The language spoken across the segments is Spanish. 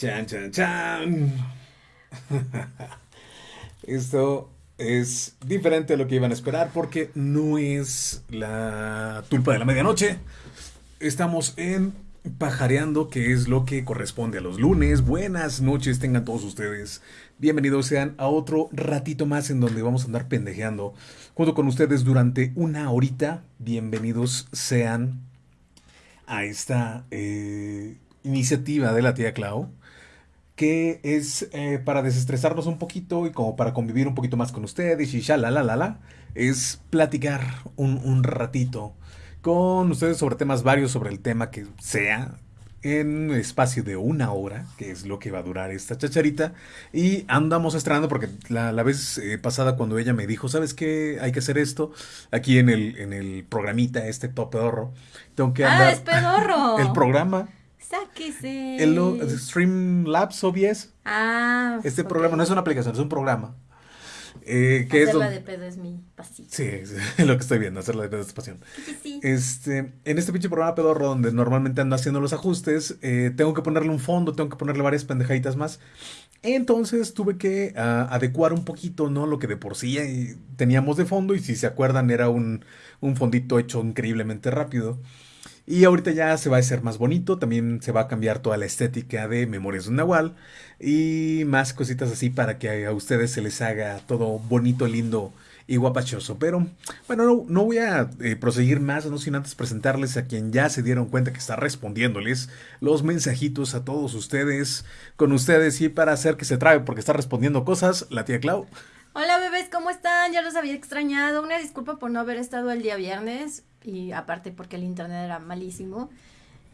Chan, chan, chan. Esto es diferente a lo que iban a esperar porque no es la tulpa de la medianoche. Estamos en pajareando, que es lo que corresponde a los lunes. Buenas noches tengan todos ustedes. Bienvenidos sean a otro ratito más en donde vamos a andar pendejeando junto con ustedes durante una horita. Bienvenidos sean a esta eh, iniciativa de la tía Clau que es eh, para desestresarnos un poquito y como para convivir un poquito más con ustedes y ya la la la la, es platicar un, un ratito con ustedes sobre temas varios, sobre el tema que sea, en espacio de una hora, que es lo que va a durar esta chacharita. Y andamos estrenando porque la, vez eh, pasada cuando ella me dijo, ¿sabes qué? Hay que hacer esto aquí en el, en el programita, este top pedorro. Tengo que andar. ¡Ah, es pedorro! El programa Sáquese. El, Streamlabs OBS. Ah. Este programa no es una aplicación, es un programa. Eh, que hacerla de pedo es mi pasión. Sí, es lo que estoy viendo, hacerla de pedo es pasión. Este, en este pinche programa pedorro donde normalmente ando haciendo los ajustes, eh, tengo que ponerle un fondo, tengo que ponerle varias pendejaditas más. Entonces tuve que ah, adecuar un poquito, ¿no? Lo que de por sí teníamos de fondo y si se acuerdan era un, un fondito hecho increíblemente rápido. Y ahorita ya se va a hacer más bonito, también se va a cambiar toda la estética de Memorias de un Nahual y más cositas así para que a ustedes se les haga todo bonito, lindo y guapachoso. Pero bueno, no, voy a eh, proseguir más, no sin antes presentarles a quien ya se dieron cuenta que está respondiéndoles los mensajitos a todos ustedes, con ustedes y para hacer que se trabe porque está respondiendo cosas, la tía Clau. Hola bebés, ¿cómo están? Ya los había extrañado. Una disculpa por no haber estado el día viernes y aparte porque el internet era malísimo.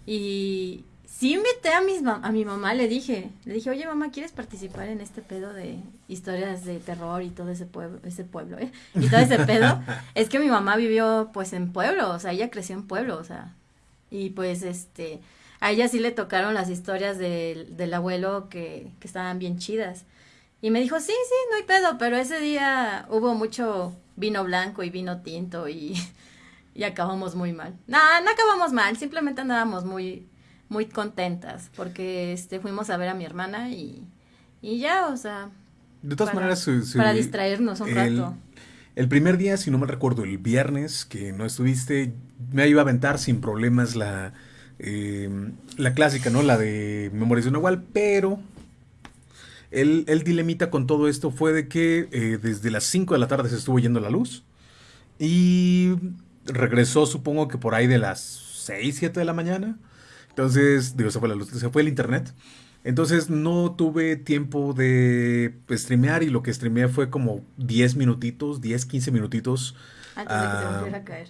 Y sí invité a, mis a mi mamá, le dije, le dije, oye mamá, ¿quieres participar en este pedo de historias de terror y todo ese pueblo, ese pueblo, eh? Y todo ese pedo. es que mi mamá vivió pues en pueblo, o sea, ella creció en pueblo, o sea, y pues este, a ella sí le tocaron las historias del, del abuelo que, que estaban bien chidas. Y me dijo, sí, sí, no hay pedo, pero ese día hubo mucho vino blanco y vino tinto y, y acabamos muy mal. No, no acabamos mal, simplemente andábamos muy, muy contentas porque este, fuimos a ver a mi hermana y, y ya, o sea... De todas maneras, para distraernos un rato. El primer día, si no me recuerdo, el viernes que no estuviste, me iba a aventar sin problemas la, eh, la clásica, ¿no? La de Memorias de un Nahual, pero el, el, dilemita con todo esto fue de que eh, desde las 5 de la tarde se estuvo yendo la luz y regresó supongo que por ahí de las 6, 7 de la mañana. Entonces, digo, se fue la luz, se fue el internet. Entonces no tuve tiempo de pues, streamear y lo que streameé fue como 10 minutitos, 10, 15 minutitos. Antes de que se ah, volviera a caer,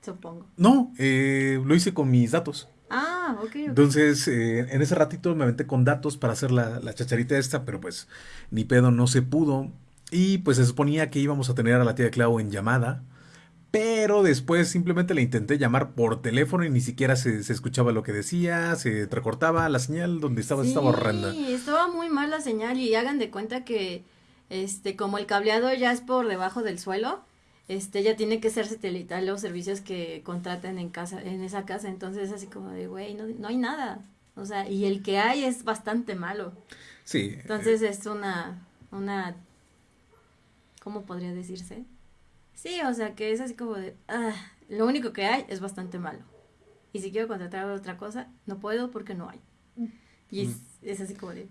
supongo. No, eh, lo hice con mis datos. Ah, ok. Entonces, eh, en ese ratito me aventé con datos para hacer la, la, chacharita esta, pero pues ni pedo no se pudo. Y pues se suponía que íbamos a tener a la tía Clau en llamada. Pero después simplemente le intenté llamar por teléfono y ni siquiera se, escuchaba lo que decía, se recortaba la señal donde estaba, estaba horrenda. Sí, estaba muy mal la señal y hagan de cuenta que este como el cableado ya es por debajo del suelo, este ya tiene que ser satelital los servicios que contraten en casa en esa casa. Entonces así como de güey no, no hay nada o sea y el que hay es bastante malo. Sí entonces es una una cómo podría decirse sí o sea que es así como de ah, lo único que hay es bastante malo y si quiero contratar otra cosa no puedo porque no hay y es, mm. es así como de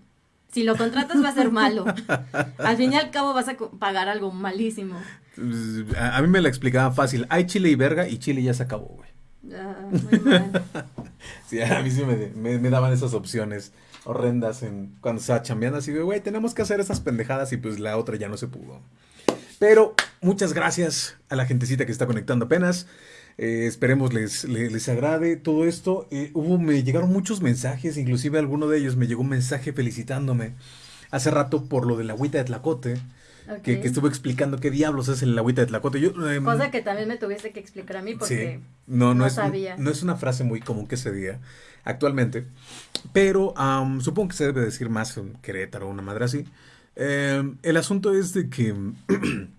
si lo contratas va a ser malo. Al fin y al cabo vas a pagar algo malísimo. A, mí me la explicaba fácil. Hay chile y verga y chile ya se acabó, güey. Ah, muy mal. sí, a mí sí me, me, daban esas opciones horrendas en cuando estaba chambeando así de, güey, tenemos que hacer esas pendejadas y pues la otra ya no se pudo. Pero muchas gracias a la gentecita que está conectando apenas. Eh, esperemos les, les, agrade todo esto. Eh, hubo, me llegaron muchos mensajes, inclusive alguno de ellos me llegó un mensaje felicitándome hace rato por lo de la agüita de Tlacote. Que, que, estuvo explicando qué diablos es el agüita de Tlacote. Yo, em, Cosa que también me tuviese que explicar a mí porque no, no, es, sabía. No es una frase muy común que se diga actualmente, pero supongo que se debe decir más en Querétaro o una madre así. Em, el asunto es de que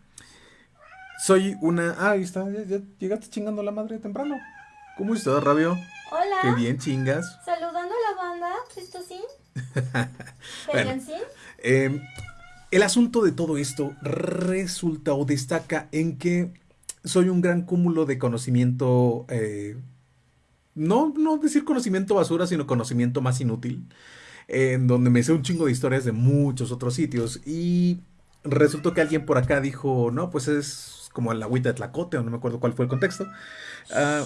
Soy una. Ah, ahí está, ya, llegaste chingando la madre temprano. ¿Cómo estás, Rabio? Hola. Qué bien chingas. Saludando a la banda, ¿esto sí? Bueno, em, el asunto de todo esto resulta o destaca en que soy un gran cúmulo de conocimiento, eh, no, no decir conocimiento basura, sino conocimiento más inútil, en donde me sé un chingo de historias de muchos otros sitios y resultó que alguien por acá dijo, no, pues es como el agüita de Tlacote, o no me acuerdo cuál fue el contexto. Ah,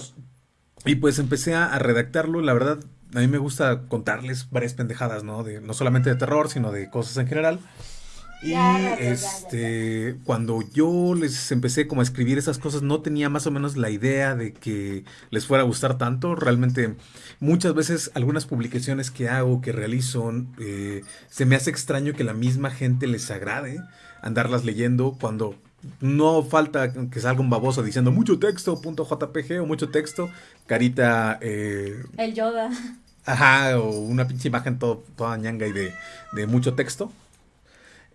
y pues empecé a, redactarlo, la verdad, a mí me gusta contarles varias pendejadas, ¿no? De, no solamente de terror, sino de cosas en general. Y este, cuando yo les empecé como a escribir esas cosas, no tenía más o menos la idea de que les fuera a gustar tanto. Realmente, muchas veces algunas publicaciones que hago, que realizo, eh, se me hace extraño que la misma gente les agrade andarlas leyendo cuando no falta que salga un baboso diciendo mucho texto, punto JPG o mucho texto, carita... Eh, el Yoda. Ajá, o una pinche imagen todo, toda ñanga y de, de mucho texto.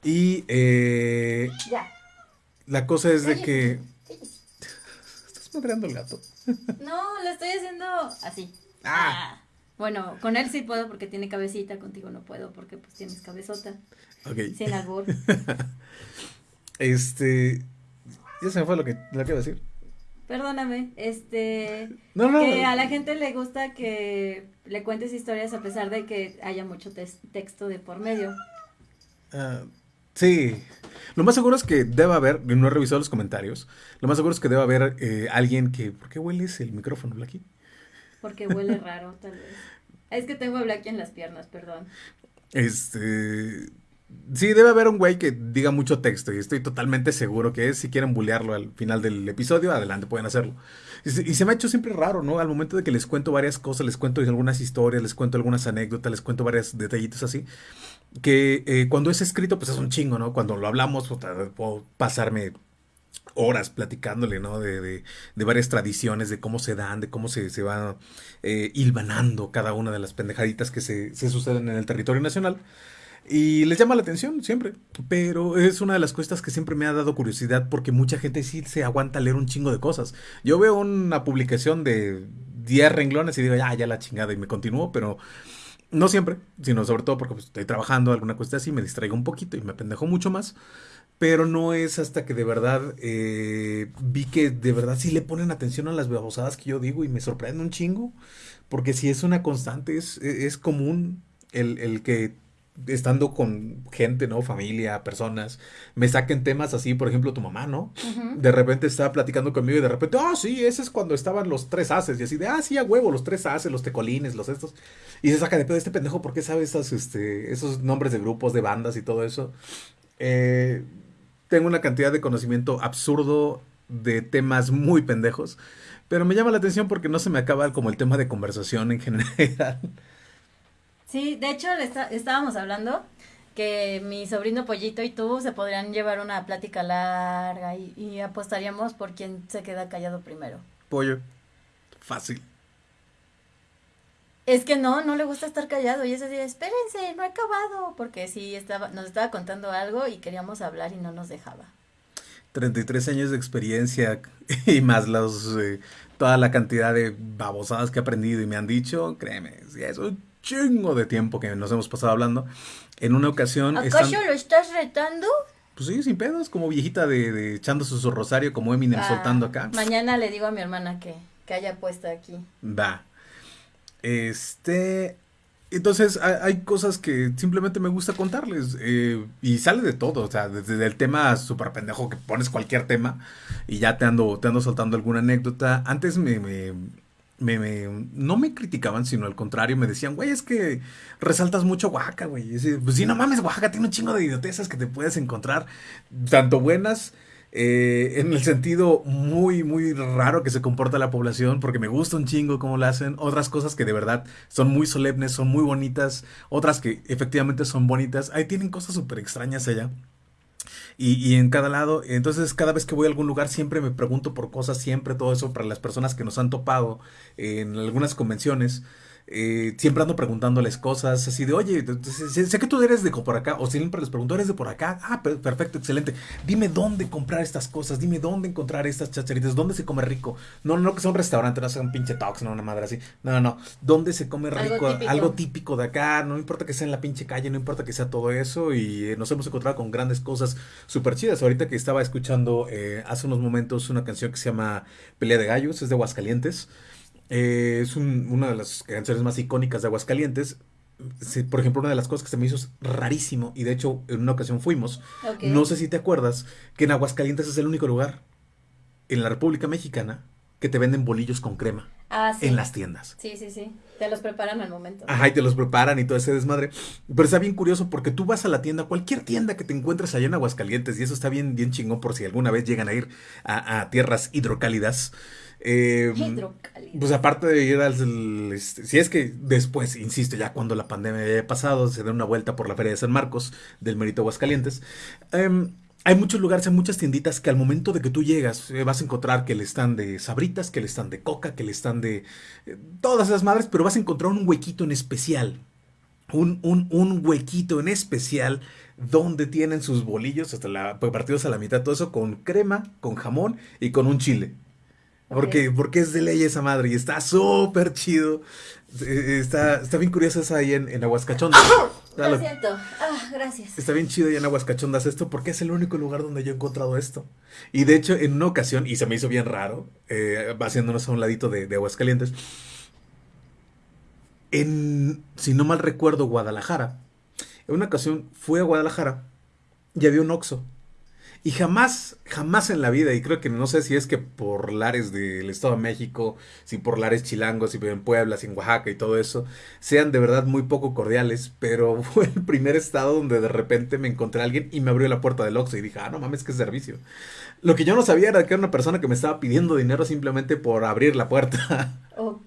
Y eh, ya. la cosa es de que... Estás madreando el gato. no, lo estoy haciendo así. Ah. ah. Bueno, con él sí puedo porque tiene cabecita, contigo no puedo porque pues tienes cabezota. Ok. Sin albur. Este. Ya se me fue lo que, lo que iba a decir. Perdóname, este. No, no. Que a la gente le gusta que le cuentes historias a pesar de que haya mucho texto de por medio. Ah, sí. Lo más seguro es que deba haber, no he revisado los comentarios, lo más seguro es que deba haber eh, alguien que. ¿Por qué hueles el micrófono, Blacky? Porque huele raro, tal vez. Es que tengo a Blacky en las piernas, perdón. Este Sí, debe haber un güey que diga mucho texto y estoy totalmente seguro que es. Si quieren bullearlo al final del episodio, adelante, pueden hacerlo. Y se, me ha hecho siempre raro, ¿no? Al momento de que les cuento varias cosas, les cuento algunas historias, les cuento algunas anécdotas, les cuento varios detallitos así, que eh, cuando es escrito, pues es un chingo, ¿no? Cuando lo hablamos, pues, puedo pasarme horas platicándole, ¿no? De, de, varias tradiciones, de cómo se dan, de cómo se, se va eh, hilvanando cada una de las pendejaditas que se, se suceden en el territorio nacional. Y les llama la atención siempre. Pero es una de las cosas que siempre me ha dado curiosidad porque mucha gente sí se aguanta leer un chingo de cosas. Yo veo una publicación de 10 renglones y digo, ya, ya la chingada y me continúo, pero no siempre, sino sobre todo porque pues, estoy trabajando, alguna cuestión así, me distraigo un poquito y me pendejo mucho más. Pero no es hasta que de verdad eh, vi que de verdad sí le ponen atención a las babosadas que yo digo y me sorprende un chingo. Porque si es una constante, es, es común el, el que estando con gente, ¿no? Familia, personas, me saquen temas así, por ejemplo, tu mamá, ¿no? De repente estaba platicando conmigo y de repente, ah, sí, ese es cuando estaban los tres haces, y así de, ah, sí, a huevo, los tres haces, los tecolines, los estos. Y se saca de pedo este pendejo, ¿por qué sabe esas, este, esos nombres de grupos, de bandas y todo eso? Eh, tengo una cantidad de conocimiento absurdo de temas muy pendejos, pero me llama la atención porque no se me acaba como el tema de conversación en general. Sí, de hecho estábamos hablando que mi sobrino Pollito y tú se podrían llevar una plática larga y, apostaríamos por quién se queda callado primero. Pollo. Fácil. Es que no, no le gusta estar callado y ese día, espérense, no he acabado, porque sí estaba, nos estaba contando algo y queríamos hablar y no nos dejaba. 33 años de experiencia y más los, eh, toda la cantidad de babosadas que he aprendido y me han dicho, créeme, sí, eso chingo de tiempo que nos hemos pasado hablando. En una ocasión. ¿Acaso lo estás retando? Pues sí, sin pedos, como viejita de, de echando su rosario, como Eminem ah, soltando acá. Mañana le digo a mi hermana que, que haya puesto aquí. Va. Este. Entonces, hay, cosas que simplemente me gusta contarles. Eh, y sale de todo. O sea, desde el tema súper pendejo que pones cualquier tema y ya te ando, te ando soltando alguna anécdota. Antes me me, me, no me criticaban, sino al contrario, me decían, güey, es que resaltas mucho Oaxaca, güey. pues sí, no mames, Oaxaca tiene un chingo de idiotezas que te puedes encontrar, tanto buenas, eh, en el sentido muy, muy raro que se comporta la población, porque me gusta un chingo cómo lo hacen, otras cosas que de verdad son muy solemnes, son muy bonitas, otras que efectivamente son bonitas, ahí tienen cosas súper extrañas allá. Y, en cada lado, entonces cada vez que voy a algún lugar siempre me pregunto por cosas, siempre todo eso para las personas que nos han topado en algunas convenciones. Eh, siempre ando preguntándoles cosas así de, oye, sé, sé, que tú eres de por acá, o siempre les pregunto, ¿eres de por acá? Ah, perfecto, excelente. Dime dónde comprar estas cosas, dime dónde encontrar estas chacharitas, dónde se come rico. No, no que sea un restaurante, no sea un pinche talks, no una madre así. No, no, no. ¿Dónde se come rico? Algo típico. de acá, no importa que sea en la pinche calle, no importa que sea todo eso. Y eh, nos hemos encontrado con grandes cosas súper chidas. Ahorita que estaba escuchando eh, hace unos momentos una canción que se llama Pelea de Gallos, es de Aguascalientes. Eh, es una de las canciones más icónicas de Aguascalientes. por ejemplo, una de las cosas que se me hizo rarísimo, y de hecho en una ocasión fuimos, no sé si te acuerdas, que en Aguascalientes es el único lugar en la República Mexicana que te venden bolillos con crema. Ah, en las tiendas. Sí, sí, sí. Te los preparan al momento. Ajá, y te los preparan y todo ese desmadre. Pero está bien curioso porque tú vas a la tienda, cualquier tienda que te encuentres allá en Aguascalientes, y eso está bien, bien chingón por si alguna vez llegan a ir a tierras hidrocálidas. Eh, pues aparte de ir al... Este, si es que después, insisto, ya cuando la pandemia haya pasado, se da una vuelta por la Feria de San Marcos del Merito Aguascalientes. Em, hay muchos lugares, hay muchas tienditas que al momento de que tú llegas eh, vas a encontrar que le están de sabritas, que le están de coca, que le están de eh, todas esas madres, pero vas a encontrar un huequito en especial. Un, un, un huequito en especial donde tienen sus bolillos, hasta la, partidos a la mitad, todo eso con crema, con jamón y con un chile. Porque, porque es de ley esa madre y está súper chido. Eh, está, está bien curioso esa ahí en, en Aguascachondas. Lo siento. Ah, gracias. Está bien chido ahí en Aguascachondas esto porque es el único lugar donde yo he encontrado esto. Y de hecho, en una ocasión, y se me hizo bien raro, eh, haciéndonos a un ladito de, de Aguascalientes, en, si no mal recuerdo, Guadalajara. En una ocasión fui a Guadalajara y había un Oxxo y jamás, jamás en la vida, y creo que no sé si es que por lares del Estado de México, si por lares chilangos, si en Puebla, si en Oaxaca y todo eso, sean de verdad muy poco cordiales, pero fue el primer estado donde de repente me encontré a alguien y me abrió la puerta del Oxxo y dije, ah, no mames, qué servicio. Lo que yo no sabía era que era una persona que me estaba pidiendo dinero simplemente por abrir la puerta. Ok.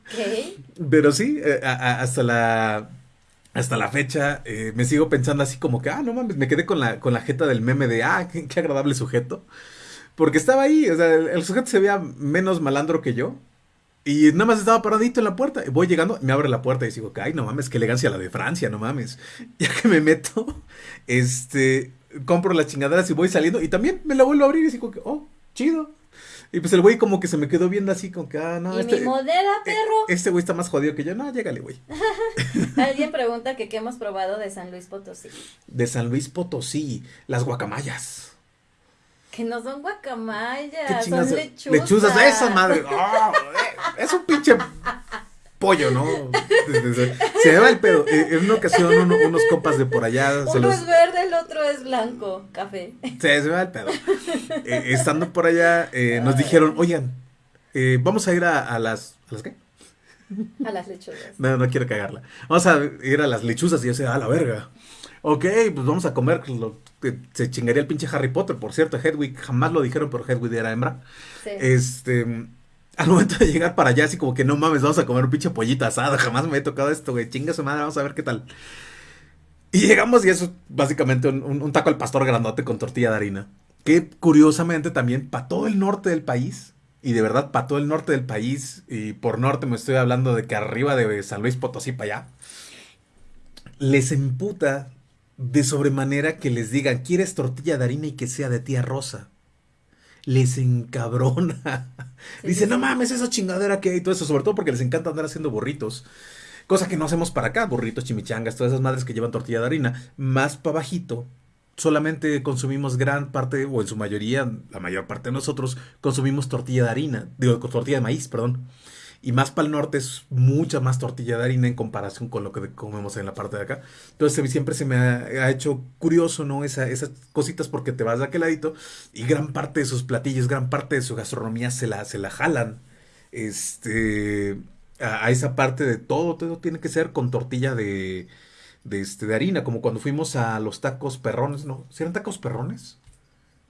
Pero sí, eh, hasta la hasta la fecha eh, me sigo pensando así como que, ah, no mames, me quedé con la, con la jeta del meme de, ah, qué, agradable sujeto. Porque estaba ahí, o sea, el, sujeto se veía menos malandro que yo. Y nada más estaba paradito en la puerta. Voy llegando, me abre la puerta y digo, ay, no mames, qué elegancia la de Francia, no mames. Ya que me meto, este, compro las chingaderas y voy saliendo. Y también me la vuelvo a abrir y digo, oh, chido. Y pues el güey como que se me quedó viendo así, como que, ah, no. ¿Y este, mi modera, eh, perro? este güey está más jodido que yo. No, llégale, güey. Alguien pregunta que qué hemos probado de San Luis Potosí. De San Luis Potosí, las guacamayas. Que no son guacamayas, son lechuzas. Lechuzas, esa madre. Oh, es un pinche pollo, ¿no? Se me va el pedo. Eh, en una ocasión unos copas de por allá. Uno es verde, el otro es blanco, café. Se, me va el pedo. Eh, estando por allá, eh, nos dijeron, oigan, vamos a ir a, las... ¿A las qué? A las lechuzas. No, no quiero cagarla. Vamos a ir a las lechuzas y yo sé, a la verga. Ok, pues vamos a comer lo que se chingaría el pinche Harry Potter, por cierto. Hedwig, jamás lo dijeron, pero Hedwig era hembra. Sí. Este al momento de llegar para allá, así como que no mames, vamos a comer un pinche pollito asado, jamás me he tocado esto, güey, chinga su madre, vamos a ver qué tal. Y llegamos y eso es básicamente un, taco al pastor grandote con tortilla de harina. Que curiosamente también para todo el norte del país, y de verdad para todo el norte del país, y por norte me estoy hablando de que arriba de San Luis Potosí para allá, les emputa de sobremanera que les digan, ¿quieres tortilla de harina y que sea de tía Rosa? Les encabrona. Dice, no mames, esa chingadera que hay y todo eso, sobre todo porque les encanta andar haciendo burritos. Cosa que no hacemos para acá, burritos, chimichangas, todas esas madres que llevan tortilla de harina. Más para bajito, solamente consumimos gran parte, o en su mayoría, la mayor parte de nosotros, consumimos tortilla de harina, digo, tortilla de maíz, perdón. Y más para el norte es mucha más tortilla de harina en comparación con lo que comemos en la parte de acá. Entonces siempre se me ha, hecho curioso, ¿no? Esa, esas cositas porque te vas de aquel ladito y gran parte de sus platillos, gran parte de su gastronomía se la, se la jalan. Este, a, esa parte de todo, todo tiene que ser con tortilla de, de, este, de harina, como cuando fuimos a los tacos perrones, ¿no? ¿Si eran tacos perrones?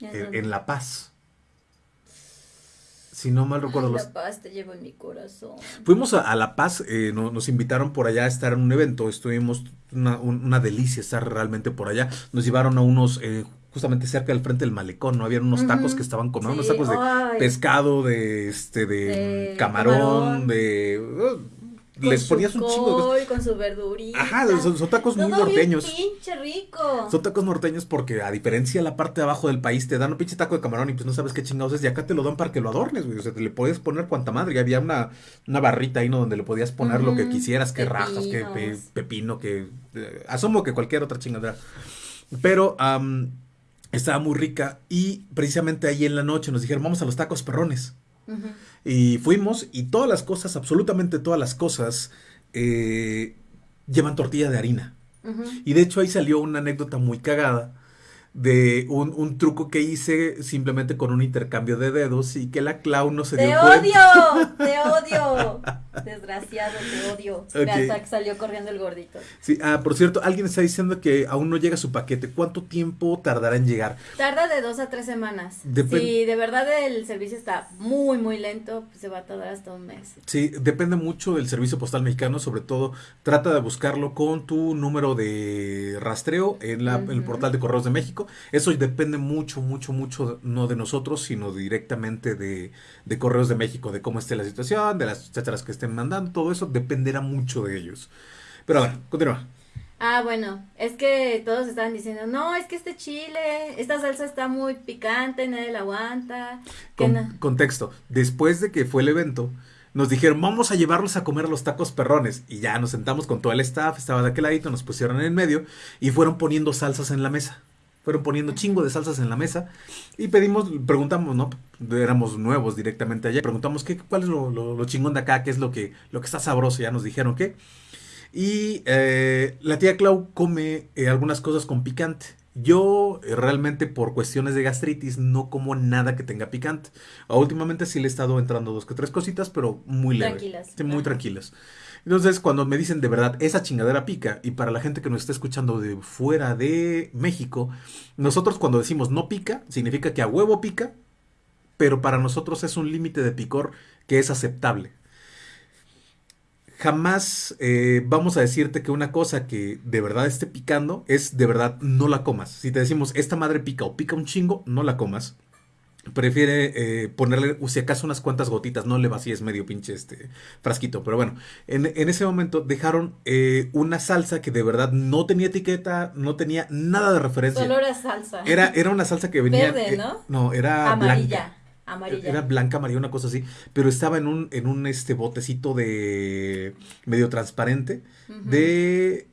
en La Paz si no mal recuerdo. La Paz te llevo en mi corazón. Fuimos a, La Paz, eh, nos invitaron por allá a estar en un evento, estuvimos una, una, delicia estar realmente por allá. Nos llevaron a unos, eh, justamente cerca del frente del malecón, ¿no? Habían unos tacos que estaban comiendo, unos tacos de pescado, de este, de, camarón, de... Uh, les ponías un chingo de... con su verdurita. Ajá, son, tacos muy norteños. pinche rico. Son tacos norteños porque a diferencia de la parte de abajo del país te dan un pinche taco de camarón y pues no sabes qué chingados es y acá te lo dan para que lo adornes, güey. O sea, te le puedes poner cuanta madre. Y había una, una barrita ahí, ¿no? Donde le podías poner lo que quisieras, que rajas, que pepino, que... Eh, asumo que cualquier otra chingadera. Pero... estaba muy rica y precisamente ahí en la noche nos dijeron, vamos a los tacos perrones. Y fuimos y todas las cosas, absolutamente todas las cosas, eh, llevan tortilla de harina. Y de hecho ahí salió una anécdota muy cagada de un, un, truco que hice simplemente con un intercambio de dedos y que la Clau no se dio cuenta. ¡Te odio! ¡Te odio! Desgraciado, te odio. Hasta que salió corriendo el gordito. Sí, ah, por cierto, alguien está diciendo que aún no llega su paquete. ¿Cuánto tiempo tardará en llegar? Tarda de dos a tres semanas. si de verdad el servicio está muy, muy lento, pues se va a tardar hasta un mes. Sí, depende mucho del servicio postal mexicano. Sobre todo, trata de buscarlo con tu número de rastreo en, la, en el portal de Correos de México eso depende mucho, mucho, mucho, no de nosotros, sino directamente de, Correos de México, de cómo esté la situación, de las chacharas que estén mandando, todo eso dependerá mucho de ellos. Pero bueno, continúa. Ah, bueno, es que todos estaban diciendo, no, es que este chile, esta salsa está muy picante, nadie la aguanta. Contexto, después de que fue el evento, nos dijeron, vamos a llevarlos a comer los tacos perrones. Y ya nos sentamos con todo el staff, estaba de aquel ladito, nos pusieron en el medio y fueron poniendo salsas en la mesa fueron poniendo chingo de salsas en la mesa y pedimos, preguntamos, ¿no? Éramos nuevos directamente allá, preguntamos qué, cuál es lo, chingón de acá, qué es lo que, lo que está sabroso, ya nos dijeron qué. Y eh, la tía Clau come eh, algunas cosas con picante. Yo eh, realmente por cuestiones de gastritis no como nada que tenga picante. últimamente sí le he estado entrando dos que tres cositas, pero muy leve. Tranquilas. muy tranquilas. Entonces, cuando me dicen de verdad, esa chingadera pica, y para la gente que nos está escuchando de fuera de México, nosotros cuando decimos no pica, significa que a huevo pica, pero para nosotros es un límite de picor que es aceptable. Jamás eh, vamos a decirte que una cosa que de verdad esté picando es de verdad no la comas. Si te decimos esta madre pica o pica un chingo, no la comas prefiere eh, ponerle, si acaso, unas cuantas gotitas, no le vacíes medio pinche este frasquito. Pero bueno, en, ese momento dejaron eh, una salsa que de verdad no tenía etiqueta, no tenía nada de referencia. Solo era salsa. Era, era una salsa que venía. Verde, ¿no? Eh, no, era Amarilla. Amarilla. Era blanca, amarilla, una cosa así. Pero estaba en un, en un este botecito de medio transparente de.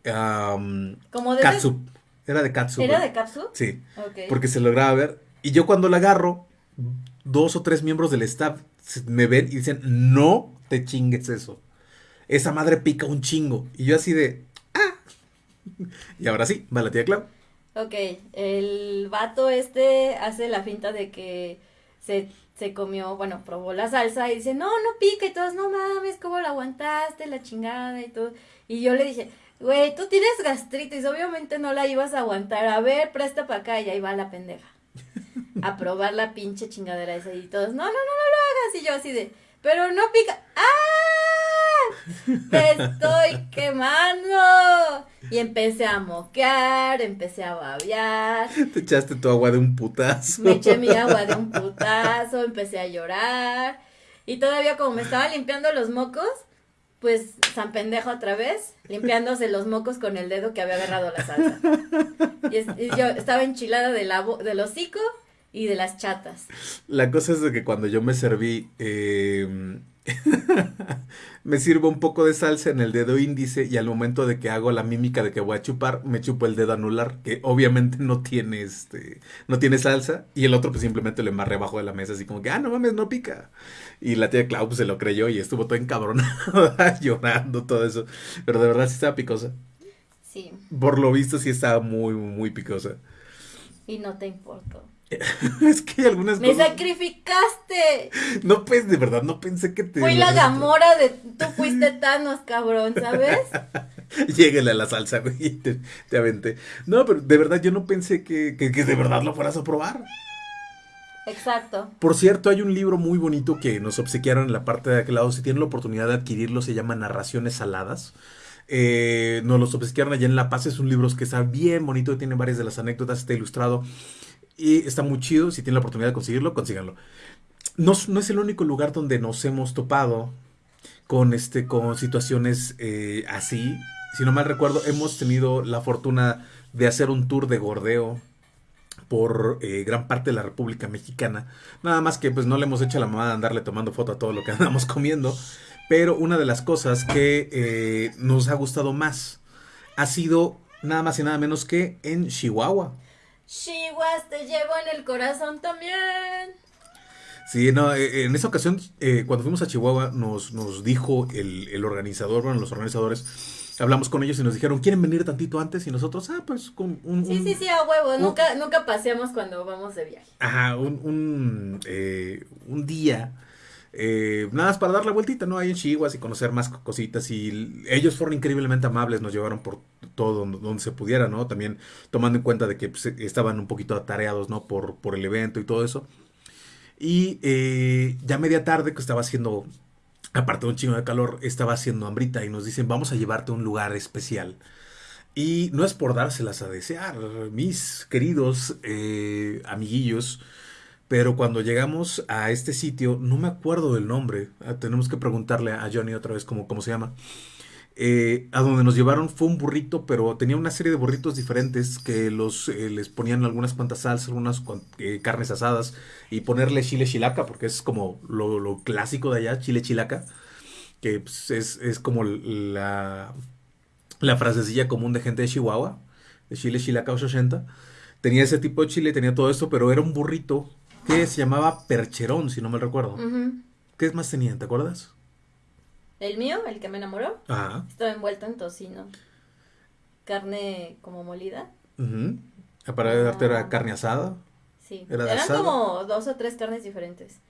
Como de. Katsu. Era de katsu. ¿Era de katsu? Sí. Porque se lograba ver. Y yo cuando la agarro, dos o tres miembros del staff me ven y dicen, no te chingues eso. Esa madre pica un chingo. Y yo así de, ah. Y ahora sí, va la tía Clau. Ok, el vato este hace la finta de que se, se comió, bueno, probó la salsa y dice, no, no pica y todos, no mames, ¿cómo la aguantaste? La chingada y todo. Y yo le dije, güey, tú tienes gastritis, obviamente no la ibas a aguantar. A ver, presta para acá y ahí va la pendeja a probar la pinche chingadera esa y todos, no, no, no, no lo hagas. Y yo así de, pero no pica. ¡Ah! ¡Te estoy quemando! Y empecé a moquear, empecé a babear. Te echaste tu agua de un putazo. Me eché mi agua de un putazo, empecé a llorar. Y todavía como me estaba limpiando los mocos, pues San Pendejo otra vez, limpiándose los mocos con el dedo que había agarrado la salsa. Y, yo estaba enchilada de la, del hocico y de las chatas. La cosa es de que cuando yo me serví, em, me sirvo un poco de salsa en el dedo índice y al momento de que hago la mímica de que voy a chupar, me chupo el dedo anular, que obviamente no tiene este, no tiene salsa, y el otro pues simplemente lo embarré abajo de la mesa, así como que, ah, no mames, no pica. Y la tía Clau pues, se lo creyó y estuvo todo encabronada, llorando, todo eso. Pero de verdad sí estaba picosa. Sí. Por lo visto sí estaba muy, muy picosa. Y no te importó. es que hay algunas ¡Me sacrificaste! No, pues, de verdad, no pensé que te... Fui la gamora de... Tú fuiste Thanos, cabrón, ¿sabes? Lléguele a la salsa, güey, te, te, aventé. No, pero de verdad yo no pensé que, que, que de verdad lo fueras a probar. Exacto. Por cierto, hay un libro muy bonito que nos obsequiaron en la parte de aquel lado. Si tienen la oportunidad de adquirirlo, se llama Narraciones Saladas. Eh, nos los obsequiaron allá en La Paz. Es un libro que está bien bonito, tiene varias de las anécdotas, está ilustrado. Y está muy chido. Si tienen la oportunidad de conseguirlo, consíganlo. No, no es el único lugar donde nos hemos topado con, este, con situaciones eh, así. Si no mal recuerdo, hemos tenido la fortuna de hacer un tour de gordeo por eh, gran parte de la República Mexicana. Nada más que pues no le hemos hecho la mamada de andarle tomando foto a todo lo que andamos comiendo. Pero una de las cosas que eh, nos ha gustado más ha sido nada más y nada menos que en Chihuahua. Chihuahua, te llevo en el corazón también. Sí, no, eh, en esa ocasión, eh, cuando fuimos a Chihuahua, nos, nos dijo el, el organizador, bueno, los organizadores, hablamos con ellos y nos dijeron, ¿quieren venir tantito antes? Y nosotros, ah, pues con un... Sí, un- sí, sí, a huevo. un- Nunca, nunca paseamos cuando vamos de viaje. Ajá, un, un, eh, un día, eh, nada más para dar la vueltita, ¿no? Ahí en Chihuahua y conocer más co- cositas. Y ellos fueron increíblemente amables, nos llevaron por todo donde, se pudiera, ¿no? También tomando en cuenta de que pues, estaban un poquito atareados, ¿no? Por, por el evento y todo eso. Y eh, ya media tarde, que estaba haciendo, aparte de un chingo de calor, estaba haciendo hambrita y nos dicen, vamos a llevarte a un lugar especial. Y no es por dárselas a desear, mis queridos eh, amiguillos, pero cuando llegamos a este sitio, no me acuerdo del nombre, ah, tenemos que preguntarle a Johnny otra vez cómo, cómo se llama. Eh, a donde nos llevaron fue un burrito, pero tenía una serie de burritos diferentes que los eh, les ponían algunas cuantas salsas, algunas eh, carnes asadas y ponerle chile chilaca, porque es como lo, lo clásico de allá, chile chilaca, que pues, es, es como la, la frasecilla común de gente de Chihuahua, de chile chilaca 80. Tenía ese tipo de chile, tenía todo esto, pero era un burrito que se llamaba percherón, si no me recuerdo. Ujú. ¿Qué más tenía? ¿Te acuerdas? El mío, el que me enamoró, Ajá. estaba envuelto en tocino. Carne como molida. ujú. Para darte era Ah. carne asada. Sí. ¿Era de Eran asada? como dos o tres carnes diferentes.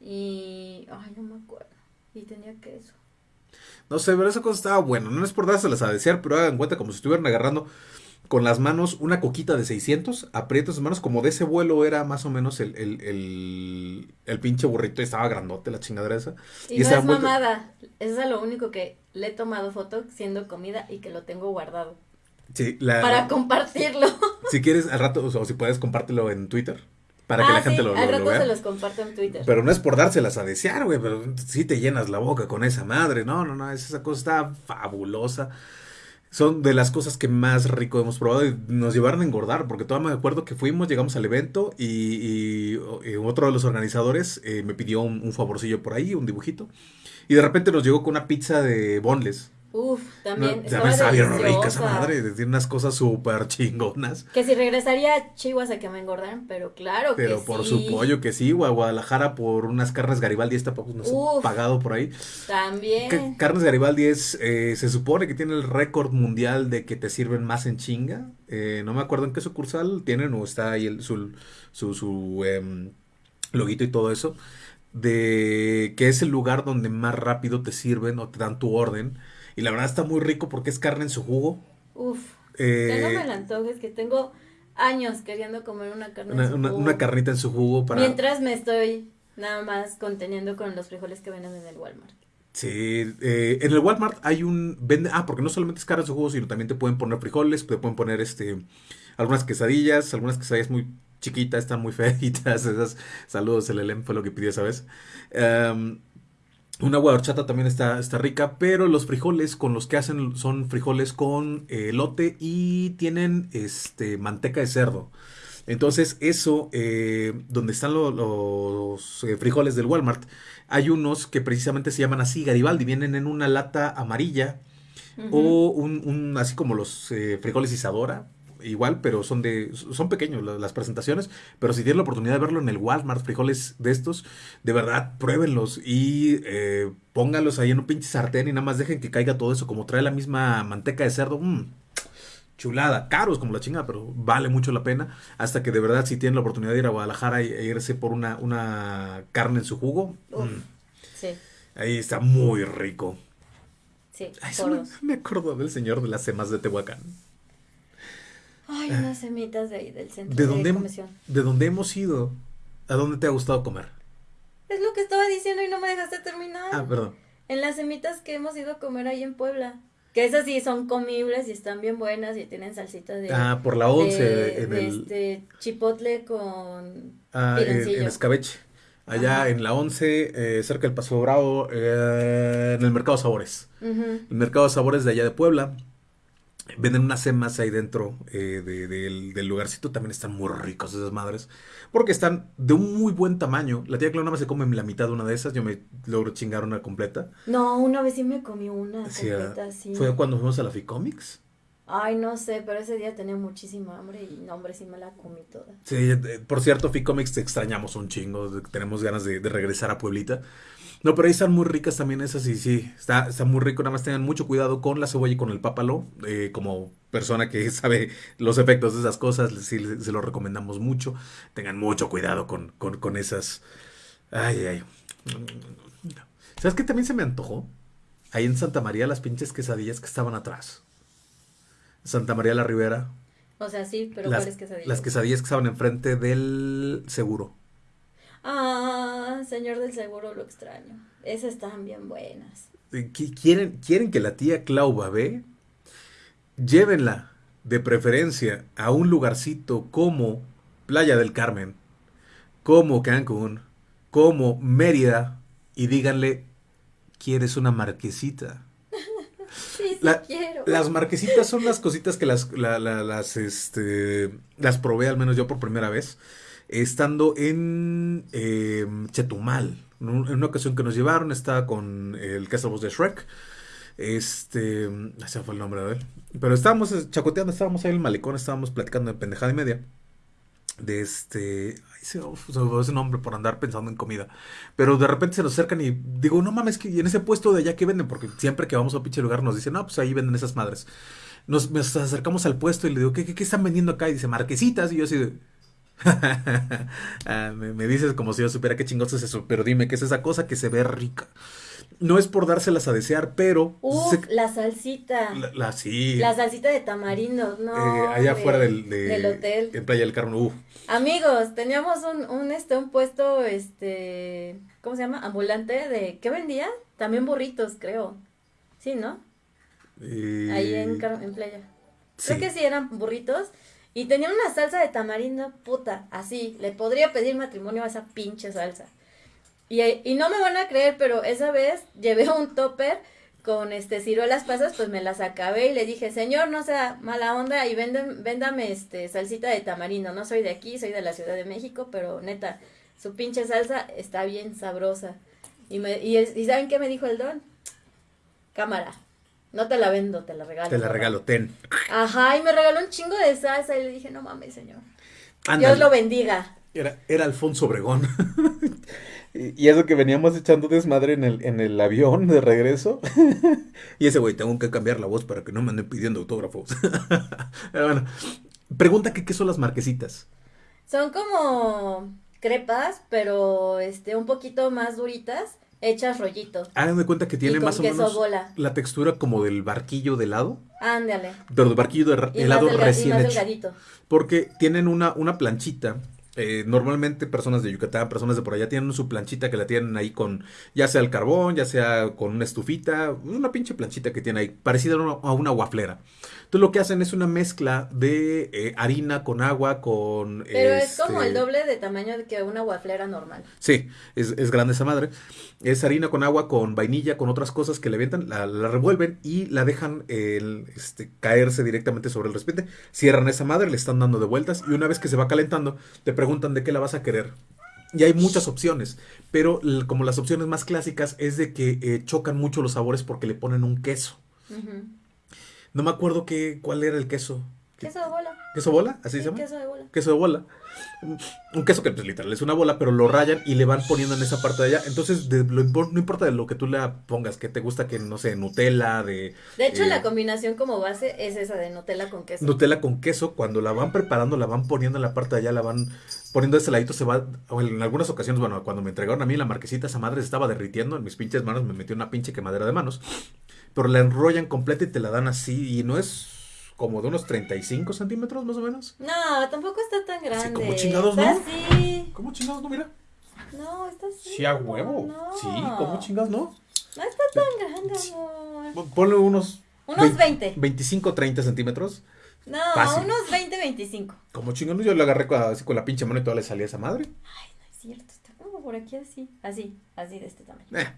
Y. Ay, no me acuerdo. Y tenía queso. No sé, pero esa cosa estaba buena. No es por dárselas a desear, pero hagan cuenta como si estuvieran agarrando con las manos una coquita de 600, aprietan sus manos, como de ese vuelo era más o menos el, el, el, el pinche burrito, y estaba grandote la chingadera esa. Y, Y no es mamada. Eso es lo único que le he tomado foto siendo comida y que lo tengo guardado. Sí, la- Para compartirlo. si quieres al rato, o, sea, o si puedes, compártelo en Twitter, para que ah, la gente lo, al lo- lo rato vea. se los comparto en Twitter. Pero no es por dárselas a desear, güey, pero sí te llenas la boca con esa madre. No, no, no, esa cosa está fabulosa. Son de las cosas que más rico hemos probado y nos llevaron a engordar, porque todavía me acuerdo que fuimos, llegamos al evento y, otro de los organizadores eh, me pidió un, un favorcillo por ahí, un dibujito, y de repente nos llegó con una pizza de boneless. Uf, también. No, también estaba bien rica esa madre, tiene unas cosas súper chingonas. Que si regresaría a Chihuahua a que me engordaran, pero claro Pero que por sí. su pollo que sí, o a Guadalajara por unas carnes Garibaldi, esta pues, no sé, Uf. pagado por ahí. También. Que Carnes Garibaldi es, eh, se supone que tiene el récord mundial de que te sirven más en chinga. Eh, no me acuerdo en qué sucursal tienen o está ahí el, su, su, su, em, loguito y todo eso. De que es el lugar donde más rápido te sirven o te dan tu orden. Y la verdad está muy rico porque es carne en su jugo. Uf. Eh, no me la antojes, que tengo años queriendo comer una carne en su una- jugo. una carnita en su jugo para... Mientras me estoy nada más conteniendo con los frijoles que venden en el Walmart. Sí, eh, en el Walmart hay un vende, ah, porque no solamente es carne en su jugo, sino también te pueden poner frijoles, te pueden poner este algunas quesadillas, algunas quesadillas muy chiquitas, están muy feitas, esas saludos, el Elem fue lo que pidió esa vez. Em, una agua de horchata también está, está rica, pero los frijoles con los que hacen son frijoles con eh, elote y tienen este manteca de cerdo. Entonces, eso, eh, donde están lo- los eh, frijoles del Walmart, hay unos que precisamente se llaman así, Garibaldi, vienen en una lata amarilla o un, un- así como los eh, frijoles Isadora, igual, pero son de son pequeños la- las presentaciones, pero si tienen la oportunidad de verlo en el Walmart, frijoles de estos, de verdad, pruébenlos y eh, pónganlos ahí en un pinche sartén y nada más dejen que caiga todo eso, como trae la misma manteca de cerdo, mm, chulada, caros como la chingada, pero vale mucho la pena, hasta que de verdad si tienen la oportunidad de ir a Guadalajara e irse por una, una carne en su jugo, Uf. mm, Sí, ahí está muy rico. sí, Ay, me, me acuerdo del señor de las semas de Tehuacán. Ay, unas semitas de ahí del centro ¿De de, dónde, comisión. ¿De dónde hemos ido? ¿A dónde te ha gustado comer? Es lo que estaba diciendo y no me dejaste terminar. Ah, perdón. En las semitas que hemos ido a comer ahí en Puebla. Que esas sí son comibles y están bien buenas y tienen salsita de... Ah, por la 11 de, en de el, este chipotle con ah, en- escabeche. allá en la 11, eh, cerca del Paso Bravo, eh, en el Mercado Sabores. Ujú. El Mercado Sabores de allá de Puebla. Venden unas semas ahí dentro eh, de- del, del lugarcito. También están muy ricos esas madres. Porque están de un muy buen tamaño. La tía Clau nada más se come la mitad de una de esas. Yo me logro chingar una completa. No, una vez sí me comí una Sí, completa, ah, sí. Fue cuando fuimos a la Ficomics. Ay, no sé, pero ese día tenía muchísima hambre y no, hombre, sí me la comí toda. Sí, eh, por cierto, Ficomics te extrañamos un chingo. de- Tenemos ganas de, de regresar a Pueblita. No, pero ahí están muy ricas también esas y sí, está, está muy rico. Nada más tengan mucho cuidado con la cebolla y con el pápalo. eh, como persona que sabe los efectos de esas cosas, sí, se lo recomendamos mucho. Tengan mucho cuidado con, con, con esas. Ay, ay. ¿Sabes qué también se me antojó? Ahí en Santa María, las pinches quesadillas que estaban atrás. Santa María la Ribera. O sea, sí, pero las, ¿cuáles quesadillas? las quesadillas que estaban enfrente del seguro. Ah, señor del seguro, lo extraño. Esas están bien buenas. Eh, qui- ¿Quieren, quieren que la tía Clau Babé llévenla de preferencia a un lugarcito como Playa del Carmen, como Cancún, como Mérida y díganle, ¿quieres una marquesita? Sí, sí La- quiero. Las marquesitas son las cositas que las, la- la- las, este, las probé, al menos yo por primera vez, estando en eh, Chetumal. En un- en una ocasión que nos llevaron, estaba con el la voz de Shrek. Este, ese fue el nombre de él. Pero estábamos eh, chacoteando, estábamos ahí en el malecón, estábamos platicando de pendejada y media. De este, ay, se, me ese nombre por andar pensando en comida. Pero de repente se nos acercan y digo, no mames, que en ese puesto de allá que venden, porque siempre que vamos a un pinche lugar nos dicen, no, pues ahí venden esas madres. Nos, nos acercamos al puesto y le digo, ¿qué, qué, qué están vendiendo acá? Y dice, marquesitas. Y yo así de. Ah, me, me dices como si yo supiera qué chingoso es eso, pero dime, ¿qué es esa cosa que se ve rica? No es por dárselas a desear, pero. Uf, la salsita. la, la- sí. La salsita de tamarindo, no. eh, allá afuera del, de- del hotel. En Playa del Carmen, uf. Amigos, teníamos un, un, este, un puesto, este, ¿cómo se llama? Ambulante de, ¿qué vendía? También burritos, creo. Sí, ¿no? Eh, Ahí en, en playa. sí. Creo que sí eran burritos. Y tenía una salsa de tamarindo, puta, así. Le podría pedir matrimonio a esa pinche salsa. Y, y no me van a creer, pero esa vez llevé un topper con este ciruelas pasas, pues me las acabé y le dije, señor, no sea mala onda y venden, véndame este salsita de tamarindo. No soy de aquí, soy de la Ciudad de México, pero neta, su pinche salsa está bien sabrosa. Y, me, ¿y ¿saben qué me dijo el don? Cámara, no te la vendo, te la regalo. Te la papá". regalo, ten. Ajá, y me regaló un chingo de salsa y le dije, no mames, señor. Dios lo bendiga. Era, era Alfonso Obregón. y y eso que veníamos echando desmadre en el, en el avión de regreso. y ese güey, tengo que cambiar la voz para que no me anden pidiendo autógrafos. Pero bueno, pregunta que qué son las marquesitas. Son como crepas, pero este, un poquito más duritas, hechas rollito. Hagan de cuenta que tiene más o menos bola. la textura como del barquillo de helado. Ándale. Pero del barquillo de Y helado y recién más hecho. delgadito. Porque tienen una, una planchita. eh, normalmente personas de Yucatán, personas de por allá tienen su planchita que la tienen ahí con, ya sea el carbón, ya sea con una estufita, una pinche planchita que tiene ahí, parecida a una, a una guaflera. Entonces lo que hacen es una mezcla de eh, harina con agua, con... Pero es como este, el doble de tamaño que una guaflera normal. Sí, es, es grande esa madre. Es harina con agua, con vainilla, con otras cosas que le avientan, la, la revuelven y la dejan el, este, caerse directamente sobre el recipiente. Cierran esa madre, le están dando de vueltas y una vez que se va calentando, te preguntan de qué la vas a querer. Y hay muchas opciones, pero como las opciones más clásicas es de que eh, chocan mucho los sabores porque le ponen un queso. No me acuerdo qué, cuál era el queso. Queso de bola. ¿Queso bola? ¿Así Sí, se llama? queso de bola. queso de bola. Un queso que pues literal es una bola, pero lo rayan y le van poniendo en esa parte de allá. Entonces, de lo no importa de lo que tú le pongas, que te gusta que, no sé, Nutella, de De hecho, Eh, la combinación como base es esa de Nutella con queso. Nutella con queso, cuando la van preparando, la van poniendo en la parte de allá, la van poniendo de ese ladito, se va, en algunas ocasiones, bueno, cuando me entregaron a mí la marquesita, esa madre se estaba derritiendo, en mis pinches manos me metió una pinche quemadera de manos, pero la enrollan completa y te la dan así, y no es como de unos 35 centímetros más o menos. No, tampoco está tan grande. como chingados, está ¿no? así. ¿Cómo chingados no, mira? No, está así. Sí, a huevo. No. Sí, ¿cómo chingados no? No está tan grande, amor. Pon- Ponle unos... Unos 20. 25, 30 centímetros. No, Fácil. unos 20, 25. Como chingados, yo le agarré con- así con la pinche mano y toda le salía esa madre. Ay, no es cierto, está como por aquí así, así, así de este tamaño. Eh,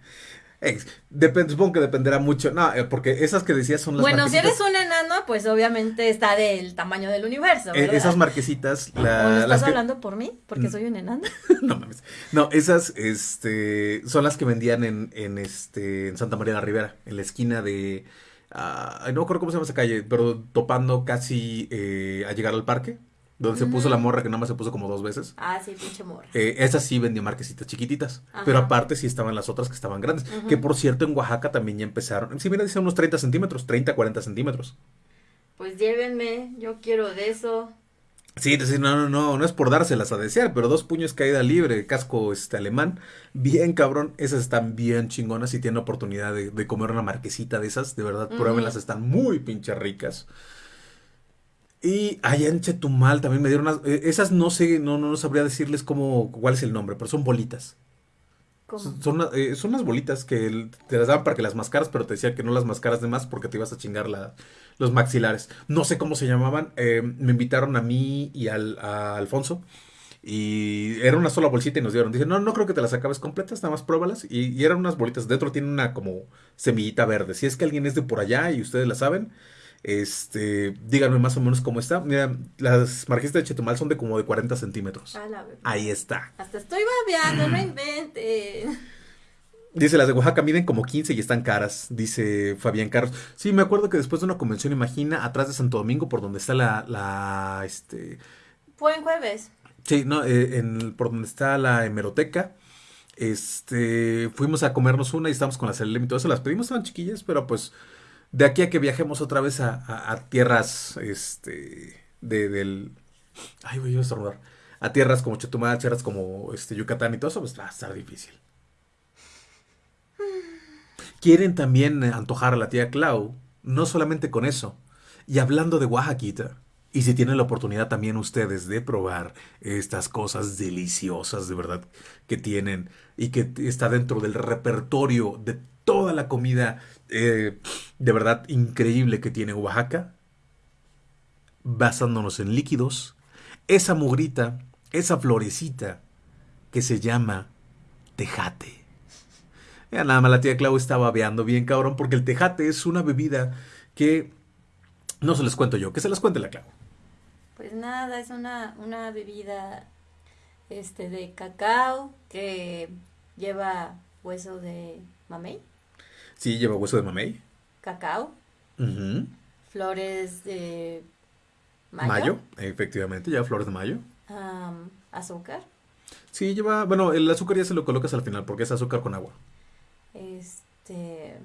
depende, supongo que dependerá mucho. No, eh, porque esas que decías son las Bueno, si eres un enano, pues obviamente está del tamaño del universo, Eh, ¿verdad? esas marquesitas, ¿O la- no estás las que- hablando por mí? Porque Mm. soy un enano. no mames. No, esas este, son las que vendían en, en, este, en Santa María de la Ribera, en la esquina de. ah, no me acuerdo cómo se llama esa calle, pero topando casi eh, a llegar al parque, donde se puso la morra que nada más se puso como dos veces. Ah, sí, pinche morra. Eh, esas sí vendían marquesitas chiquititas, Ajá. pero aparte sí estaban las otras que estaban grandes. Que por cierto en Oaxaca también ya empezaron. Sí, mira, dice unos 30 centímetros, 30, 40 centímetros. Pues llévenme, yo quiero de eso. Sí, decir, no, no, no, no es por dárselas a desear, pero dos puños caída libre, casco este alemán, bien cabrón, esas están bien chingonas si tienen oportunidad de, de comer una marquesita de esas, de verdad, pruébenlas, están muy pinche ricas. Y allá en Chetumal también me dieron unas, eh, esas no sé, no, no sabría decirles cómo, cuál es el nombre, pero son bolitas. ¿Cómo? Son, son, una- eh, son unas bolitas que te las daban para que las mascaras, pero te decía que no las mascaras de más porque te ibas a chingar la- los maxilares. No sé cómo se llamaban. eh, me invitaron a mí y al, a Alfonso. Y era una sola bolsita y nos dieron. Dije, no, no creo que te las acabes completas, nada más pruébalas. Y, y eran unas bolitas. Dentro tiene una como semillita verde. Si es que alguien es de por allá y ustedes la saben, este, díganme más o menos cómo está. Mira, las marquesitas de Chetumal son de como de 40 centímetros. A la. Ahí está. Hasta estoy babeando, no inventen. Dice, las de Oaxaca miden como 15 y están caras, dice Fabián Carlos. Sí, me acuerdo que después de una convención, imagina, atrás de Santo Domingo, por donde está la, la, este, Buen jueves. sí, no, eh, en, por donde está la hemeroteca, este, fuimos a comernos una y estábamos con la Celem y todo eso, las pedimos, estaban chiquillas, pero pues, de aquí a que viajemos otra vez a, tierras, este, de, del, ay, voy a a tierras como Chetumal, tierras como, este, Yucatán y todo eso, pues va a estar difícil. Quieren también antojar a la tía Clau, no solamente con eso. Y hablando de Oaxaquita, y si tienen la oportunidad también ustedes de probar estas cosas deliciosas de verdad que tienen y que está dentro del repertorio de toda la comida eh, de verdad increíble que tiene Oaxaca, basándonos en líquidos, esa mugrita, esa florecita que se llama tejate. Ya nada más la tía Clau estaba babeando bien cabrón porque el tejate es una bebida que no se les cuento yo, que se las cuente la Clau. Pues nada, es una, una bebida este de cacao que lleva hueso de mamey, Sí, lleva hueso de mamey. cacao, Ujú. flores de mayo, Mayo, efectivamente, lleva flores de mayo. am, azúcar, Sí, lleva, bueno, el azúcar ya se lo colocas al final porque es azúcar con agua. este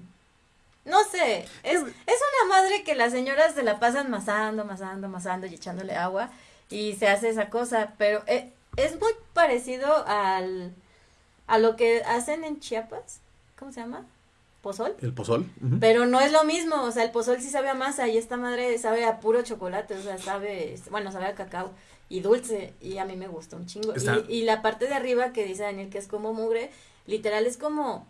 no sé, es, es una madre que las señoras se la pasan masando, masando, masando y echándole agua y se hace esa cosa, pero e- es muy parecido al a lo que hacen en Chiapas, ¿cómo se llama? Pozol. El pozol. Pero no es lo mismo, o sea, el pozol sí sabe a masa y esta madre sabe a puro chocolate, o sea, sabe, bueno, sabe a cacao y dulce y a mí me gusta un chingo. Y, y la parte de arriba que dice Daniel que es como mugre, literal es como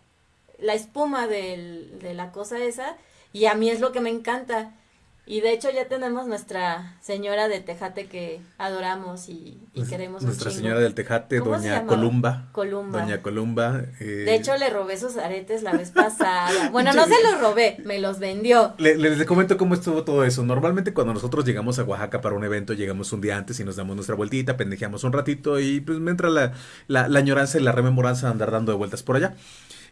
la espuma del, de la cosa esa y a mí es lo que me encanta. Y de hecho ya tenemos nuestra señora de Tejate que adoramos y, y Nues- queremos Nuestra señora del Tejate, ¿Cómo se doña? Columba. Columba. Doña Columba. eh, De hecho le robé sus aretes la vez pasada. Bueno, no se los robé, me los vendió. Le- les comento cómo estuvo todo eso. Normalmente cuando nosotros llegamos a Oaxaca para un evento, llegamos un día antes y nos damos nuestra vueltita, pendejeamos un ratito y pues me entra la, la, la añoranza y la rememoranza de andar dando de vueltas por allá.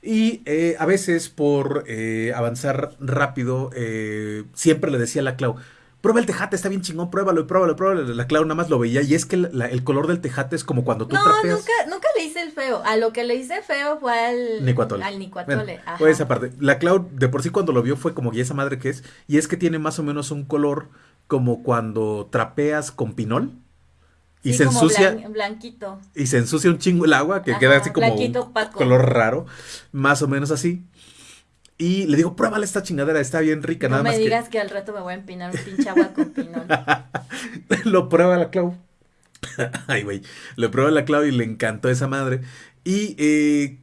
Y eh, a veces por eh, avanzar rápido, eh, siempre le decía a la Clau, prueba el tejate, está bien chingón, pruébalo, pruébalo, pruébalo. La Clau nada más lo veía y es que la- el color del tejate es como cuando tú No, trapeas. nunca, nunca le hice el feo. A lo que le hice feo fue al Nicuatole. Al nicuatole. Bueno, ajá. pues esa parte. La Clau de por sí cuando lo vio fue como, ¿y esa madre que es? Y es que tiene más o menos un color como cuando trapeas con pinol y Sí, se ensucia blan- blanquito. y se ensucia un chingo el agua que Ajá, queda así como blanquito un color raro, más o menos así. Y le digo, pruébale esta chingadera, está bien rica, No nada me más digas que... al rato me voy a empinar un pinche agua con pinol. lo prueba la Clau. Ay, güey. Lo prueba la Clau y le encantó esa madre. Y eh,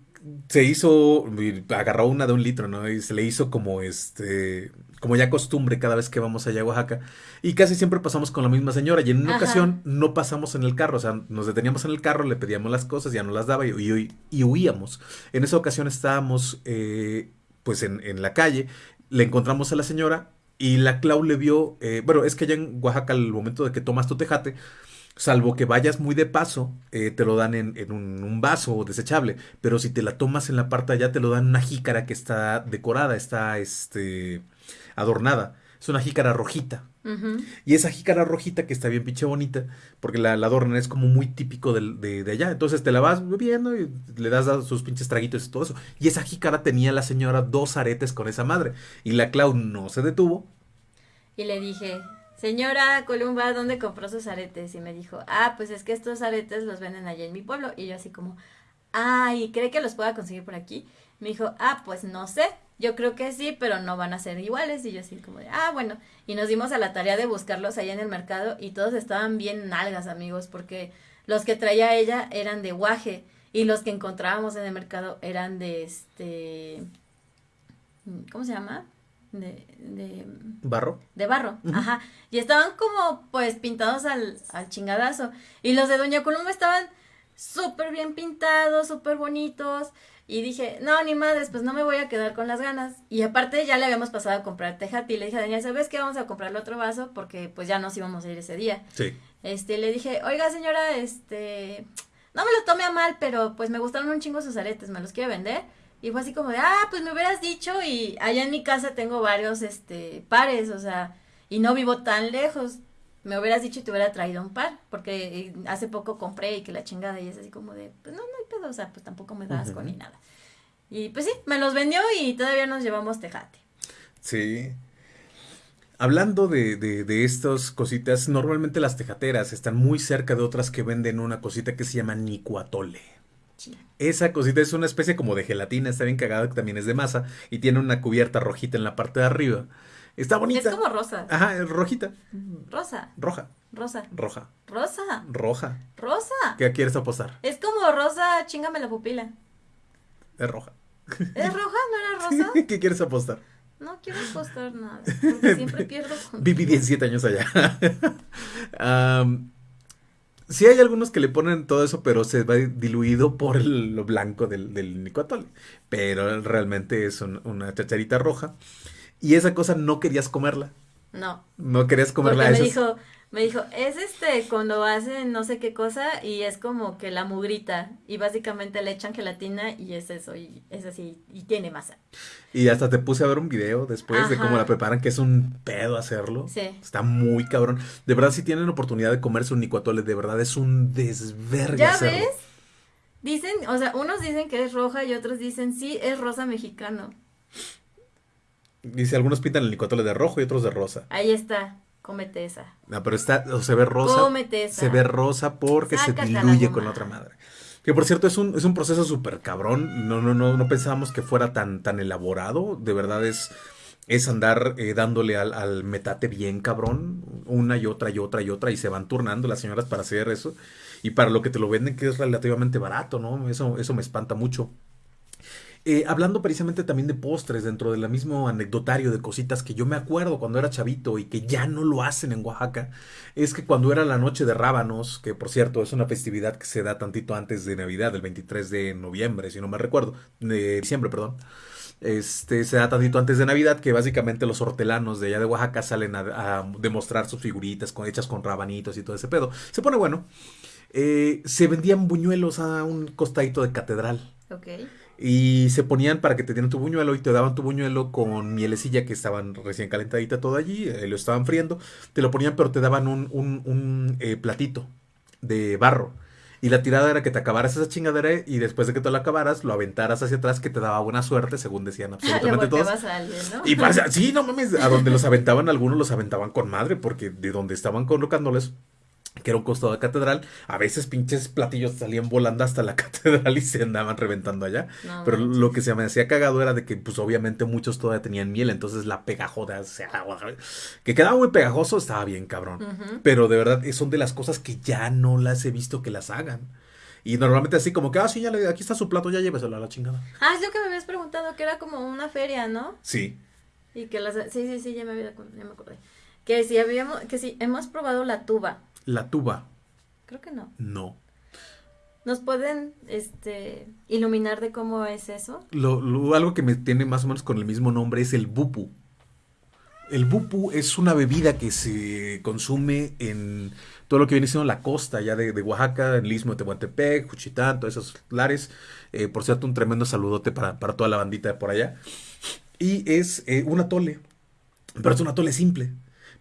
se hizo, agarró una de un litro, ¿no? Y se le hizo como este, como ya costumbre cada vez que vamos allá a Oaxaca. Y casi siempre pasamos con la misma señora. Y en una ocasión no pasamos en el carro, o sea, nos deteníamos en el carro, le pedíamos las cosas, ya no las daba y, y, huíamos. En esa ocasión estábamos, eh, pues, en, en, la calle, le encontramos a la señora y la Clau le vio, eh, bueno, es que allá en Oaxaca, al momento de que tomas tu tejate, salvo que vayas muy de paso, eh, te lo dan en, un, vaso desechable, pero si te la tomas en la parte allá, te lo dan en una jícara que está decorada, está este, adornada. Es una jícara rojita. Y esa jícara rojita que está bien pinche bonita, porque la, la adornan es como muy típico de, de, allá. Entonces te la vas bebiendo y le das sus pinches traguitos y todo eso. Y esa jícara tenía la señora dos aretes con esa madre. Y la Clau no se detuvo. Y le dije, señora Columba, ¿dónde compró sus aretes? Y me dijo, ah, pues es que estos aretes los venden allá en mi pueblo. Y yo así como, ah, ¿y cree que los pueda conseguir por aquí? Me dijo, ah, pues no sé, yo creo que sí, pero no van a ser iguales. Y yo así como de, ah, bueno. Y nos dimos a la tarea de buscarlos allá en el mercado y todos estaban bien nalgas, amigos, porque los que traía ella eran de guaje y los que encontrábamos en el mercado eran de este, ¿cómo se llama? de, de barro. De barro, ajá. Y estaban como pues pintados al, al chingadazo. Y los de Doña Columba estaban súper bien pintados, súper bonitos. Y dije, no, ni madres, pues no me voy a quedar con las ganas. Y aparte ya le habíamos pasado a comprar tejate y le dije a Daniel, ¿sabes qué? Vamos a comprarle otro vaso porque pues ya nos íbamos a ir ese día. Sí. Este, le dije, oiga señora, este, no me lo tome a mal, pero pues me gustaron un chingo sus aretes, ¿me los quiere vender? Y fue así como de, ah, pues me hubieras dicho y allá en mi casa tengo varios, este, pares, o sea, y no vivo tan lejos. Me hubieras dicho y te hubiera traído un par, porque eh, hace poco compré y que la chingada y es así como de, pues no, no hay pedo, o sea, pues tampoco me das con ni nada. Y pues sí, me los vendió y todavía nos llevamos tejate. Sí. Hablando de, de, de estas cositas, normalmente las tejateras están muy cerca de otras que venden una cosita que se llama nicuatole. Esa cosita es una especie como de gelatina, está bien cagada, que también es de masa y tiene una cubierta rojita en la parte de arriba. Está bonita. Es como rosa. Ajá, es rojita. Rosa. Roja. Rosa. Roja. Rosa. Roja. Rosa. ¿Qué quieres apostar? Es como rosa, chingame la pupila. Es roja. ¿Es roja? ¿No era rosa? ¿Qué quieres apostar? No quiero apostar nada, porque siempre pierdo Viví 17 años allá. Sí hay algunos que le ponen todo eso, pero se va diluido por lo blanco del, del Pero realmente es una chacharita roja. Y esa cosa no querías comerla. No. No querías comerla. Porque me dijo, me dijo, es este, cuando hacen no sé qué cosa y es como que la mugrita y básicamente le echan gelatina y es eso y es así y tiene masa. Y hasta te puse a ver un video después de cómo la preparan, que es un pedo hacerlo. Sí. Está muy cabrón. De verdad, si tienen oportunidad de comerse un nicuatole, de verdad es un desvergue ¿Ya ves? Dicen, o sea, unos dicen que es roja y otros dicen, sí, es rosa mexicano. Dice, algunos pintan el nicuatole de rojo y otros de rosa. Ahí está. Cómete esa. No, pero está, o se ve rosa. Cómete esa. Se ve rosa porque se diluye con otra madre. Que por cierto es un, es un proceso súper cabrón. No, no, no, no pensábamos que fuera tan, tan elaborado. De verdad es, es andar eh, dándole al, al, metate bien cabrón. Una y otra y otra y otra. Y se van turnando las señoras para hacer eso. Y para lo que te lo venden que es relativamente barato, ¿no? Eso, eso me espanta mucho. Eh, hablando precisamente también de postres, dentro del mismo anecdotario de cositas que yo me acuerdo cuando era chavito y que ya no lo hacen en Oaxaca, es que cuando era la noche de rábanos, que por cierto es una festividad que se da tantito antes de Navidad, el 23 de noviembre, si no me recuerdo, de diciembre, perdón. Este, se da tantito antes de Navidad que básicamente los hortelanos de allá de Oaxaca salen a, demostrar sus figuritas con, hechas con rabanitos y todo ese pedo. Se pone bueno. Eh, se vendían buñuelos a un costadito de catedral. Ok. Y se ponían para que te dieran tu buñuelo y te daban tu buñuelo con mielecilla que estaban recién calentadita todo allí, eh, lo estaban friendo. Te lo ponían, pero te daban un, un, un eh, platito de barro. Y la tirada era que te acabaras esa chingadera y después de que te lo acabaras, lo aventaras hacia atrás, que te daba buena suerte, según decían absolutamente todos. Y pasa, sí, no mames, a donde los aventaban, algunos los aventaban con madre, porque de donde estaban colocándoles, que era un costado de catedral, a veces pinches platillos salían volando hasta la catedral y se andaban reventando allá. Pero lo que se me hacía cagado era de que, pues obviamente muchos todavía tenían miel, entonces la pegajosa, o sea, que quedaba muy pegajoso, estaba bien cabrón. Pero de verdad son de las cosas que ya no las he visto que las hagan. Y normalmente así como que, ah, sí, ya le, aquí está su plato, ya lléveselo a la chingada. Ah, es lo que me habías preguntado, que era como una feria, ¿no? Sí. Y que las... Sí, sí, sí, ya me, había, ya me acordé. Que si habíamos, que si hemos probado la tuba. La tuba. Creo que no. No. ¿Nos pueden, este, iluminar de cómo es eso? Lo, lo- algo que me tiene más o menos con el mismo nombre es el bupu. El bupu es una bebida que se consume en todo lo que viene siendo la costa ya de, de Oaxaca, en el istmo de Tehuantepec, Juchitán, todos esos lares. Eh, por cierto, un tremendo saludote para, para toda la bandita de por allá. Y es eh, un atole, pero es un atole simple.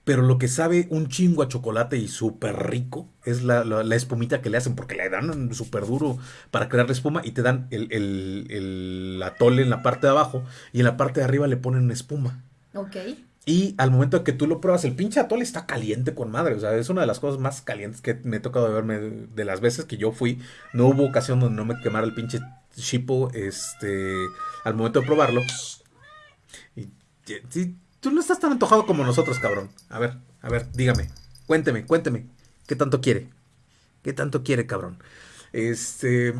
Pero lo que sabe un chingo a chocolate y súper rico es la, la- la espumita que le hacen, porque le dan súper duro para crear la espuma y te dan el, el- el atole en la parte de abajo y en la parte de arriba le ponen espuma. Ok. Y al momento que tú lo pruebas, el pinche atole está caliente con madre. O sea, es una de las cosas más calientes que me he tocado verme de, de las veces que yo fui. No hubo ocasión donde no me quemara el pinche chipo este, al momento de probarlo. Y y- tú no estás tan antojado como nosotros, cabrón. A ver, a ver, dígame. Cuénteme, cuénteme. ¿Qué tanto quiere? ¿Qué tanto quiere, cabrón? Este.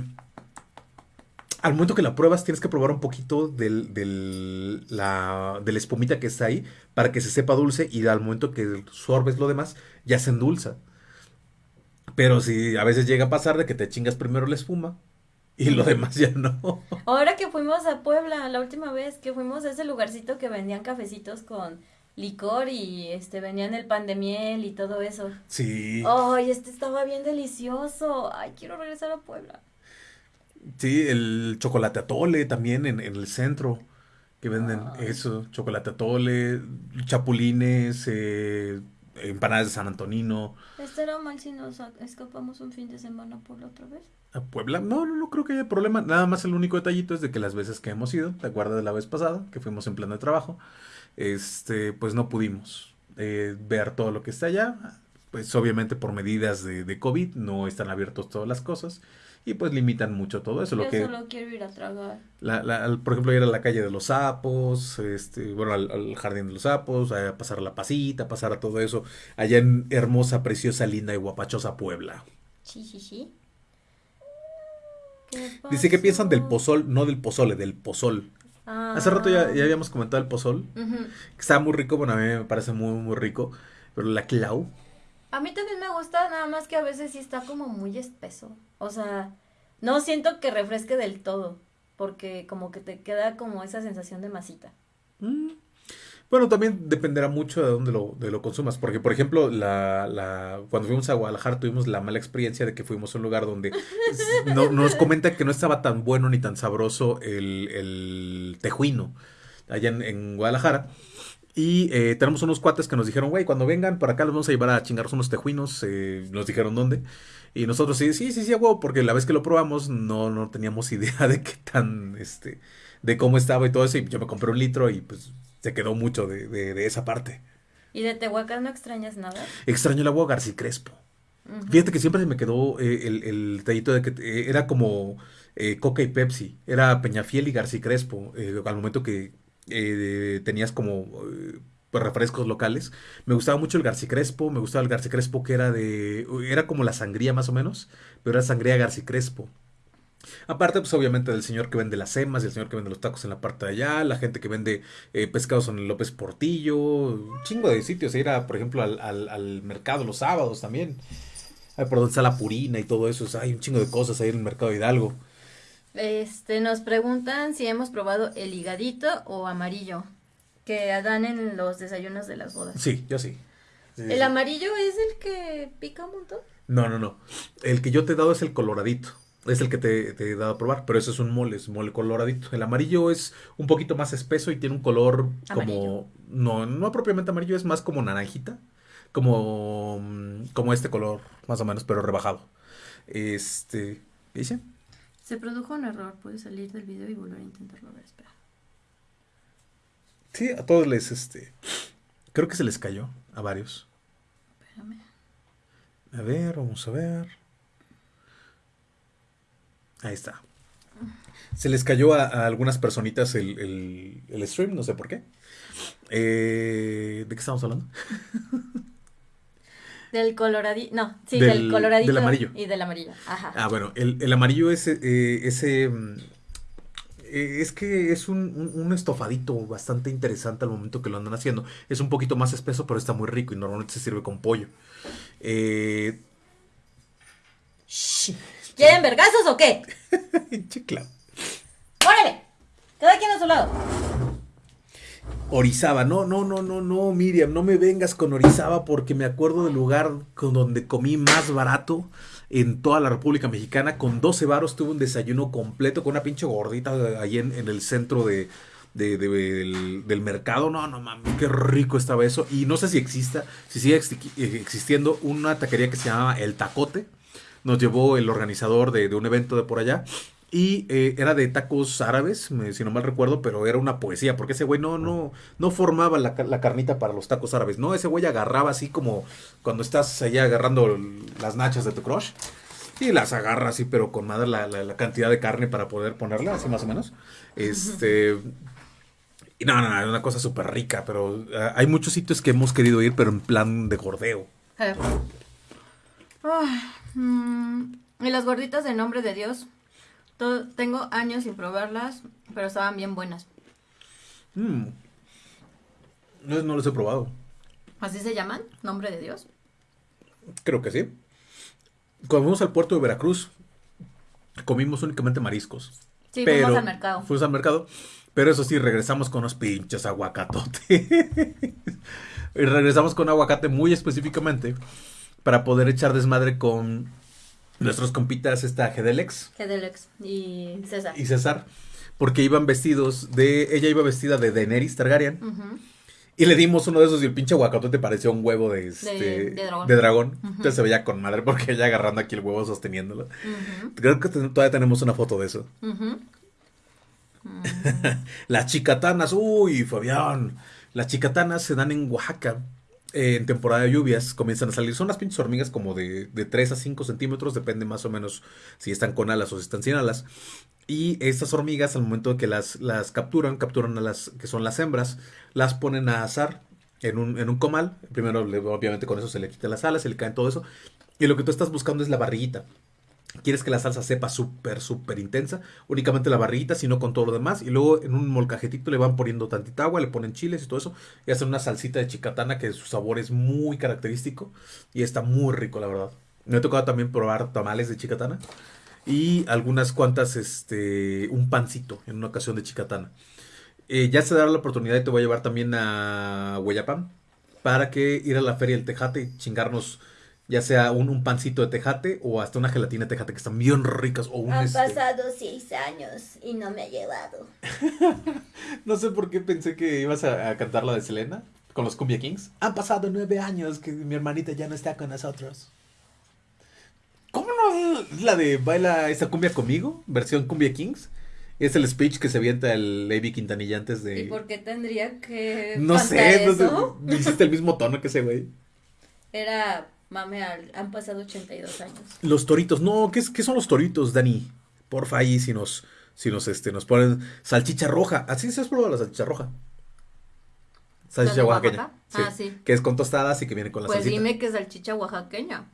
Al momento que la pruebas, tienes que probar un poquito del, del- la, de la espumita que está ahí para que se sepa dulce y al momento que sorbes lo demás, ya se endulza. Pero si a veces llega a pasar de que te chingas primero la espuma y lo demás ya no. Ahora que fuimos a Puebla, la última vez que fuimos a ese lugarcito que vendían cafecitos con licor y este vendían el pan de miel y todo eso. Sí, Ay, este estaba bien delicioso. Ay, quiero regresar a Puebla. sí, el chocolate atole también en, en el centro que venden eso, chocolate atole, chapulines, eh, empanadas de San Antonino. ¿Estará mal si nos escapamos un fin de semana a Puebla otra vez? ¿A Puebla? No, no, no creo que haya problema. Nada más el único detallito es de que las veces que hemos ido, ¿te acuerdas de la vez pasada? Que fuimos en plan de trabajo. Este, pues no pudimos eh, ver todo lo que está allá. Pues obviamente por medidas de, de COVID no están abiertos todas las cosas. Y pues limitan mucho todo eso. Lo Yo que, solo quiero ir a tragar. la, la- por ejemplo, ir a la calle de los sapos, este, bueno, al, al jardín de los sapos, a pasar a la pasita, pasar a todo eso. Allá en hermosa, preciosa, linda y guapachosa Puebla. Sí, sí, sí. ¿Qué Dice que piensan del pozol, no del pozole, del pozol. Ah. Hace rato ya, ya habíamos comentado el pozol, que está muy rico, bueno, a mí me parece muy, muy rico, pero la clau, A mí también me gusta, nada más que a veces sí está como muy espeso. O sea, no siento que refresque del todo, porque como que te queda como esa sensación de masita. mm, bueno, también dependerá mucho de dónde lo, de lo consumas, porque por ejemplo, la, la, cuando fuimos a Guadalajara tuvimos la mala experiencia de que fuimos a un lugar donde no, nos comenta que no estaba tan bueno ni tan sabroso el, el tejuino allá en, en Guadalajara. Y eh, tenemos unos cuates que nos dijeron, güey, cuando vengan para acá los vamos a llevar a chingarnos unos tejuinos. eh, nos dijeron dónde. Y nosotros sí, sí, sí, sí, huevo, porque la vez que lo probamos no, no teníamos idea de qué tan, este, de cómo estaba y todo eso. Y yo me compré un litro y pues se quedó mucho de, de, de esa parte. ¿Y de Tehuacán no extrañas nada? Extraño el agua García Crespo. Fíjate que siempre se me quedó eh, el, el detallito de que eh, era como eh, Coca y Pepsi. Era Peñafiel y García Crespo. al momento que eh, tenías como pues, refrescos locales. Me gustaba mucho el García Crespo. Me gustaba el García Crespo que era de... Era como la sangría más o menos. Pero era sangría García Crespo. Aparte, pues obviamente del señor que vende las semas, el señor que vende los tacos en la parte de allá, la gente que vende eh, pescados en el López Portillo, un chingo de sitios. Ir a, por ejemplo, al, al- al mercado los sábados también. Ay, por donde está la purina y todo eso. o sea, hay un chingo de cosas ahí en el mercado de Hidalgo. Este, nos preguntan si hemos probado el higadito o amarillo, que dan en los desayunos de las bodas. Sí, yo sí. Sí, sí, ¿El sí. amarillo es el que pica un montón? No, no, no. El que yo te he dado es el coloradito. Es el que te, te he dado a probar, pero eso es un mole, es mole coloradito. El amarillo es un poquito más espeso y tiene un color como... No, no propiamente amarillo, es más como naranjita. Como, mm, como este color, más o menos, pero rebajado. Este... ¿Qué dice? Se produjo un error, puedes salir del video y volver a intentarlo. A ver, espera. Sí, a todos les, este... Creo que se les cayó, a varios. Espérame. A ver, vamos a ver. Ahí está. Se les cayó a, a algunas personitas el, el- el stream, no sé por qué. Eh, ¿de qué estamos hablando? Del coloradito, no, sí, del, Del- coloradito. del amarillo. Y del amarillo, ajá. Ah, bueno, el, el amarillo es eh, ese... eh, es que es un, un- un estofadito bastante interesante al momento que lo andan haciendo. Es un poquito más espeso, pero está muy rico y normalmente se sirve con pollo. Eh, ¿Quieren vergazos o qué? chicla. ¡Órale! Cada quien a su lado. Orizaba, no, no, no, no, no, Miriam, no me vengas con Orizaba porque me acuerdo del lugar con donde comí más barato en toda la República Mexicana. Con 12 varos tuve un desayuno completo con una pinche gordita ahí en, en el centro de, de- de- del, del mercado. No, no mames, qué rico estaba eso. Y no sé si exista, si sigue exi- existiendo una taquería que se llamaba El Tacote. Nos llevó el organizador de, de un evento de por allá. Y eh, era de tacos árabes, me- si no mal recuerdo, pero era una poesía, porque ese güey no, no, no formaba la, ca- la carnita para los tacos árabes, no, ese güey agarraba así como cuando estás allá agarrando las nachas de tu crush, y las agarra así, pero con madre la, la- la cantidad de carne para poder ponerla, así más o menos. Este. Y no, no, no, es una cosa súper rica, pero ah, hay muchos sitios que hemos querido ir, pero en plan de gordeo. Eh. Ay, mm, y las gorditas de nombre de Dios. Tengo años sin probarlas, pero estaban bien buenas. Mm. No, no los he probado. ¿Así se llaman? ¿Nombre de Dios? Creo que sí. Cuando fuimos al puerto de Veracruz, comimos únicamente mariscos. Sí, pero fuimos al mercado. Fuimos al mercado. Pero eso sí, regresamos con unos pinches aguacatotes. y regresamos con aguacate muy específicamente para poder echar desmadre con nuestros compitas, esta Gedelex Gedelex y César. y César. Porque iban vestidos de. Ella iba vestida de Daenerys Targaryen. Y le dimos uno de esos y el pinche aguacatote parecía un huevo de, este, De- de dragón. de dragón. Entonces se veía con madre porque ella agarrando aquí el huevo sosteniéndolo. Creo que todavía tenemos una foto de eso. ujú. Las chicatanas, uy, Fabián. Las chicatanas se dan en Oaxaca. En temporada de lluvias comienzan a salir. Son las pinches hormigas como de, de 3 a 5 centímetros. Depende más o menos si están con alas o si están sin alas. Y estas hormigas, al momento de que las, las capturan, capturan a las que son las hembras, las ponen a asar en un, en un comal. Primero, obviamente, con eso se le quita las alas, se le caen todo eso. Y lo que tú estás buscando es la barriguita. Quieres que la salsa sepa súper, súper intensa. Únicamente la barriguita, sino con todo lo demás. Y luego en un molcajetito le van poniendo tantita agua, le ponen chiles y todo eso. Y hacen una salsita de chicatana que su sabor es muy característico. Y está muy rico, la verdad. Me ha tocado también probar tamales de chicatana. Y algunas cuantas, este, un pancito en una ocasión de chicatana. Eh, ya se dará la oportunidad y te voy a llevar también a Hueyapam para que ir a la feria del Tejate y chingarnos ya sea un, un pancito de tejate o hasta una gelatina de tejate que están bien ricas o un Han este, pasado seis años y no me ha llevado. no sé por qué pensé que ibas a, a cantar la de Selena con los Cumbia Kings. Han pasado nueve años que mi hermanita ya no está con nosotros. ¿Cómo no es la de baila esa cumbia conmigo? Versión Cumbia Kings. Es el speech que se avienta el Avi Quintanilla antes de. ¿Y por qué tendría que No sé, no sé, hiciste el mismo tono que ese güey. Era, mame, al- han pasado 82 años. Los toritos, no, ¿qué, qué son los toritos, Dani? Porfa, ahí si nos, si nos, este, nos ponen salchicha roja. ¿Así se has probado la salchicha roja? Salchicha oaxaqueña. Ah, sí. Que es con tostadas y que viene con la Pues salsita. dime que es salchicha oaxaqueña.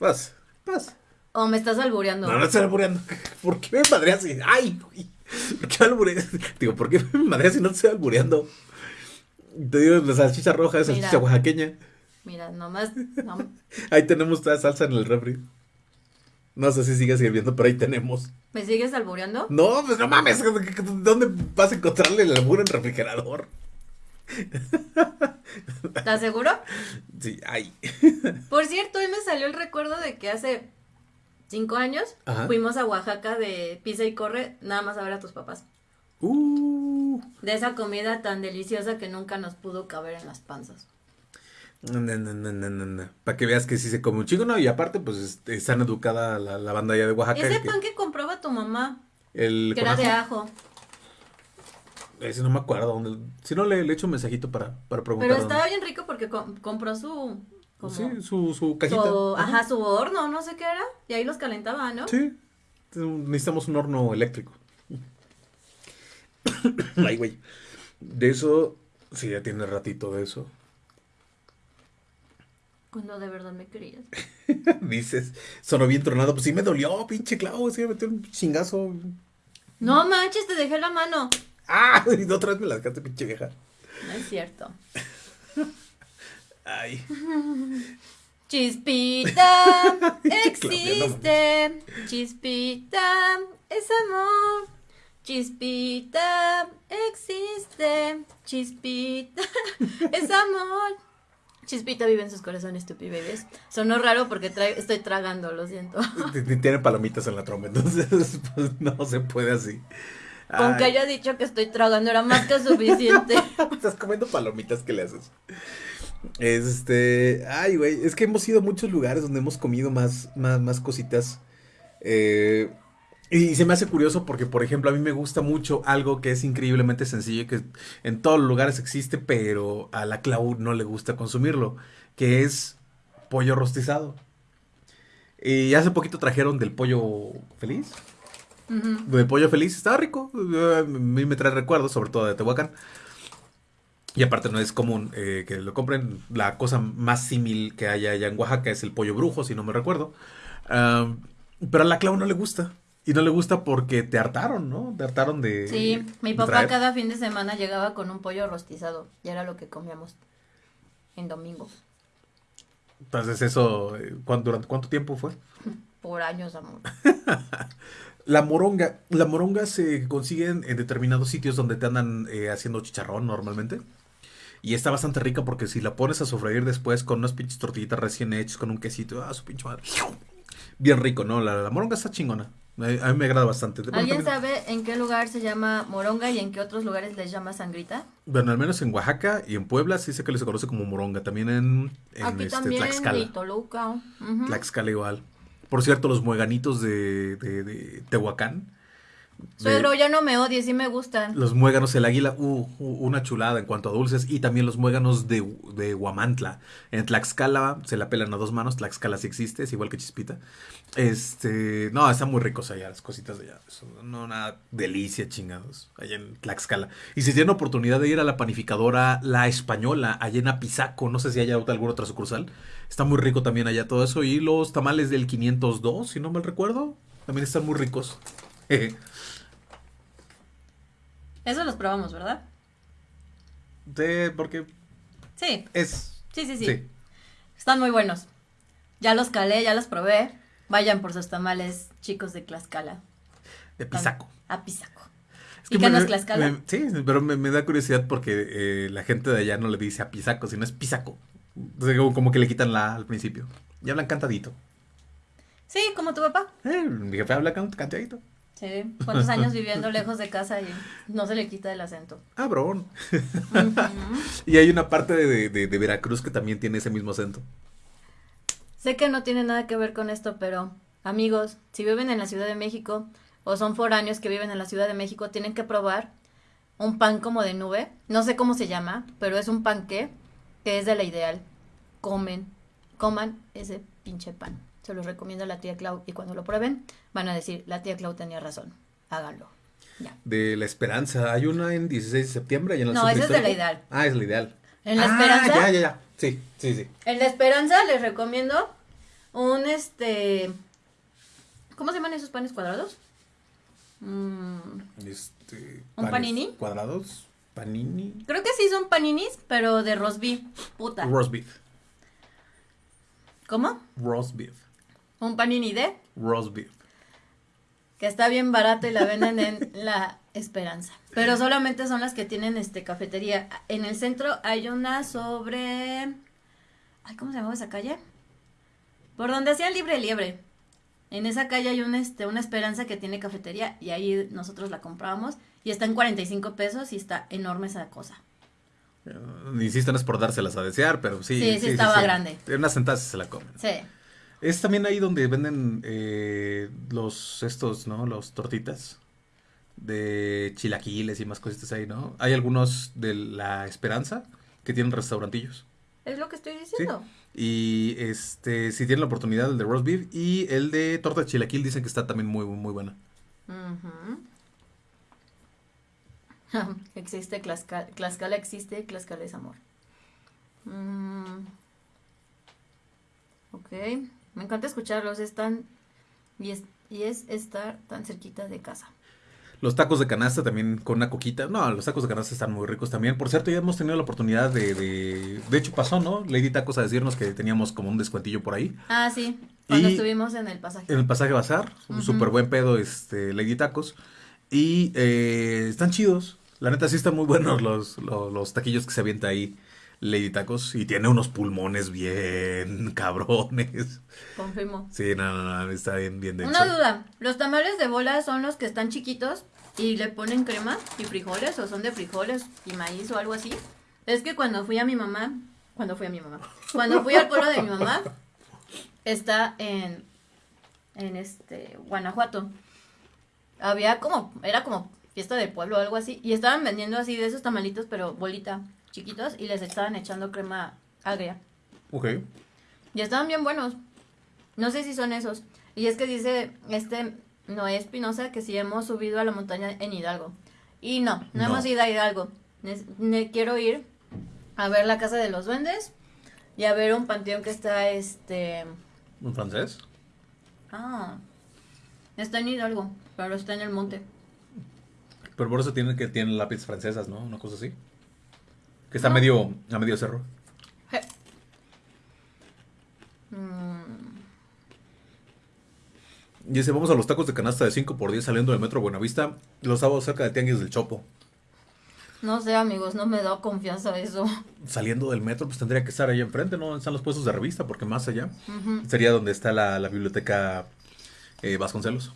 Vas, vas. O me estás albureando. No, no estoy albureando. ¿Por qué me madreas? ¡Ay, güey! ¿Por qué me albureas? Digo, ¿por qué me madreas si no te estoy albureando? Te digo, la salchicha roja es salchicha oaxaqueña. Mira, nomás. no- Ahí tenemos toda salsa en el refri. No sé si sigue sirviendo, pero ahí tenemos. ¿Me sigues albureando? No, pues no mames. ¿Dónde vas a encontrarle el albur en refrigerador? ¿Estás seguro? Sí, ay. Por cierto, hoy me salió el recuerdo de que hace cinco años Ajá. fuimos a Oaxaca de pisa y corre, nada más a ver a tus papás. Uh. De esa comida tan deliciosa que nunca nos pudo caber en las panzas. No, no, no, no, no, no. Para que veas que sí se come un chingo, ¿no? Y aparte, pues este, están educada la, la banda allá de Oaxaca. Ese pan que compraba tu mamá, el que era de ajo. Ese no me acuerdo dónde. Si no, le, le echo un mensajito para, para preguntar. Pero dónde. estaba bien rico porque com- compró su... como- Sí, su, su cajita. su- ajá, su horno, no sé qué era. Y ahí los calentaba, ¿no? Sí. Necesitamos un horno eléctrico. Ay, güey. De eso, sí, ya tiene ratito de eso. Cuando de verdad me querías. Dices, sonó bien tronado. Pues sí me dolió, pinche clavo. Sí me metió un chingazo. No manches, te dejé la mano. ¡Ah! Y otra vez me la dejaste, pinche vieja. No es cierto. Ay. Chispita, existe. Chispita, es amor. Chispita, existe. Chispita, es amor. Chispita vive en sus corazones, stupid babies. Sonó raro porque tra- estoy tragando, lo siento. Tiene palomitas en la trompa, entonces pues, no se puede así. Con que haya dicho que estoy tragando era más que suficiente. Estás comiendo palomitas, ¿qué le haces? Este, ay, güey, es que hemos ido a muchos lugares donde hemos comido más, más, más cositas. Eh, y se me hace curioso porque, por ejemplo, a mí me gusta mucho algo que es increíblemente sencillo y que en todos los lugares existe, pero a la Clau no le gusta consumirlo, que es pollo rostizado. Y hace poquito trajeron del pollo feliz. Ujú. De pollo feliz, estaba rico. A mí me trae recuerdos, sobre todo de Tehuacán. Y aparte no es común eh, que lo compren. La cosa más símil que hay allá en Oaxaca es el pollo brujo, si no me recuerdo. Am, pero a la Clau no le gusta. Y no le gusta porque te hartaron, ¿no? Te hartaron de... Sí, mi papá traer. cada fin de semana llegaba con un pollo rostizado. Y era lo que comíamos en domingo. Entonces eso, eh, ¿cuán- ¿durante cuánto tiempo fue? Por años, amor. La moronga. La moronga se consigue en, en determinados sitios donde te andan eh, haciendo chicharrón normalmente. Y está bastante rica porque si la pones a sofreír después con unas pinches tortillitas recién hechas, con un quesito, ah, su pinche madre. Bien rico, ¿no? La, la moronga está chingona. A, mí me agrada bastante. ¿Alguien sabe en qué lugar se llama moronga y en qué otros lugares les llama sangrita? Bueno, al menos en Oaxaca y en Puebla sí sé que les conoce como moronga. También en, en Aquí este, también, Tlaxcala. y Toluca. Tlaxcala igual. Por cierto, los mueganitos de, de, de Tehuacán. Suegro, ya no me odies, sí me gustan. Los muéganos, el águila, uh, uh, una chulada en cuanto a dulces. Y también los muéganos de, de Huamantla. En Tlaxcala se la pelan a dos manos. Tlaxcala sí existe, es igual que Chispita. Este, no, están muy ricos allá, las cositas de allá. No, una delicia, chingados, allá en Tlaxcala. Y si tienen oportunidad de ir a la panificadora La Española, allá en Apizaco, no sé si haya alguna otra sucursal. Está muy rico también allá todo eso. Y los tamales del 502, si no mal recuerdo, también están muy ricos. Eso los probamos, ¿verdad? Sí, porque Sí, es... sí, sí, sí. Sí. Están muy buenos. Ya los calé, ya los probé. Vayan por sus tamales, chicos de Tlaxcala. De Pisaco. A Pisaco. Es ¿Y me- qué no es me- Tlaxcala? me- sí, pero me, me da curiosidad porque eh, la gente de allá no le dice a Pisaco, sino es Pisaco. Entonces, como, como que le quitan la al principio. Y hablan cantadito. Sí, como tu papá. Eh, mi jefe habla can- cantadito. Sí, cuántos años viviendo lejos de casa y no se le quita el acento. Cabrón. Ujú. Y hay una parte de, de- de Veracruz que también tiene ese mismo acento. Sé que no tiene nada que ver con esto, pero amigos, si viven en la Ciudad de México o son foráneos que viven en la Ciudad de México, tienen que probar un pan como de nube. No sé cómo se llama, pero es un panqué que es de la ideal. Comen, coman ese pinche pan. Se los recomiendo a la tía Clau y cuando lo prueben van a decir, la tía Clau tenía razón. Háganlo. Ya. De La Esperanza. Hay una en 16 de septiembre. allá en el No, ese es de la ideal. Ah, es la ideal. En la Ah, esperanza. Ya, ya, ya. Sí, sí, sí. En la esperanza les recomiendo un este. ¿Cómo se llaman esos panes cuadrados? Mm, Este, ¿Un panes panini? Cuadrados. Panini. creo que sí son paninis, pero de roast beef. Puta. Roast beef. ¿Cómo? Roast beef. Un panini de. Roast beef. Que está bien barato y la venden en la esperanza. Pero solamente son las que tienen este cafetería. En el centro hay una sobre. Ay, ¿cómo se llamaba esa calle? Por donde hacían libre liebre. En esa calle hay una, este, una esperanza que tiene cafetería y ahí nosotros la comprábamos y está en 45 pesos y está enorme esa cosa. Eh, Insisto, no es por dárselas a desear, pero sí. Sí, sí estaba grande. En unas sentadas se la comen. Sí. Es también ahí donde venden eh, los, estos, ¿no? Los tortitas de chilaquiles y más cositas ahí, ¿no? Hay algunos de La Esperanza que tienen restaurantillos. Es lo que estoy Sí. diciendo. Y este, si tienen la oportunidad, el de roast beef y el de torta de chilaquil dicen que está también muy, muy buena. Existe Tlaxcala, Tlaxcala existe, Tlaxcala es amor. Mm, Ok. Me encanta escucharlos. Están. Y es, y es estar tan cerquita de casa. Los tacos de canasta también con una coquita. No, los tacos de canasta están muy ricos también. Por cierto, ya hemos tenido la oportunidad de... De, de hecho, pasó, ¿no? Lady Tacos a decirnos que teníamos como un descuentillo por ahí. Ah, sí. Cuando Y- estuvimos en el pasaje. En el pasaje Bazar. Un Ujú. súper buen pedo, este, Lady Tacos. Y eh, están chidos. La neta sí están muy buenos los, los, los taquillos que se avienta ahí Lady Tacos. Y tiene unos pulmones bien cabrones. Confirmo. Sí, no, no, no, está bien, bien denso. Una duda. ¿Los tamales de bola son los que están chiquitos y le ponen crema y frijoles o son de frijoles y maíz o algo así? Es que cuando fui a mi mamá, cuando fui a mi mamá, cuando fui al pueblo de mi mamá, está en, en este, Guanajuato. Había como, era como fiesta del pueblo o algo así, y estaban vendiendo así de esos tamalitos, pero bolita, chiquitos, y les estaban echando crema agria. Ok. Y estaban bien buenos. No sé si son esos. Y es que dice este Noé Espinosa que si hemos subido a la montaña en Hidalgo. Y no, no, No. hemos ido a Hidalgo. Ne- ne- quiero ir a ver la casa de los duendes y a ver un panteón que está este ¿Un francés? ah está en Hidalgo, pero está en el monte. Pero por eso tienen que tienen lápiz francesas, ¿no? Una cosa así. Que está No. medio, a medio cerro. Je. Mm, Y dice, vamos a los tacos de canasta de 5 por 10 saliendo del metro Buenavista. Los sábados cerca de Tianguis del Chopo. no sé, amigos, no me da confianza eso. Saliendo del metro, pues tendría que estar ahí enfrente, ¿no? Están los puestos de revista, porque más allá sería donde está la, la biblioteca eh, Vasconcelos.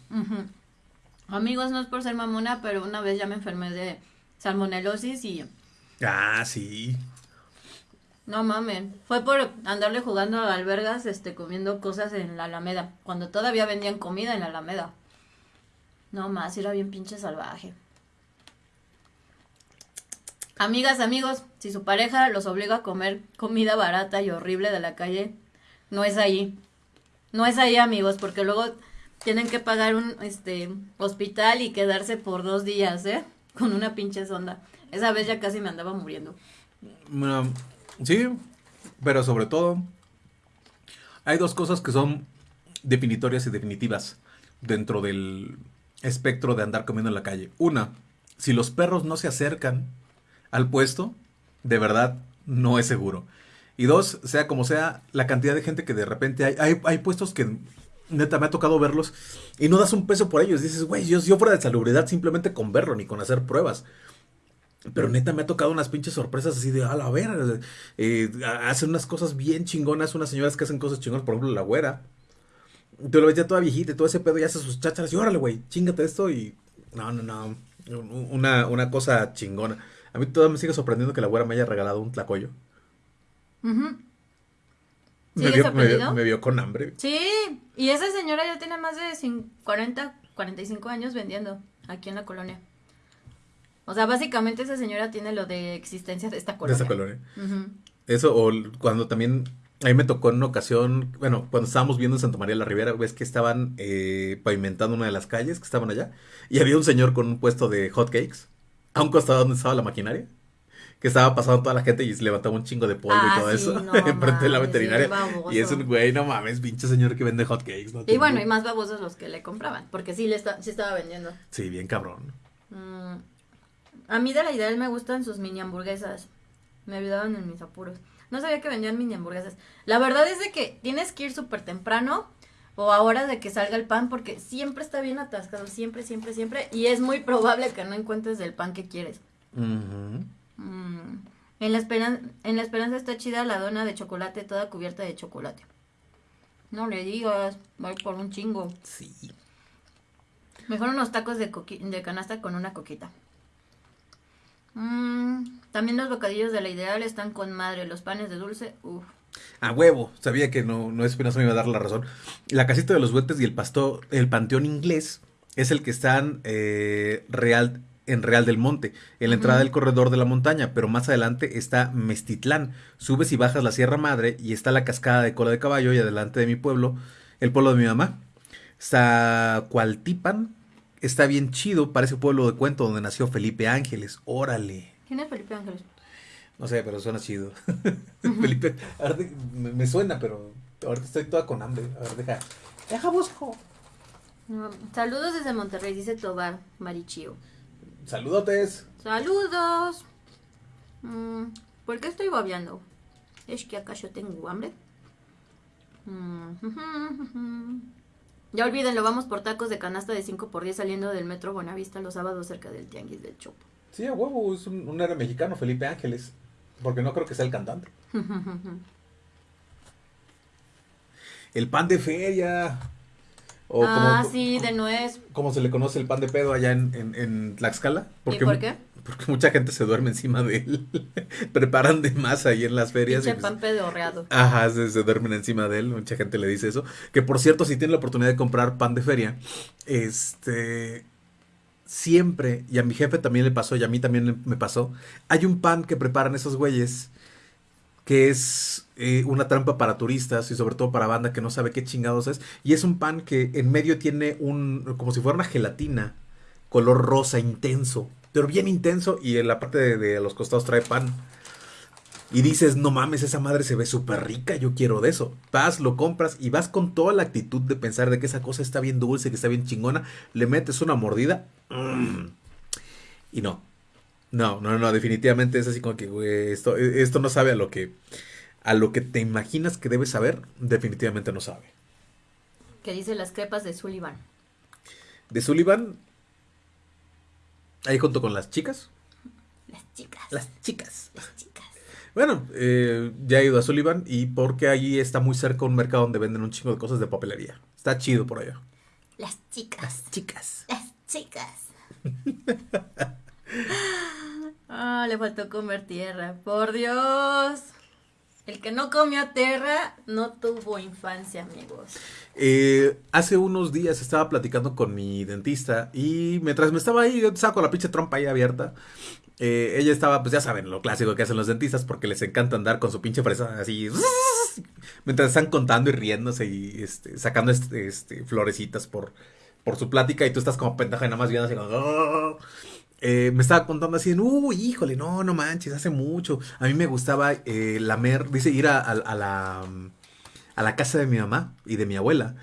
Amigos, no es por ser mamona, pero una vez ya me enfermé de salmonelosis y Ah, sí. no mamen. Fue por andarle jugando a albergas, este, comiendo cosas en la Alameda, cuando todavía vendían comida en la Alameda. No más, era bien pinche salvaje. Amigas, amigos, si su pareja los obliga a comer comida barata y horrible de la calle, no es ahí. No es ahí, amigos, porque luego tienen que pagar un este hospital y quedarse por dos días, ¿eh? Con una pinche sonda. Esa vez ya casi me andaba muriendo. Sí, pero sobre todo, hay dos cosas que son definitorias y definitivas dentro del espectro de andar comiendo en la calle. Una, si los perros no se acercan al puesto, de verdad no es seguro. Y dos, sea como sea, la cantidad de gente que de repente hay, hay, hay puestos que neta me ha tocado verlos y no das un peso por ellos. Dices, güey, yo fuera de salubridad simplemente con verlo ni con hacer pruebas. Pero neta me ha tocado unas pinches sorpresas así de, a la ver, eh, hacen unas cosas bien chingonas, unas señoras que hacen cosas chingonas, por ejemplo la güera. Tú lo ves ya toda viejita y todo ese pedo y hace sus chácharas y órale, güey, chingate esto y... No, no, no, una, una cosa chingona. A mí todavía me sigue sorprendiendo que la güera me haya regalado un tlacoyo. Ujú. Me ¿Sigues vio, me, vio con hambre. Sí, y esa señora ya tiene más de cin- 40, 45 años vendiendo aquí en la colonia. O sea, básicamente esa señora tiene lo de existencia de esta De colonia. esa colonia. Ujú. Eso, o cuando también, a mí me tocó en una ocasión, bueno, cuando estábamos viendo en Santa María la Ribera, ves que estaban eh, pavimentando una de las calles que estaban allá, y había un señor con un puesto de hot cakes, a un costado donde estaba la maquinaria, que estaba pasando toda la gente y se levantaba un chingo de polvo Ah, y todo sí, eso, no enfrente de la veterinaria. y es un güey, no mames, pinche señor que vende hot cakes. ¿no? Y bueno, y más babosos los que le compraban, porque sí le está, sí estaba vendiendo. Sí, bien cabrón. Mm, A mí de la Ideal me gustan sus mini hamburguesas. Me ayudaban en mis apuros. No sabía que vendían mini hamburguesas. La verdad es de que tienes que ir súper temprano o a horas de que salga el pan porque siempre está bien atascado, siempre, siempre, siempre. Y es muy probable que no encuentres el pan que quieres. Mm, En, la esperan- en la esperanza está chida la dona de chocolate toda cubierta de chocolate. No le digas, voy por un chingo. Sí. Mejor unos tacos de, coqui- de canasta con una coquita. Mm, también los bocadillos de la ideal están con madre. Los panes de dulce, uff. A huevo, sabía que no, no Espinosa me iba a dar la razón. La casita de los duendes y el pastor, el panteón inglés, es el que están eh, real, en Real del Monte, en la entrada del corredor de la montaña, pero más adelante está Mestitlán. Subes y bajas la Sierra Madre y está la cascada de cola de caballo y adelante de mi pueblo, el pueblo de mi mamá. Está Cualtipan, está bien chido, parece pueblo de cuento donde nació Felipe Ángeles. Órale. ¿Quién es Felipe Ángeles? No sé, pero suena chido. Felipe, ahora te- me, me suena, pero Ahorita estoy toda con hambre. A ver, deja. Deja busco. No, Saludos desde Monterrey, dice Tobar Marichio. Saludotes. Saludos. Mm, ¿Por qué estoy babeando? ¿Es que acaso tengo hambre? Mm, Ya olvídenlo, vamos por tacos de canasta de 5 por 10 saliendo del metro Buenavista los sábados cerca del Tianguis del Chopo. Sí, a huevo, es un, un héroe mexicano, Felipe Ángeles. Porque no creo que sea el cantante. El pan de feria. O ah, como, sí, de nuez. como se le conoce el pan de pedo allá en, en, en Tlaxcala. ¿Y por qué? Porque mucha gente se duerme encima de él. Preparan de más ahí en las ferias. Pinche pues- pan pedorreado. Ajá, se, se duermen encima de él. Mucha gente le dice eso. Que por cierto, si tienen la oportunidad de comprar pan de feria, este. Siempre, y a mi jefe también le pasó, y a mí también me pasó. Hay un pan que preparan esos güeyes que es eh, una trampa para turistas y sobre todo para banda que no sabe qué chingados es. Y es un pan que en medio tiene un, como si fuera una gelatina, color rosa intenso, pero bien intenso y en la parte de, los costados trae pan. Y dices, no mames, esa madre se ve súper rica, yo quiero de eso. Vas, lo compras y vas con toda la actitud de pensar de que esa cosa está bien dulce, que está bien chingona. Le metes una mordida. mm, y no. No, no, no, definitivamente es así como que, güey, esto, esto no sabe a lo que, a lo que te imaginas que debe saber, definitivamente no sabe. Que dice las crepas de Sullivan. De Sullivan, ahí junto con las chicas, Las chicas. las chicas. Las chicas. Bueno, eh, ya he ido a Sullivan y porque allí está muy cerca un mercado donde venden un chingo de cosas de papelería. Está chido por allá. Las chicas. Las chicas. Las chicas. Ah, le faltó comer tierra. Por Dios. El que no comió tierra no tuvo infancia, amigos. Eh, hace unos días estaba platicando con mi dentista y mientras me estaba ahí, yo saco la pinche trompa ahí abierta. eh, ella estaba, pues ya saben, lo clásico que hacen los dentistas porque les encanta andar con su pinche fresa así. Mientras están contando y riéndose y este, sacando este, este, florecitas por, por su plática y tú estás como pendeja y nada más viendo así como... Eh, me estaba contando así, uy, híjole, no, no manches, hace mucho. A mí me gustaba eh, lamer, dice, ir a, a- la, mm, a la casa de mi mamá y de mi abuela.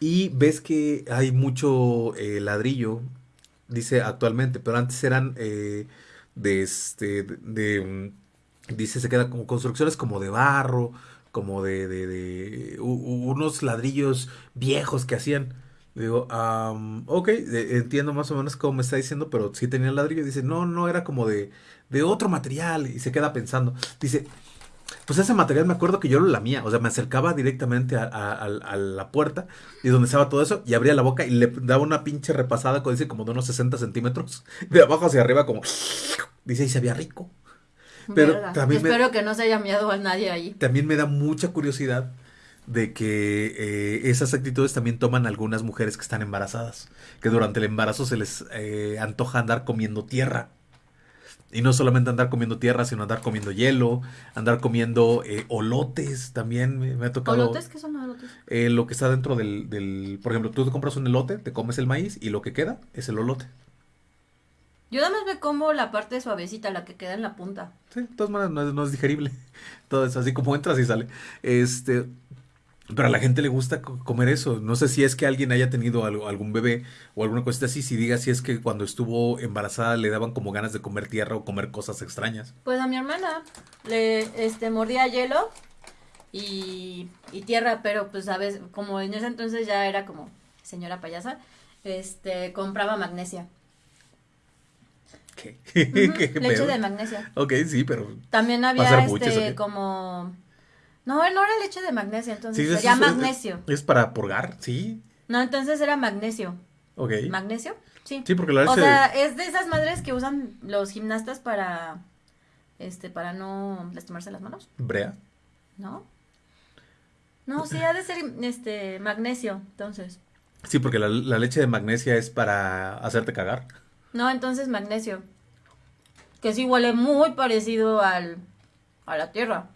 Y ves que hay mucho eh, ladrillo, dice actualmente, pero antes eran eh, de este, de, mm, dice, se queda como construcciones como de barro, como de, de, de unos ladrillos viejos que hacían. Digo, am, ok, entiendo más o menos cómo me está diciendo, pero sí tenía ladrillo. Dice, no, no, era como de, de otro material. Y se queda pensando. Dice, pues ese material me acuerdo que yo lo lamía. O sea, me acercaba directamente a, a- a- a la puerta y donde estaba todo eso y abría la boca y le daba una pinche repasada, como dice, como de unos 60 centímetros. De abajo hacia arriba, como... Dice, y sabía rico. Pero Verga. también me- Espero que no se haya miado a nadie ahí. También me da mucha curiosidad de que eh, esas actitudes también toman algunas mujeres que están embarazadas, que durante el embarazo se les eh, antoja andar comiendo tierra. Y no solamente andar comiendo tierra, sino andar comiendo hielo, andar comiendo eh, olotes también. Me, me ha tocado ¿Olotes? ¿Qué son olotes? eh, lo que está dentro del, del... Por ejemplo, tú te compras un elote, te comes el maíz y lo que queda es el olote. Yo nada más me como la parte suavecita, la que queda en la punta. Sí, de todas maneras no es, no es digerible. Así como entras y sale. Este, pero a la gente le gusta co- comer eso. No sé si es que alguien haya tenido algo- algún bebé o alguna cosita así. Si diga si es que cuando estuvo embarazada le daban como ganas de comer tierra o comer cosas extrañas. Pues a mi hermana le este mordía hielo y, y tierra, pero pues sabes, como en ese entonces ya era como señora payasa, este compraba magnesia. ¿Qué? ¿Qué leche pedo? de magnesia. Ok, sí, pero... También ¿Va a había este buches como no, no era leche de magnesia, entonces Sí, sería es- magnesio. Es para purgar, sí. No, entonces era magnesio. Ok. ¿Magnesio? Sí. Sí, porque la O leche... sea, es de esas madres que usan los gimnastas para este para no lastimarse las manos, Brea. ¿no? No, sí ha de ser este magnesio, entonces. Sí, porque la, la leche de magnesia es para hacerte cagar. No, entonces magnesio. Que sí huele muy parecido al a la tierra.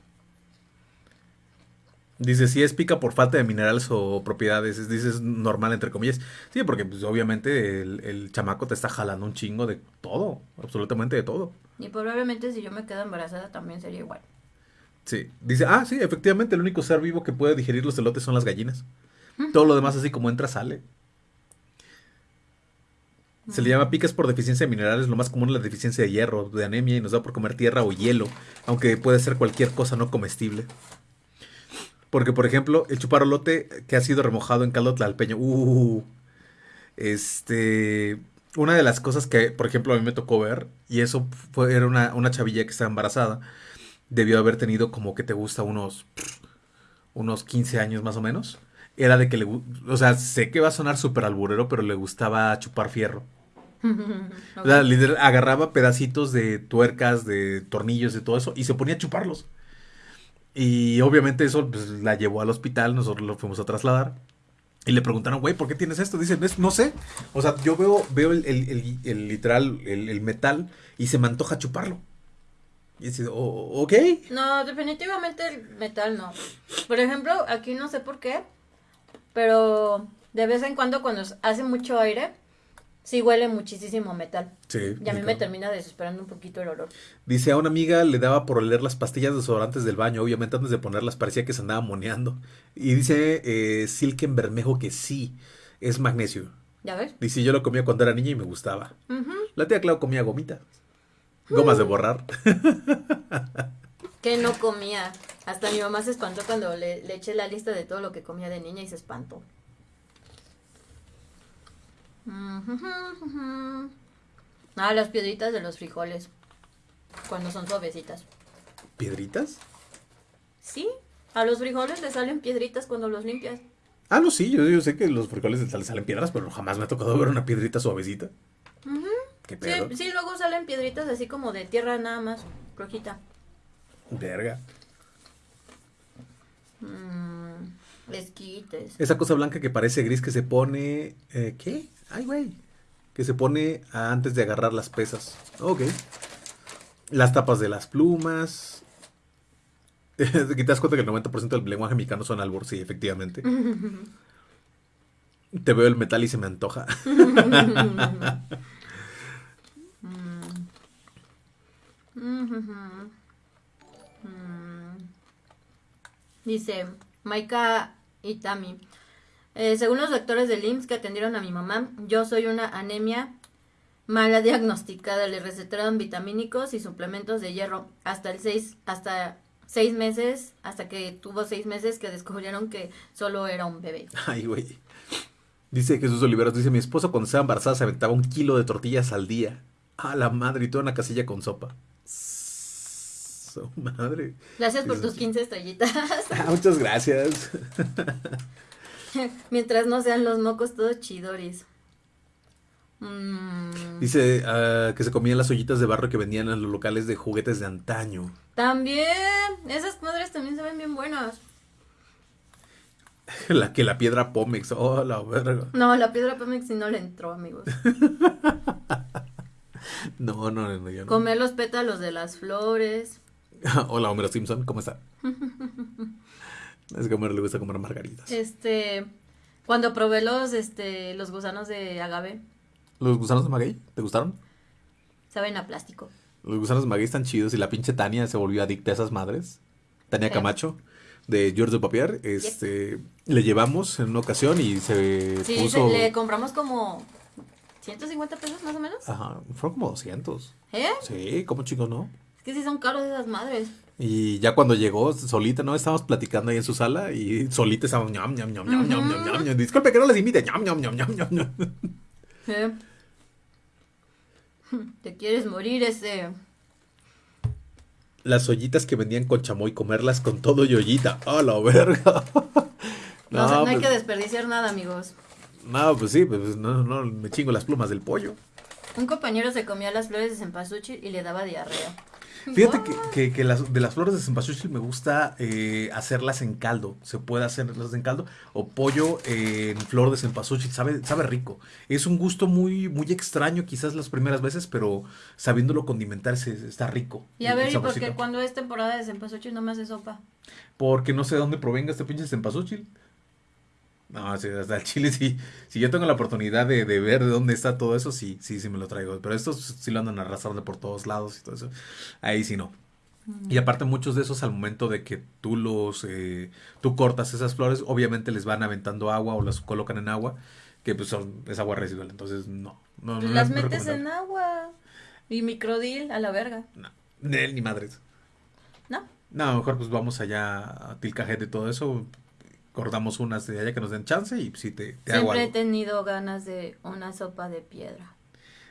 Dice, si es pica por falta de minerales o propiedades, es, dices normal entre comillas. Sí, porque pues obviamente el, el chamaco te está jalando un chingo de todo, absolutamente de todo. Y probablemente si yo me quedo embarazada también sería igual. Sí. Dice, ah, sí, efectivamente, el único ser vivo que puede digerir los elotes son las gallinas. Todo lo demás, así como entra, sale. Se le llama picas por deficiencia de minerales, lo más común es la deficiencia de hierro, de anemia, y nos da por comer tierra o hielo, aunque puede ser cualquier cosa no comestible. Porque, por ejemplo, el chuparolote que ha sido remojado en caldo tlalpeño, uh, este, una de las cosas que, por ejemplo, a mí me tocó ver, y eso fue, era una, una chavilla que estaba embarazada, debió haber tenido como que te gusta unos, unos 15 años más o menos, era de que le, o sea, sé que va a sonar súper alburero, pero le gustaba chupar fierro. O sea, agarraba pedacitos de tuercas, de tornillos, de todo eso, y se ponía a chuparlos. Y obviamente eso pues, la llevó al hospital, nosotros lo fuimos a trasladar. Y le preguntaron, güey, ¿por qué tienes esto? Dice, "Es- no sé. O sea, yo veo, veo el, el- el- literal, el, metal, y se me antoja chuparlo. Y dice, "O- ok. No, definitivamente el metal no. Por ejemplo, aquí no sé por qué, pero de vez en cuando cuando hace mucho aire, sí huele muchísimo metal. Sí. Y a mí me termina desesperando un poquito el olor. Dice, a una amiga le daba por oler las pastillas desodorantes del baño. Obviamente antes de ponerlas parecía que se andaba moneando. Y dice eh, Silken Bermejo que sí, es magnesio. ¿Ya ves? Dice, yo lo comía cuando era niña y me gustaba. La tía Clau comía gomitas. Gomas de borrar. Que no comía. Hasta mi mamá se espantó cuando le, le eché la lista de todo lo que comía de niña y se espantó. Ah, las piedritas de los frijoles. Cuando son suavecitas. ¿Piedritas? Sí, a los frijoles le salen piedritas cuando los limpias. Ah, no, sí, yo, yo sé que los frijoles le salen piedras, pero jamás me ha tocado ver una piedrita suavecita. ¿Qué pedo? Sí, sí, luego salen piedritas así como de tierra nada más, rojita. Verga. Mm, esquites. Esa cosa blanca que parece gris que se pone... eh, ¿Qué? Ay, güey. Que se pone antes de agarrar las pesas. Ok. Las tapas de las plumas. Te das cuenta que el 90% del lenguaje mexicano son albur, sí, efectivamente. Te veo el metal y se me antoja. Dice Maika Itami. Eh, según los doctores del IMSS que atendieron a mi mamá, yo soy una anemia mala diagnosticada. Le recetaron vitamínicos y suplementos de hierro hasta el 6, hasta seis meses, hasta que tuvo seis meses que descubrieron que solo era un bebé. Ay, güey. Dice Jesús Oliveros, dice, mi esposo cuando estaba embarazada se aventaba un kilo de tortillas al día. A la madre, y toda una casilla con sopa. Su madre. Gracias por tus sí. 15 estrellitas. Ah, muchas gracias. Mientras no sean los mocos todos chidoris. Mm, Dice ah, que se comían las ollitas de barro que vendían en los locales de juguetes de antaño. También, esas madres también se ven bien buenas. La que la piedra Pómex. Oh, la verga. No, la piedra Pemex sí no le entró, amigos. No, no, no, yo no. Comer los pétalos de las flores. Hola, Homero Simpson, ¿cómo está? Es que a Homero le gusta comer margaritas. Este, cuando probé los, este, los gusanos de agave, ¿Los gusanos de maguey? ¿Te gustaron? saben a plástico. Los gusanos de maguey están chidos y la pinche Tania se volvió adicta a esas madres. Tania. Camacho, de George de Papier. Este, Le llevamos en una ocasión y se Sí, puso... se- le compramos como 150 pesos más o menos. Ajá, fueron como 200. ¿Eh? Sí, como chicos, ¿no? Es que sí son caros esas madres. Y ya cuando llegó solita, ¿no? Estábamos platicando ahí en su sala y solita estábamos ñam, ñam, ñam, ñam, ñam, ñam, ñam, ñam. Disculpe que no les invite. ñam, ñam, ñam, ñam, ñam. ¿Eh? Te quieres morir ese. Las ollitas que vendían con chamoy, comerlas con todo y ollita. ¡A la verga! No, no hay pues, que desperdiciar nada, amigos. no, pues sí, pues no, no, me chingo las plumas del pollo. Un compañero se comía las flores de cempasúchil y le daba diarrea. Fíjate que, que- que las, de las flores de cempasúchil me gusta eh, hacerlas en caldo. Se puede hacerlas en caldo. O pollo en flor de cempasúchil. Sabe, sabe rico. Es un gusto muy, muy extraño quizás las primeras veces, pero sabiéndolo condimentar se- está rico. Y a ver, ¿y por qué cuando es temporada de cempasúchil no me hace sopa? Porque no sé de dónde provenga este pinche cempasúchil. No, sí, hasta el chile sí. Si yo tengo la oportunidad de, de ver de dónde está todo eso, sí, sí, sí me lo traigo. Pero estos sí lo andan arrastrando por todos lados y todo eso. Ahí sí no. Y aparte muchos de esos al momento de que tú los, eh, tú cortas esas flores, obviamente les van aventando agua o las colocan en agua, que pues son, es agua residual, entonces no. no, no Las metes en agua. Y microdil a la verga. No, ni ni madres. ¿No? No, mejor pues vamos allá a Tilcajete y todo eso, cortamos unas de allá que nos den chance y si te, te hago Siempre he algo. tenido ganas de una sopa de piedra.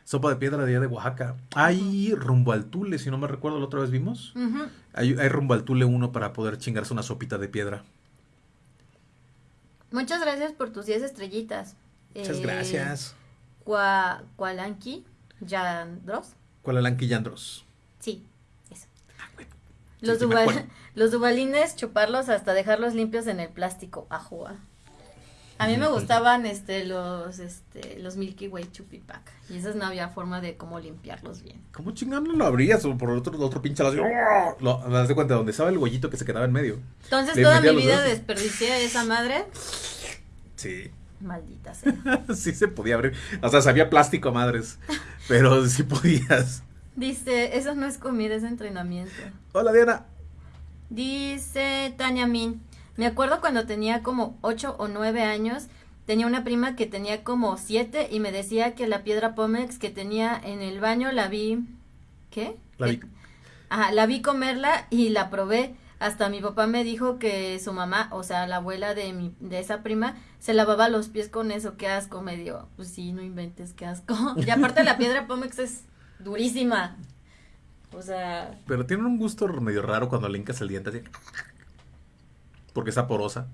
Sopa de piedra de allá de Oaxaca. Hay rumbo al Tule, si no me recuerdo, la otra vez vimos. Hay, hay rumbo al Tule uno para poder chingarse una sopita de piedra. Muchas gracias por tus 10 estrellitas. Muchas Eh, gracias. Cua- Cualanqui Yandros. Sí, eso. Sí, Los, sí duval- los dubalines, chuparlos hasta dejarlos limpios en el plástico. Ajua. A mí me gustaban este los este los Milky Way Chupipac y esas no había forma de cómo limpiarlos bien. ¿Cómo chingando lo abrías? O por otro, otro pinche lado. así, Lo, me das de cuenta, donde estaba el huellito que se quedaba en medio. Entonces Le toda mi vida dedos. desperdicié esa madre. Sí. Maldita sea. sí se podía abrir. O sea, sabía plástico madres. Pero sí podías. Dice, eso no es comida, es entrenamiento. Hola, Diana. Dice Tania Min, me acuerdo cuando tenía como 8 o 9 años, tenía una prima que tenía como 7 y me decía que la piedra Pómex que tenía en el baño la vi, ¿qué? La vi. Ajá, la vi comerla y la probé. Hasta mi papá me dijo que su mamá, o sea, la abuela de mi, de esa prima, se lavaba los pies con eso, qué asco, me dio. Pues sí, no inventes, qué asco. Y aparte la piedra Pómex es durísima. O sea, Pero tiene un gusto medio raro cuando le hincas el diente así. Porque está porosa.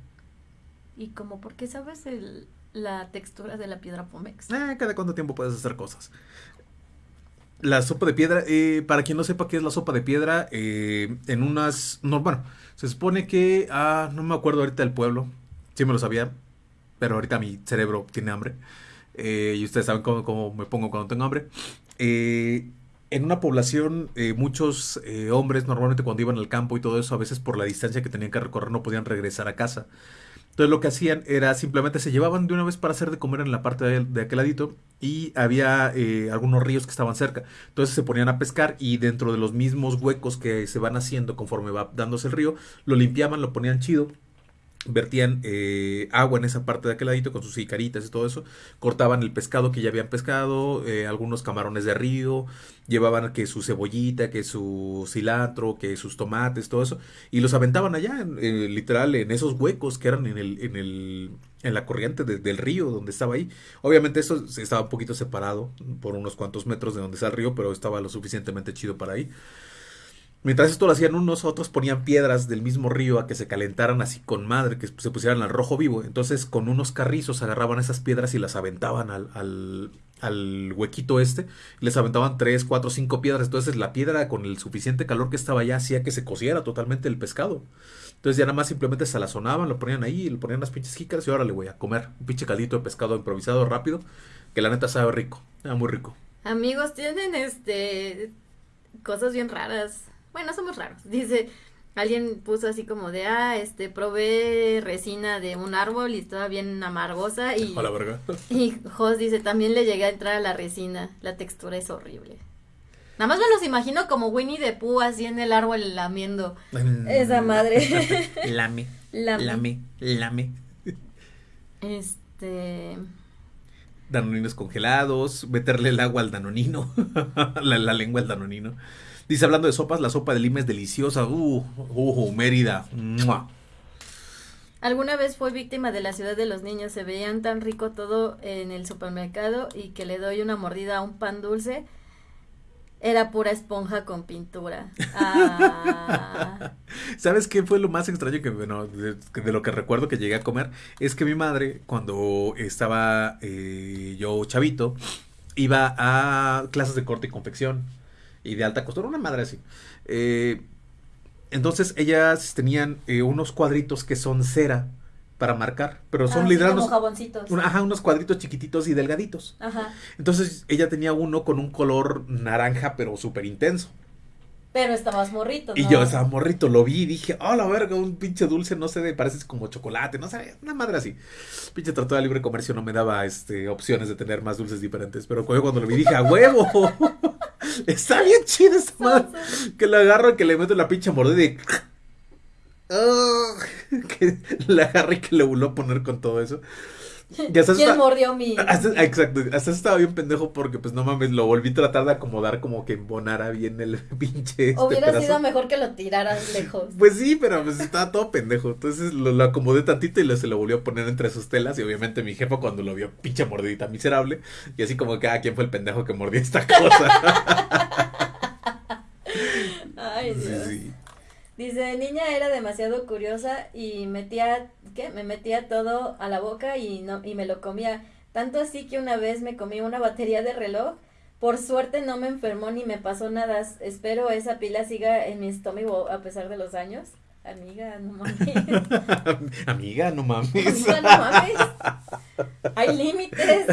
Y como, ¿por qué sabes el, la textura de la piedra Pomex? Eh, cada cuánto tiempo puedes hacer cosas. La sopa de piedra, eh, para quien no sepa qué es la sopa de piedra, eh, en unas... No, bueno, se supone que... Ah, no me acuerdo ahorita del pueblo. Sí me lo sabía, pero ahorita mi cerebro tiene hambre. Eh, y ustedes saben cómo, cómo me pongo cuando tengo hambre. Eh, en una población, eh, muchos eh, hombres normalmente cuando iban al campo y todo eso, a veces por la distancia que tenían que recorrer no podían regresar a casa. Entonces lo que hacían era simplemente se llevaban de una vez para hacer de comer en la parte de, aquel ladito y había algunos ríos que estaban cerca. Entonces se ponían a pescar y dentro de los mismos huecos que se van haciendo conforme va dándose el río, lo limpiaban, lo ponían chido. Vertían eh, agua en esa parte de aquel ladito con sus jicaritas y todo eso. Cortaban el pescado que ya habían pescado, eh, algunos camarones de río, llevaban que su cebollita, que su cilantro, que sus tomates, todo eso, y los aventaban allá, en- eh, literal, en esos huecos que eran en el, en el, en la corriente de- del río donde estaba ahí. Obviamente eso estaba un poquito separado por unos cuantos metros de donde está el río, pero estaba lo suficientemente chido para ahí. Mientras esto lo hacían unos, otros ponían piedras del mismo río a que se calentaran así con madre, que se pusieran al rojo vivo. Entonces con unos carrizos agarraban esas piedras y las aventaban al, al, huequito este. Y les aventaban tres, cuatro, cinco piedras. Entonces la piedra con el suficiente calor que estaba allá hacía que se cociera totalmente el pescado. Entonces ya nada más simplemente se la sonaban, lo ponían ahí, le ponían las pinches jícaras y ahora le voy a comer un pinche caldito de pescado improvisado rápido. Que la neta sabe rico, era muy rico. Amigos, tienen este cosas bien raras. Bueno, somos raros. Dice, alguien puso así como de, ah, este, probé resina de un árbol y estaba bien amargosa y, A la verga. y Jos dice, también le llegué a entrar a la resina, la textura es horrible. Nada más me los imagino como Winnie the Pooh así en el árbol lamiendo. Esa madre. Lame, Lame. lame, lame. Este, Danoninos congelados, meterle el agua al danonino, la, la lengua al danonino. Dice, hablando de sopas, la sopa de lima es deliciosa. Uh, uh, Mérida. ¡Mua! Alguna vez fue víctima de la ciudad de los niños, se veían tan rico todo en el supermercado y que le doy una mordida a un pan dulce, era pura esponja con pintura. Ah, ¿Sabes qué fue lo más extraño que, bueno, de, de lo que recuerdo que llegué a comer? Es que mi madre, cuando estaba eh, yo chavito, iba a clases de corte y confección y de alta costura, una madre así. Eh, entonces ellas tenían eh, unos cuadritos que son cera para marcar, pero son así literal unos, jaboncitos. un- ajá, unos cuadritos chiquititos y delgaditos. Ajá. Entonces ella tenía uno con un color naranja, pero súper intenso. Pero estabas morrito, Y yo estaba morrito, lo vi y dije, oh la verga, un pinche dulce, no sé, de, parece como chocolate, no sé, una madre así. Pinche tratado de libre comercio no me daba este opciones de tener más dulces diferentes, pero cu- cuando lo vi dije, a huevo. Está bien chida esta madre. Que la agarro, que le meto la pinche mordida y. Ah, que la agarra y que le voló a poner con todo eso. Y hasta ¿Quién mordió mi? hasta- exacto, hasta estaba bien pendejo porque pues no mames, lo volví a tratar de acomodar como que embonara bien el pinche este Hubiera pedazo. sido mejor que lo tiraras lejos. Pues sí, pero pues estaba todo pendejo. Entonces lo, lo acomodé tantito y lo, se lo volvió a poner entre sus telas. Y obviamente mi jefa cuando lo vio, pinche mordidita miserable. Y así como que, ah, ¿quién fue el pendejo que mordió esta cosa? Ay, sí. Dice, niña era demasiado curiosa y metía, ¿qué? Me metía todo a la boca y no y me lo comía. Tanto así que una vez me comí una batería de reloj. Por suerte no me enfermó ni me pasó nada. Espero esa pila siga en mi estómago a pesar de los años. Amiga, no mames. Amiga, no mames. Amiga, no mames. Hay límites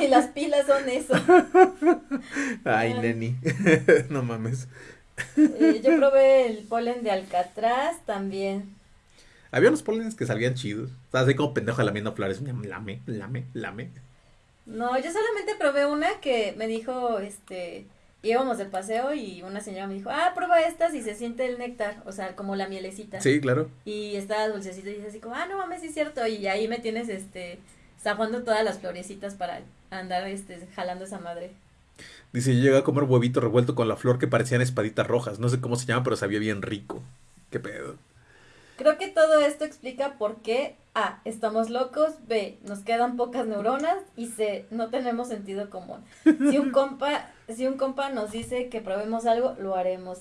y las pilas son eso. Ay, neni. no mames. Eh, yo probé el polen de alcatraz también. Había unos polenes que salían chidos. Estaba así como pendejo lamiendo flores. Lame, lame, lame. No, yo solamente probé una que me dijo, este, íbamos de paseo y una señora me dijo, ah, prueba estas y se siente el néctar, o sea, como la mielecita. Sí, claro. Y estaba dulcecito y dice así como, ah, no mames, sí es cierto, y ahí me tienes, este, zafando todas las florecitas para andar, este, jalando esa madre. Dice, yo llegué a comer huevito revuelto con la flor que parecían espaditas rojas. No sé cómo se llama, pero sabía bien rico. ¿Qué pedo? Creo que todo esto explica por qué A. Estamos locos. B. Nos quedan pocas neuronas. Y C. No tenemos sentido común. Si un compa, si un compa nos dice que probemos algo, lo haremos.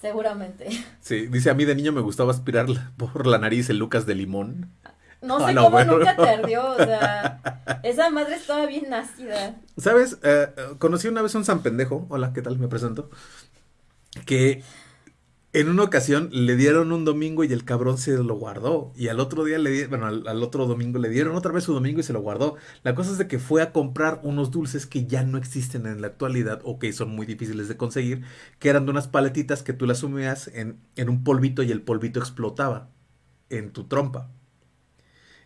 Seguramente. Sí, dice, a mí de niño me gustaba aspirar por la nariz el Lucas de limón. No A sé cómo nunca te ardió. O sea, esa madre estaba bien nacida. ¿Sabes? Eh, eh, conocí una vez a un San Pendejo. Hola, ¿qué tal? Me presento. Que en una ocasión le dieron un domingo y el cabrón se lo guardó. Y al otro día le dieron, bueno, al, otro domingo le dieron otra vez su domingo y se lo guardó. La cosa es de que fue a comprar unos dulces que ya no existen en la actualidad o que son muy difíciles de conseguir, que eran de unas paletitas que tú las sumías en, en un polvito y el polvito explotaba en tu trompa.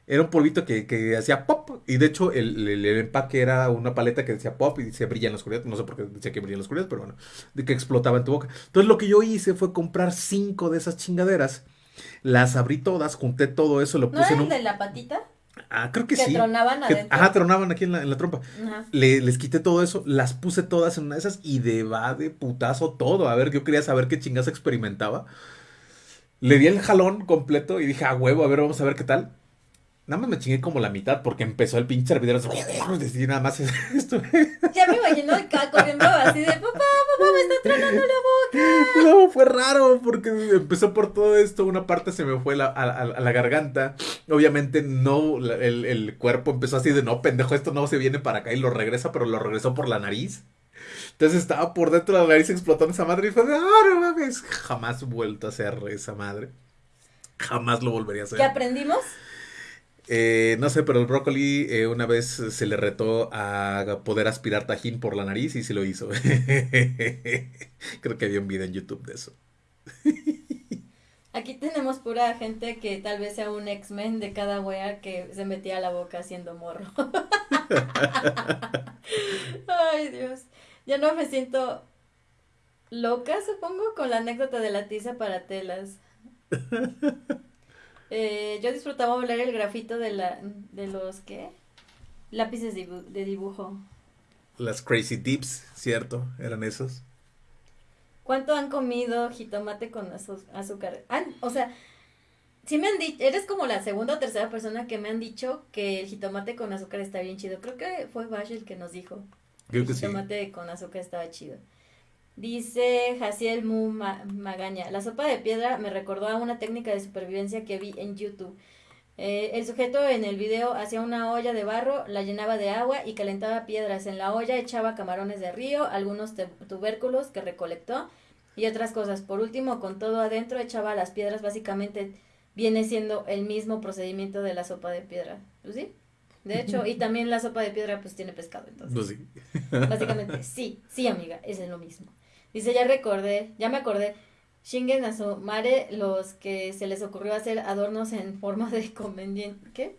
Era un polvito que, que hacía pop. Y de hecho, el, el- el empaque era una paleta que decía pop y decía brilla en la oscuridad. No sé por qué decía que brilla en la oscuridad, pero bueno, de que explotaba en tu boca. Entonces, lo que yo hice fue comprar cinco de esas chingaderas. Las abrí todas, junté todo eso, lo ¿No puse era en un. de la patita? Ah, creo que, Que sí. tronaban Que- adentro. ajá, tronaban aquí en la, en la trompa. Ajá. Le- les quité todo eso, las puse todas en una de esas y de va de putazo todo. A ver, yo quería saber qué chingas experimentaba. Le di el jalón completo y dije, a huevo, a ver, vamos a ver qué tal. Nada más me chingué como la mitad porque empezó el pinche hervidero. Y nada más esto. Ya me imagino acá corriendo así de papá, papá, me está tronando la boca. No, fue raro porque empezó por todo esto. Una parte se me fue la- a, a- a la garganta. Obviamente no, la- el, el cuerpo empezó así de no, pendejo, esto no se viene para acá y lo regresa, pero lo regresó por la nariz. Entonces estaba por dentro de la nariz explotando esa madre y fue de, ah, no mames. Jamás vuelto a hacer esa madre. Jamás lo volvería a hacer. ¿Qué aprendimos? Eh, no sé, pero el brócoli eh, una vez se le retó a poder aspirar tajín por la nariz y sí lo hizo. Creo que había un video en YouTube de eso. Aquí tenemos pura gente que tal vez sea un X-Men de cada wea que se metía a la boca haciendo morro. Ay, Dios. Ya no me siento loca, supongo, con la anécdota de la tiza para telas. Eh, yo disfrutaba oler el grafito de la de los ¿qué? Lápices de dibu- de dibujo. Las Crazy Dips, cierto, eran esos. ¿Cuánto han comido jitomate con azúcar? Ah, o sea, sí me han dicho, eres como la segunda o tercera persona que me han dicho que el jitomate con azúcar está bien chido. Creo que fue Bash el que nos dijo. Creo el que sí. jitomate con azúcar estaba chido. Dice Jaciel Mu Ma- Magaña, la sopa de piedra me recordó a una técnica de supervivencia que vi en YouTube. Eh, el sujeto en el video hacía una olla de barro, la llenaba de agua y calentaba piedras. En la olla echaba camarones de río, algunos tubérculos que recolectó y otras cosas. Por último, con todo adentro, echaba las piedras. Básicamente viene siendo el mismo procedimiento de la sopa de piedra. ¿Pues sí? De hecho, y también la sopa de piedra pues tiene pescado, entonces. Pues sí. Básicamente, sí, sí, amiga, es lo mismo. Dice, ya recordé, ya me acordé. Shingen a su mare los que se les ocurrió hacer adornos en forma de conveniente, ¿qué?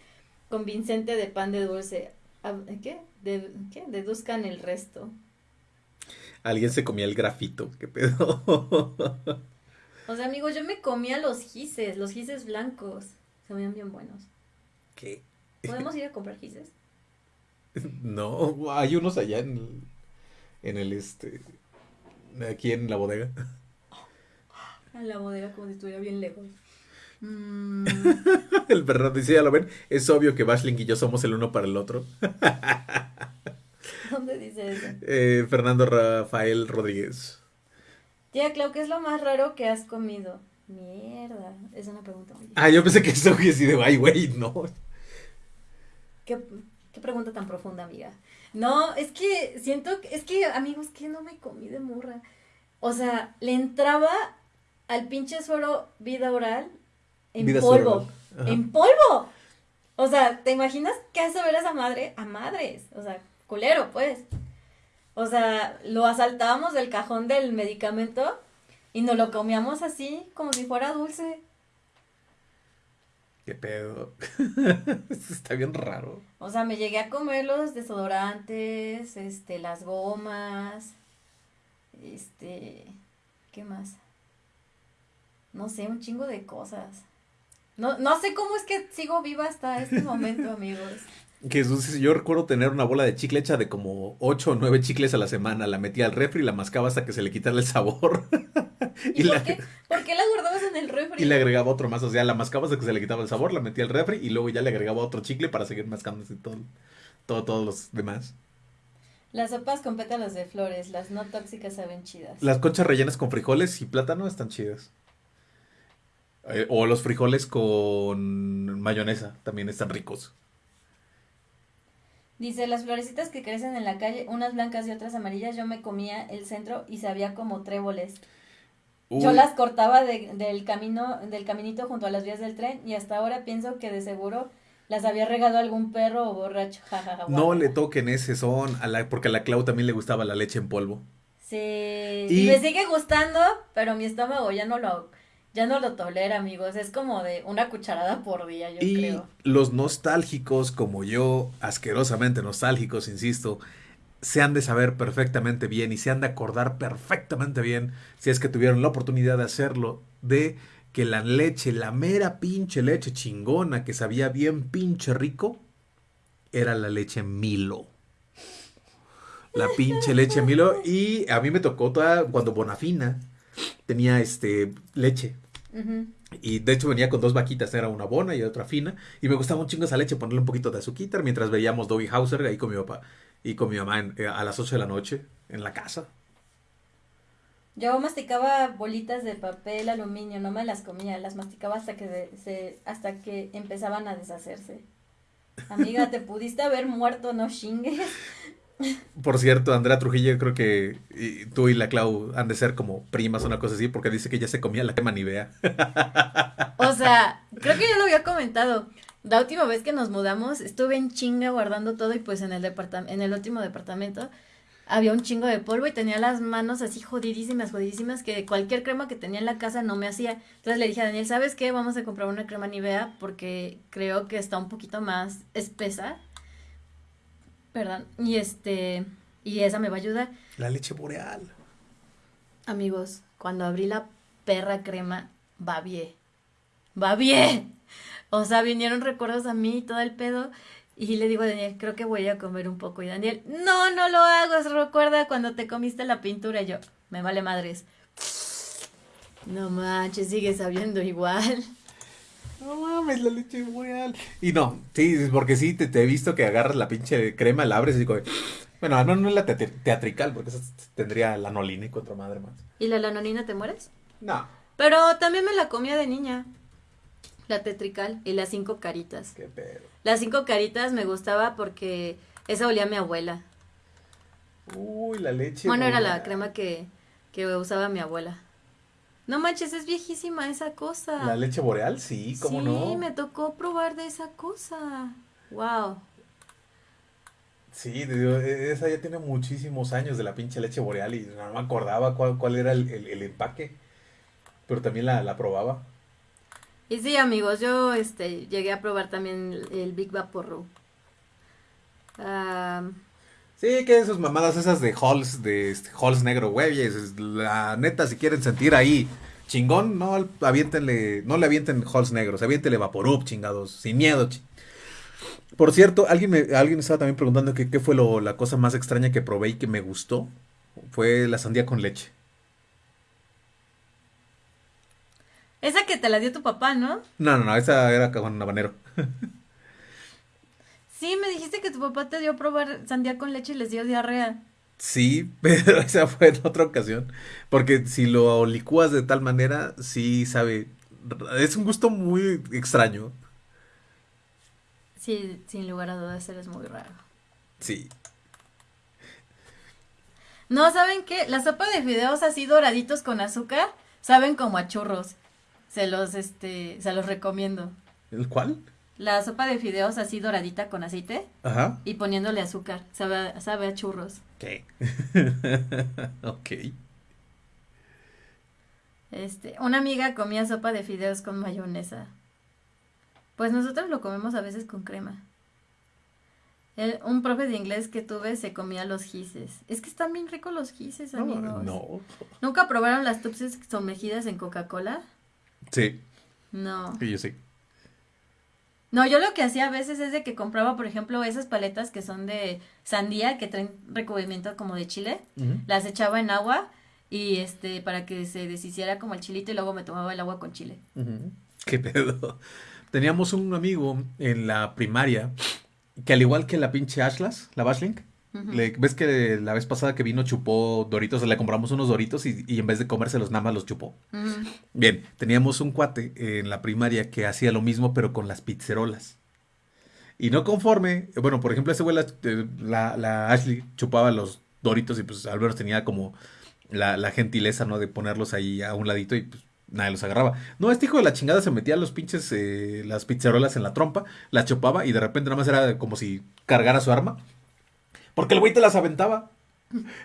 Convincente de pan de dulce. Ah, ¿Qué? De, ¿Qué? Deduzcan el resto. Alguien se comía el grafito, qué pedo. O sea, amigos, yo me comía los gises, los gises blancos. Se veían bien buenos. ¿Qué? ¿Podemos ir a comprar gises? No, hay unos allá en el, en el este, aquí en la bodega. En la bodega como si estuviera bien lejos. Mm, El perro dice, ya lo ven, es obvio que Bashling y yo somos el uno para el otro. ¿Dónde dice eso? Eh, Fernando Rafael Rodríguez. Tía Clau, ¿qué es lo más raro que has comido? Mierda, es una pregunta muy Ah, yo pensé que eso hubiera sido, ay, güey, no. ¿Qué, qué pregunta tan profunda, amiga? No, es que siento, que- es que, amigos, que no me comí de murra. O sea, le entraba al pinche suero vida oral en Vida polvo. En polvo. O sea, ¿te imaginas qué hace ver a esa madre? A madres. O sea, culero, pues. O sea, lo asaltábamos del cajón del medicamento y nos lo comíamos así, como si fuera dulce. Qué pedo. Está bien raro. O sea, me llegué a comer los desodorantes, este, las gomas, este, ¿qué más? No sé, un chingo de cosas. No, no sé cómo es que sigo viva hasta este momento, amigos. Jesús, yo recuerdo tener una bola de chicle hecha de como 8 o 9 chicles a la semana. La metía al refri y la mascaba hasta que se le quitara el sabor. ¿Y, Y por, la- qué, por qué la guardabas en el refri? Y le agregaba otro más. O sea, la mascaba hasta que se le quitaba el sabor, la metía al refri y luego ya le agregaba otro chicle para seguir mascando todo, todo, todos los demás. Las sopas con pétalos de flores, las no tóxicas saben chidas. Las conchas rellenas con frijoles y plátano están chidas. Eh, o los frijoles con mayonesa también están ricos. Dice, las florecitas que crecen en la calle, unas blancas y otras amarillas, yo me comía el centro y sabía como tréboles. Yo las cortaba de- del camino, del caminito junto a las vías del tren y hasta ahora pienso que de seguro las había regado algún perro o borracho. Ja, ja, ja, no le toquen ese son, a la, porque a la Clau también le gustaba la leche en polvo. Sí. Y- Y... me sigue gustando, pero mi estómago ya no lo, ya no lo tolera, amigos. Es como de una cucharada por día, yo y creo. los nostálgicos como yo, asquerosamente nostálgicos, insisto, se han de saber perfectamente bien y se han de acordar perfectamente bien, si es que tuvieron la oportunidad de hacerlo, de que la leche, la mera pinche leche chingona que sabía bien pinche rico, era la leche Milo. La pinche leche Milo. Y a mí me tocó toda cuando Bonafina tenía este leche. Y de hecho venía con dos vaquitas, era una bona y otra fina. Y me gustaba un chingo esa leche, ponerle un poquito de azuquitar mientras veíamos Dobby Hauser ahí con mi papá y con mi mamá eh, a las 8 de la noche en la casa. Yo masticaba bolitas de papel aluminio, no me las comía, las masticaba hasta que se, hasta que empezaban a deshacerse. Amiga, te pudiste haber muerto, no chingues. Por cierto, Andrea Trujillo, creo que tú y la Clau han de ser como primas o una cosa así, porque dice que ya se comía la crema Nivea. O sea, creo que ya lo había comentado. La última vez que nos mudamos, estuve en chinga guardando todo y pues en el departamento, en el último departamento había un chingo de polvo y tenía las manos así jodidísimas, jodidísimas, que cualquier crema que tenía en la casa no me hacía. Entonces le dije a Daniel, ¿sabes qué? Vamos a comprar una crema Nivea porque creo que está un poquito más espesa. Perdón. Y este, y esa me va a ayudar. La leche boreal. Amigos, cuando abrí la perra crema, va bien. Va bien. O sea, vinieron recuerdos a mí y todo el pedo. Y le digo a Daniel, creo que voy a comer un poco. Y Daniel, no, no lo hagas. Recuerda cuando te comiste la pintura. Y yo, me vale madres. No manches, sigue sabiendo igual. No mames, la leche boreal. Y no, sí, porque sí, te, te he visto que agarras la pinche crema, la abres y digo, bueno, no, no es la teatri- teatrical, porque esa tendría la nolina y contra madre más. ¿Y la lanonina te mueres? No, Pero también me la comía de niña. La tetrical y las cinco caritas. qué pedo. Las cinco caritas me gustaba porque esa olía a mi abuela. Uy, la leche Bueno, era la crema que, que usaba mi abuela. No manches, es viejísima esa cosa. La leche boreal, sí, cómo sí, no. me tocó probar de esa cosa. Wow. Sí, digo, e- esa ya tiene muchísimos años de la pinche leche boreal y no me acordaba cuál, cuál era el, el- el empaque. Pero también la, la probaba. Y sí, amigos, yo este llegué a probar también el, el Big Vaporru. Ah, Sí, que esas mamadas esas de Halls, de este, Halls negro, güey. La neta, si quieren sentir ahí chingón, no aviéntenle, no le avienten Halls negros, aviéntenle Vaporub, chingados, sin miedo. chi- Por cierto, alguien me, alguien estaba también preguntando que qué fue lo, la cosa más extraña que probé y que me gustó. Fue la sandía con leche. Esa que te la dio tu papá, ¿no? No, no, no, esa era con habanero. Sí, me dijiste que tu papá te dio a probar sandía con leche y les dio diarrea. Sí, pero esa fue en otra ocasión. Porque si lo licúas de tal manera, sí sabe. Es un gusto muy extraño. Sí, sin lugar a dudas eres muy raro. Sí. No, ¿saben qué? La sopa de fideos así doraditos con azúcar saben como a churros. Se los, este, se los recomiendo. ¿El cuál? La sopa de fideos así doradita con aceite Ajá. y poniéndole azúcar. Sabe, a- sabe a churros. ¿Qué? ok. Este, una amiga comía sopa de fideos con mayonesa. Pues nosotros lo comemos a veces con crema. El- un profe de inglés que tuve se comía los gises. Es que están bien ricos los gises, No, amigos. no. ¿Nunca probaron las tupses sumergidas en Coca-Cola? Sí, No. sí, yo sí. No, yo lo que hacía a veces es de que compraba, por ejemplo, esas paletas que son de sandía, que traen recubrimiento como de chile. Las echaba en agua y este, para que se deshiciera como el chilito y luego me tomaba el agua con chile. Ujú. ¿Qué pedo? Teníamos un amigo en la primaria que al igual que la pinche Ashlas, la Bashlink, Le- ves que la vez pasada que vino chupó Doritos, le compramos unos Doritos y, y en vez de comérselos nada más los chupó. Bien, teníamos un cuate en la primaria que hacía lo mismo pero con las pizzerolas. Y no conforme, bueno, por ejemplo, ese güey, la, eh, la- la Ashley chupaba los Doritos y pues Álvaro tenía como la, la gentileza, ¿no? De ponerlos ahí a un ladito y pues nadie los agarraba. No, este hijo de la chingada se metía los pinches, eh, las pizzerolas en la trompa, las chupaba y de repente nada más era como si cargara su arma. Porque el güey te las aventaba.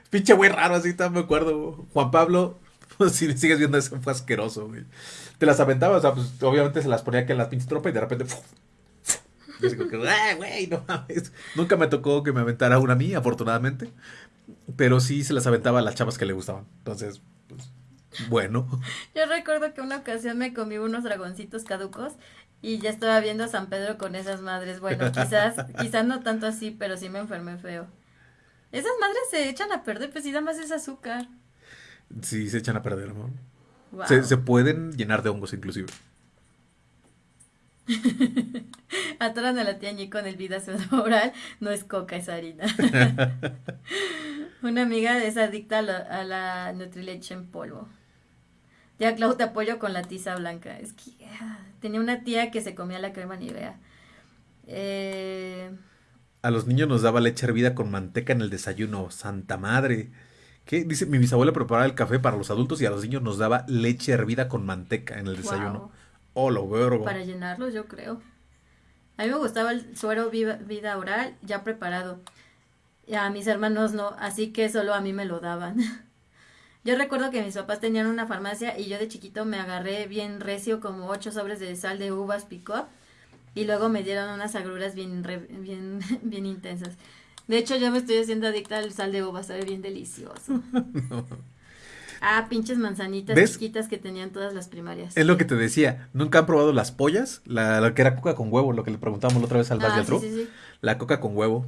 Pinche güey raro, así me acuerdo. Juan Pablo, pues, si me sigues viendo eso, fue asqueroso, güey. Te las aventaba, o sea, pues obviamente se las ponía aquí en la pinche tropa y de repente. Yo como que, "Ah, güey, no mames. Nunca me tocó que me aventara una a mí, afortunadamente. Pero sí se las aventaba a las chavas que le gustaban. Entonces, pues, bueno. Yo recuerdo que una ocasión me comí unos dragoncitos caducos y ya estaba viendo a San Pedro con esas madres. Bueno, quizás, quizás no tanto así, pero sí me enfermé feo. Esas madres se echan a perder, pues sí, nada más es azúcar. Sí se echan a perder, ¿no? Wow. Se, se pueden llenar de hongos, inclusive. Atoran a la tía Ñi con el vida oral, no es coca, es harina. Una amiga es adicta a la, a la Nutrileche en polvo. Tía Clau, te apoyo con la tiza blanca. Es que ah, tenía una tía que se comía la crema Nivea. Eh, A los niños nos daba leche hervida con manteca en el desayuno. Santa madre. ¿Qué? Dice, mi bisabuela preparaba el café para los adultos y a los niños nos daba leche hervida con manteca en el desayuno. Wow. Oh, lo para llenarlos, yo creo. A mí me gustaba el suero viva- vida oral ya preparado. Y a mis hermanos no, así que solo a mí me lo daban. Yo recuerdo que mis papás tenían una farmacia y yo de chiquito me agarré bien recio como ocho sobres de sal de uvas picó y luego me dieron unas agruras bien, re- bien, bien intensas. De hecho, yo me estoy haciendo adicta al sal de uva, sabe bien delicioso. Ah, pinches manzanitas ¿Ves? chiquitas que tenían todas las primarias. Es lo que te decía. ¿Nunca han probado las pollas? La, la que era coca con huevo, lo que le preguntamos la otra vez al Ah, sí, sí, sí. La coca con huevo.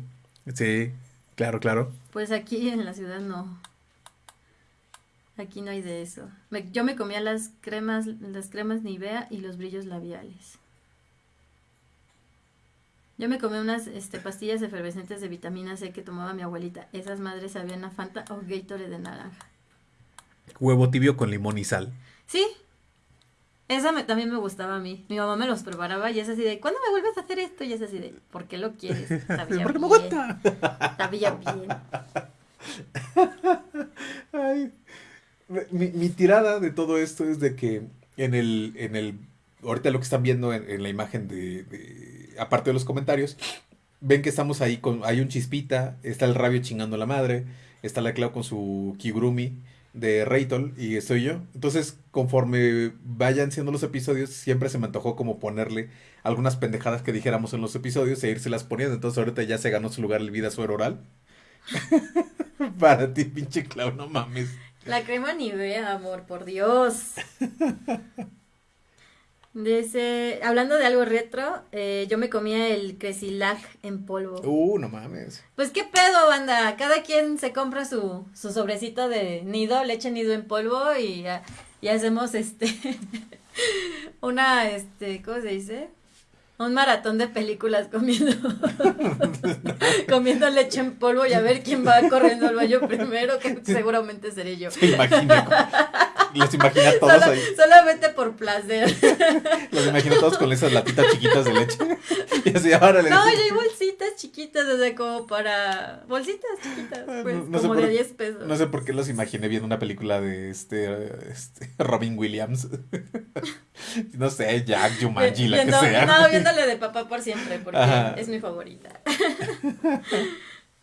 Sí, claro, claro. Pues aquí en la ciudad no. Aquí no hay de eso. Me- yo me comía las cremas, las cremas Nivea y los brillos labiales. Yo me comí unas este, pastillas efervescentes de vitamina C que tomaba mi abuelita. Esas madres sabían a Fanta o Gatorade de naranja. Huevo tibio con limón y sal. Sí. Esa me- también me gustaba a mí. Mi mamá me los preparaba y es así de, ¿cuándo me vuelves a hacer esto? Y es así de, ¿por qué lo quieres? Sabía Porque me bien. aguanta. Sabía bien. Ay, mi, mi tirada de todo esto es de que en el, en el, ahorita lo que están viendo en, en la imagen de, de- aparte de los comentarios, ven que estamos ahí con, hay un chispita, está el rabio chingando a la madre, está la Clau con su Kigurumi de Reitol y estoy yo. Entonces, conforme vayan siendo los episodios, siempre se me antojó como ponerle algunas pendejadas que dijéramos en los episodios e irse las poniendo. Entonces, ahorita ya se ganó su lugar el vida suero oral. Para ti, pinche Clau, no mames. La crema Nivea, amor, por Dios. Dice, hablando de algo retro, eh, yo me comía el Cresilag en polvo. Uh, no mames. Pues qué pedo, banda. Cada quien se compra su, su sobrecito de nido, leche nido en polvo y, y hacemos este una este, ¿cómo se dice? Un maratón de películas comiendo comiendo leche en polvo y a ver quién va corriendo al baño primero, que seguramente seré yo. Se imagina. Los imagina todos Solo- ahí. solamente por placer. Los imagino todos con esas latitas chiquitas de leche. Y así. No, y hay bolsitas chiquitas, o sea, como para bolsitas chiquitas, pues, No- no sé como por- de 10 pesos. No sé por qué los imaginé viendo una película de este, este Robin Williams. No sé, Jack, Jumanji, la que Viendo- sea. No, viéndole de papá por siempre, porque Ajá. es mi favorita.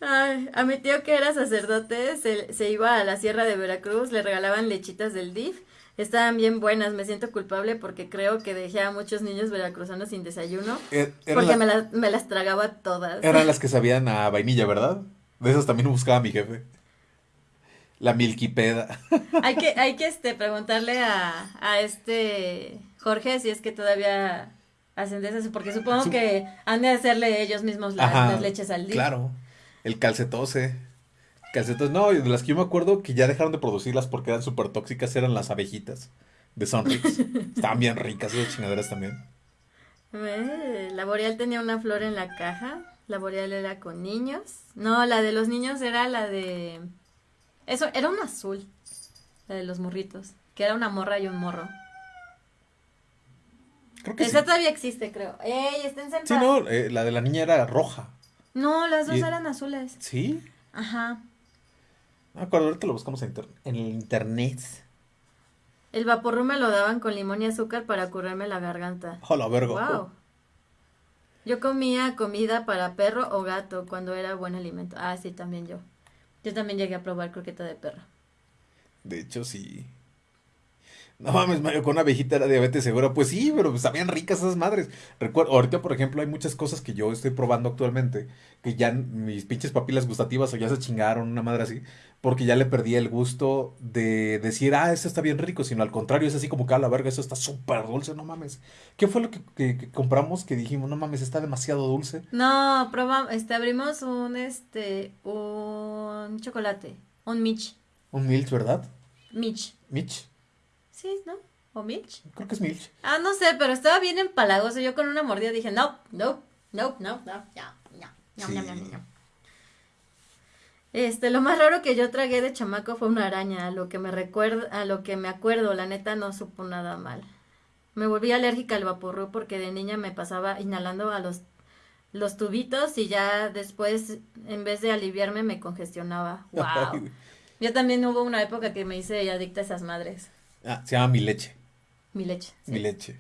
Ay, a mi tío que era sacerdote se, se iba a la sierra de Veracruz, le regalaban lechitas del DIF. Estaban bien buenas, me siento culpable porque creo que dejé a muchos niños veracruzanos sin desayuno. Eran, Porque la- me, las- me las tragaba todas. eran las que sabían a vainilla, ¿verdad? De esas también buscaba mi jefe. La milquipeda. Hay que, hay que este, preguntarle a, a este Jorge si es que todavía hacen de esas, porque supongo Su- que han de hacerle ellos mismos las, Ajá, las leches al día. Claro. El calcetose. Calcetos, no, de las que yo me acuerdo que ya dejaron de producirlas porque eran súper tóxicas, eran las abejitas de Sonrix. Estaban bien ricas esas chingaderas también. Eh, La Boreal tenía una flor en la caja. La Boreal era con niños. No, la de los niños era la de. Eso, era un azul. La de los morritos. Que era una morra y un morro. Creo que Esa sí. todavía existe, creo. ¡Ey, esténse en Sí, no, eh, la de la niña era roja. No, las dos Y- eran azules. ¿Sí? Ajá. No me acuerdo, ahorita lo buscamos en, inter- en el internet. El vaporru me lo daban con limón y azúcar para curarme la garganta. Hola, verga. Wow. Yo comía comida para perro o gato cuando era buen alimento. Ah, sí, también yo. Yo también llegué a probar croqueta de perro. De hecho, sí. No mames, Mario, con una abejita era diabetes segura. Pues sí, pero sabían ricas esas madres. Recuerdo, ahorita, por ejemplo, hay muchas cosas que yo estoy probando actualmente que ya mis pinches papilas gustativas o ya se chingaron, una madre así, porque ya le perdí el gusto de decir, ah, esto está bien rico, sino al contrario, es así como que a la verga, eso está súper dulce, no mames. ¿Qué fue lo que, que- que compramos que dijimos, no mames, está demasiado dulce? No, probamos, este, abrimos un, este, un chocolate, un Mitch, Un Milch, ¿verdad? Mitch, Mitch, sí, ¿no? ¿O Mitch? creo que es Milch. Ah, no sé, pero estaba bien empalagoso. Yo con una mordida dije, no, no, no, no, no, no, no, no, Sí. no, no, no. Este, lo más raro que yo tragué de chamaco fue una araña, a lo que me recuerdo, a lo que me acuerdo, la neta no supo nada mal. Me volví alérgica al vaporru porque de niña me pasaba inhalando a los los tubitos y ya después en vez de aliviarme me congestionaba. Wow. Yo también hubo una época que me hice adicta a esas madres. Ah, se llama mi leche. Mi leche. sí. Mi leche.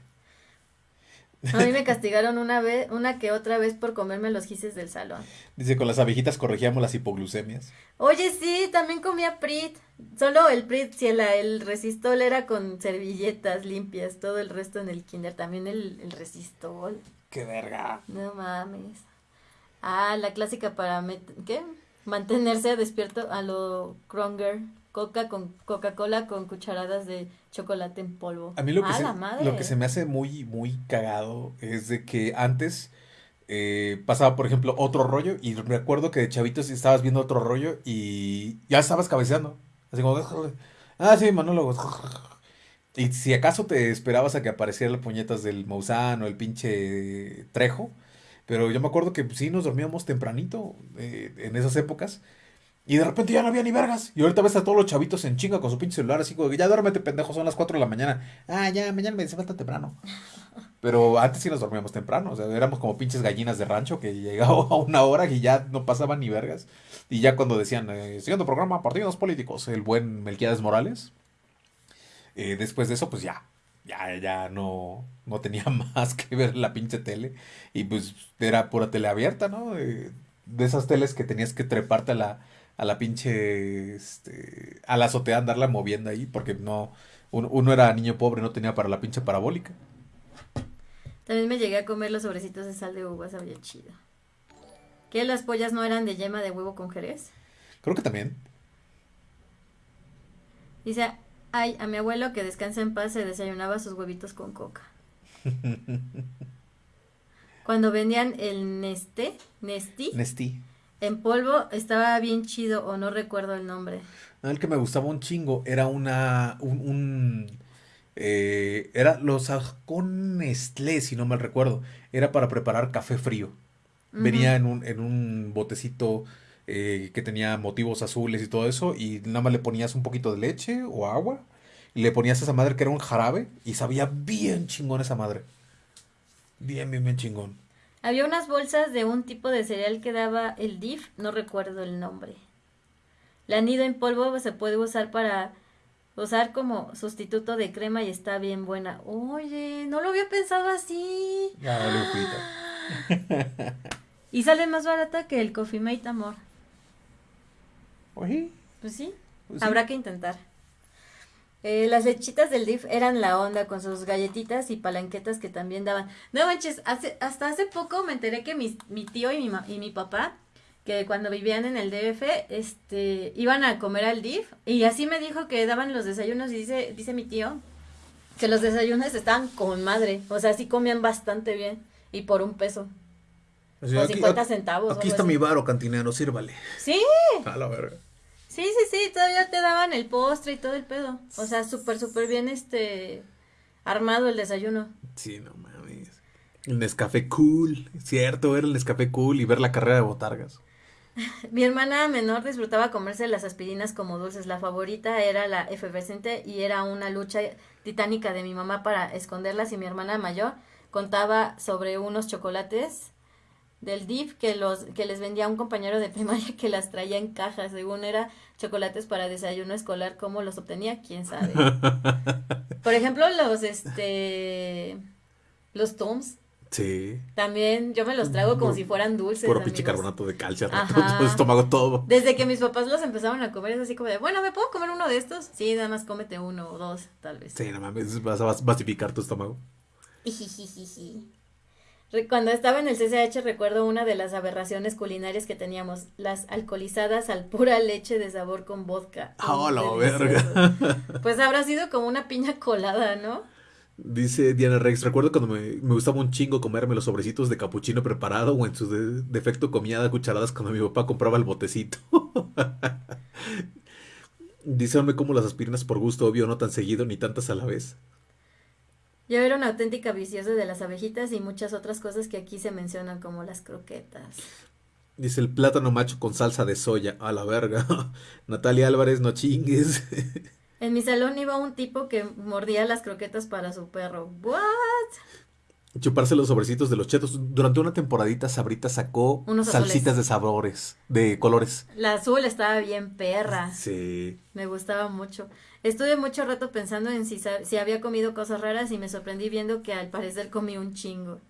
A mí me castigaron una vez, una que otra vez por comerme los gises del salón. Dice, con las abejitas corregíamos las hipoglucemias. Oye, sí, también comía Prit. Solo el Prit, si el, el resistol era con servilletas limpias, todo el resto en el kinder, también el, el resistol. ¡Qué verga! No mames. Ah, la clásica para, ¿qué? Mantenerse despierto a lo Kronger. Coca con Coca-Cola con cucharadas de chocolate en polvo. A mí lo que, se, lo que se me hace muy, muy cagado es de que antes eh, pasaba, por ejemplo, otro rollo y me acuerdo que de chavitos estabas viendo otro rollo y ya estabas cabeceando. Así como, ah, sí, monólogos. Y si acaso te esperabas a que apareciera el puñetas del Maussan o el pinche Trejo, pero yo me acuerdo que sí nos dormíamos tempranito eh, en esas épocas. Y de repente ya no había ni vergas. Y ahorita ves a todos los chavitos en chinga con su pinche celular, así como que ya duérmete, pendejo, son las 4 de la mañana. Ah, ya, mañana me hace falta temprano. Pero antes sí nos dormíamos temprano, o sea, éramos como pinches gallinas de rancho que llegaba a una hora y ya no pasaban ni vergas. Y ya cuando decían, eh, siguiendo programa, partidos políticos, el buen Melquiades Morales, eh, después de eso, pues ya, ya, ya no, no tenía más que ver la pinche tele. Y pues era pura tele abierta, ¿no? Eh, de esas teles que tenías que treparte a la, a la pinche, este, a la azotea, andarla moviendo ahí, porque no, uno, uno era niño pobre, no tenía para la pinche parabólica. También me llegué a comer los sobrecitos de sal de uva, sabía chido. ¿Que las pollas no eran de yema de huevo con jerez? Creo que también. Dice, ay, a mi abuelo que descansa en paz se desayunaba sus huevitos con coca. Cuando vendían el Neste, Nesti, Nestí. En polvo, estaba bien chido o no recuerdo el nombre. No, El que me gustaba un chingo era una. Un. un, eh, era. Lo sacó Nestlé, si no mal recuerdo. Era para preparar café frío. Venía en un, en un botecito eh, que tenía motivos azules y todo eso. Y nada más le ponías un poquito de leche o agua. Y le ponías esa madre que era un jarabe. Y sabía bien chingón esa madre. Bien, bien, bien chingón. Había unas bolsas de un tipo de cereal que daba el DIF, no recuerdo el nombre. La nido en polvo se puede usar para usar como sustituto de crema y está bien buena. Oye, no lo había pensado así. Ya, vale, Lupita. Y sale más barata que el Coffee Mate Amor. Oye, Pues sí, pues sí. habrá que intentar. Eh, las lechitas del DIF eran la onda con sus galletitas y palanquetas que también daban. No manches, hace, hasta hace poco me enteré que mis- mi tío y mi, y mi papá, que cuando vivían en el DF, este, iban a comer al DIF y así me dijo que daban los desayunos y dice, dice mi tío que los desayunos estaban con madre, o sea, sí comían bastante bien y por un peso, o aquí- 50 aquí- centavos. Aquí está así. mi varo, cantinero, sírvale. Sí, A la verga. Sí, sí, sí, todavía te daban el postre y todo el pedo. O sea, súper, súper bien, este, armado el desayuno. Sí, no mames. El Nescafé Cool, cierto, ver el Nescafé Cool y ver la carrera de botargas. Mi hermana menor disfrutaba comerse las aspirinas como dulces. La favorita era la efervescente y era una lucha titánica de mi mamá para esconderlas y mi hermana mayor contaba sobre unos chocolates del DIF que los que les vendía un compañero de primaria que las traía en cajas, según era chocolates para desayuno escolar, cómo los obtenía, quién sabe. Por ejemplo, los este los Toms Sí. también yo me los trago como si fueran dulces. Puro pinche carbonato de calcio, todo estómago todo. Desde que mis papás los empezaron a comer es así como de, bueno, ¿me puedo comer uno de estos? Sí, nada más cómete uno o dos, tal vez. Sí, no mames, vas a basificar tu estómago. Ijijijiji. Cuando estaba en el CCH recuerdo una de las aberraciones culinarias que teníamos, las alcoholizadas al pura leche de sabor con vodka. ¡Ah, la verga! Pues habrá sido como una piña colada, ¿no? Dice Diana Rex, recuerdo cuando me, me gustaba un chingo comerme los sobrecitos de capuchino preparado o en su de- defecto comía cucharadas cuando mi papá compraba el botecito. Dice, hombre, como las aspirinas por gusto, obvio, no tan seguido ni tantas a la vez. Yo era una auténtica viciosa de las abejitas y muchas otras cosas que aquí se mencionan como las croquetas. Dice el plátano macho con salsa de soya, a la verga. Natalia Álvarez, no chingues. En mi salón iba un tipo que mordía las croquetas para su perro. ¿What? Chuparse los sobrecitos de los chetos. Durante una temporadita Sabrita sacó Unos salsitas de sabores, de colores. La azul estaba bien perra. Sí. Me gustaba mucho. Estuve mucho rato pensando en si, si había comido cosas raras y me sorprendí viendo que al parecer comí un chingo.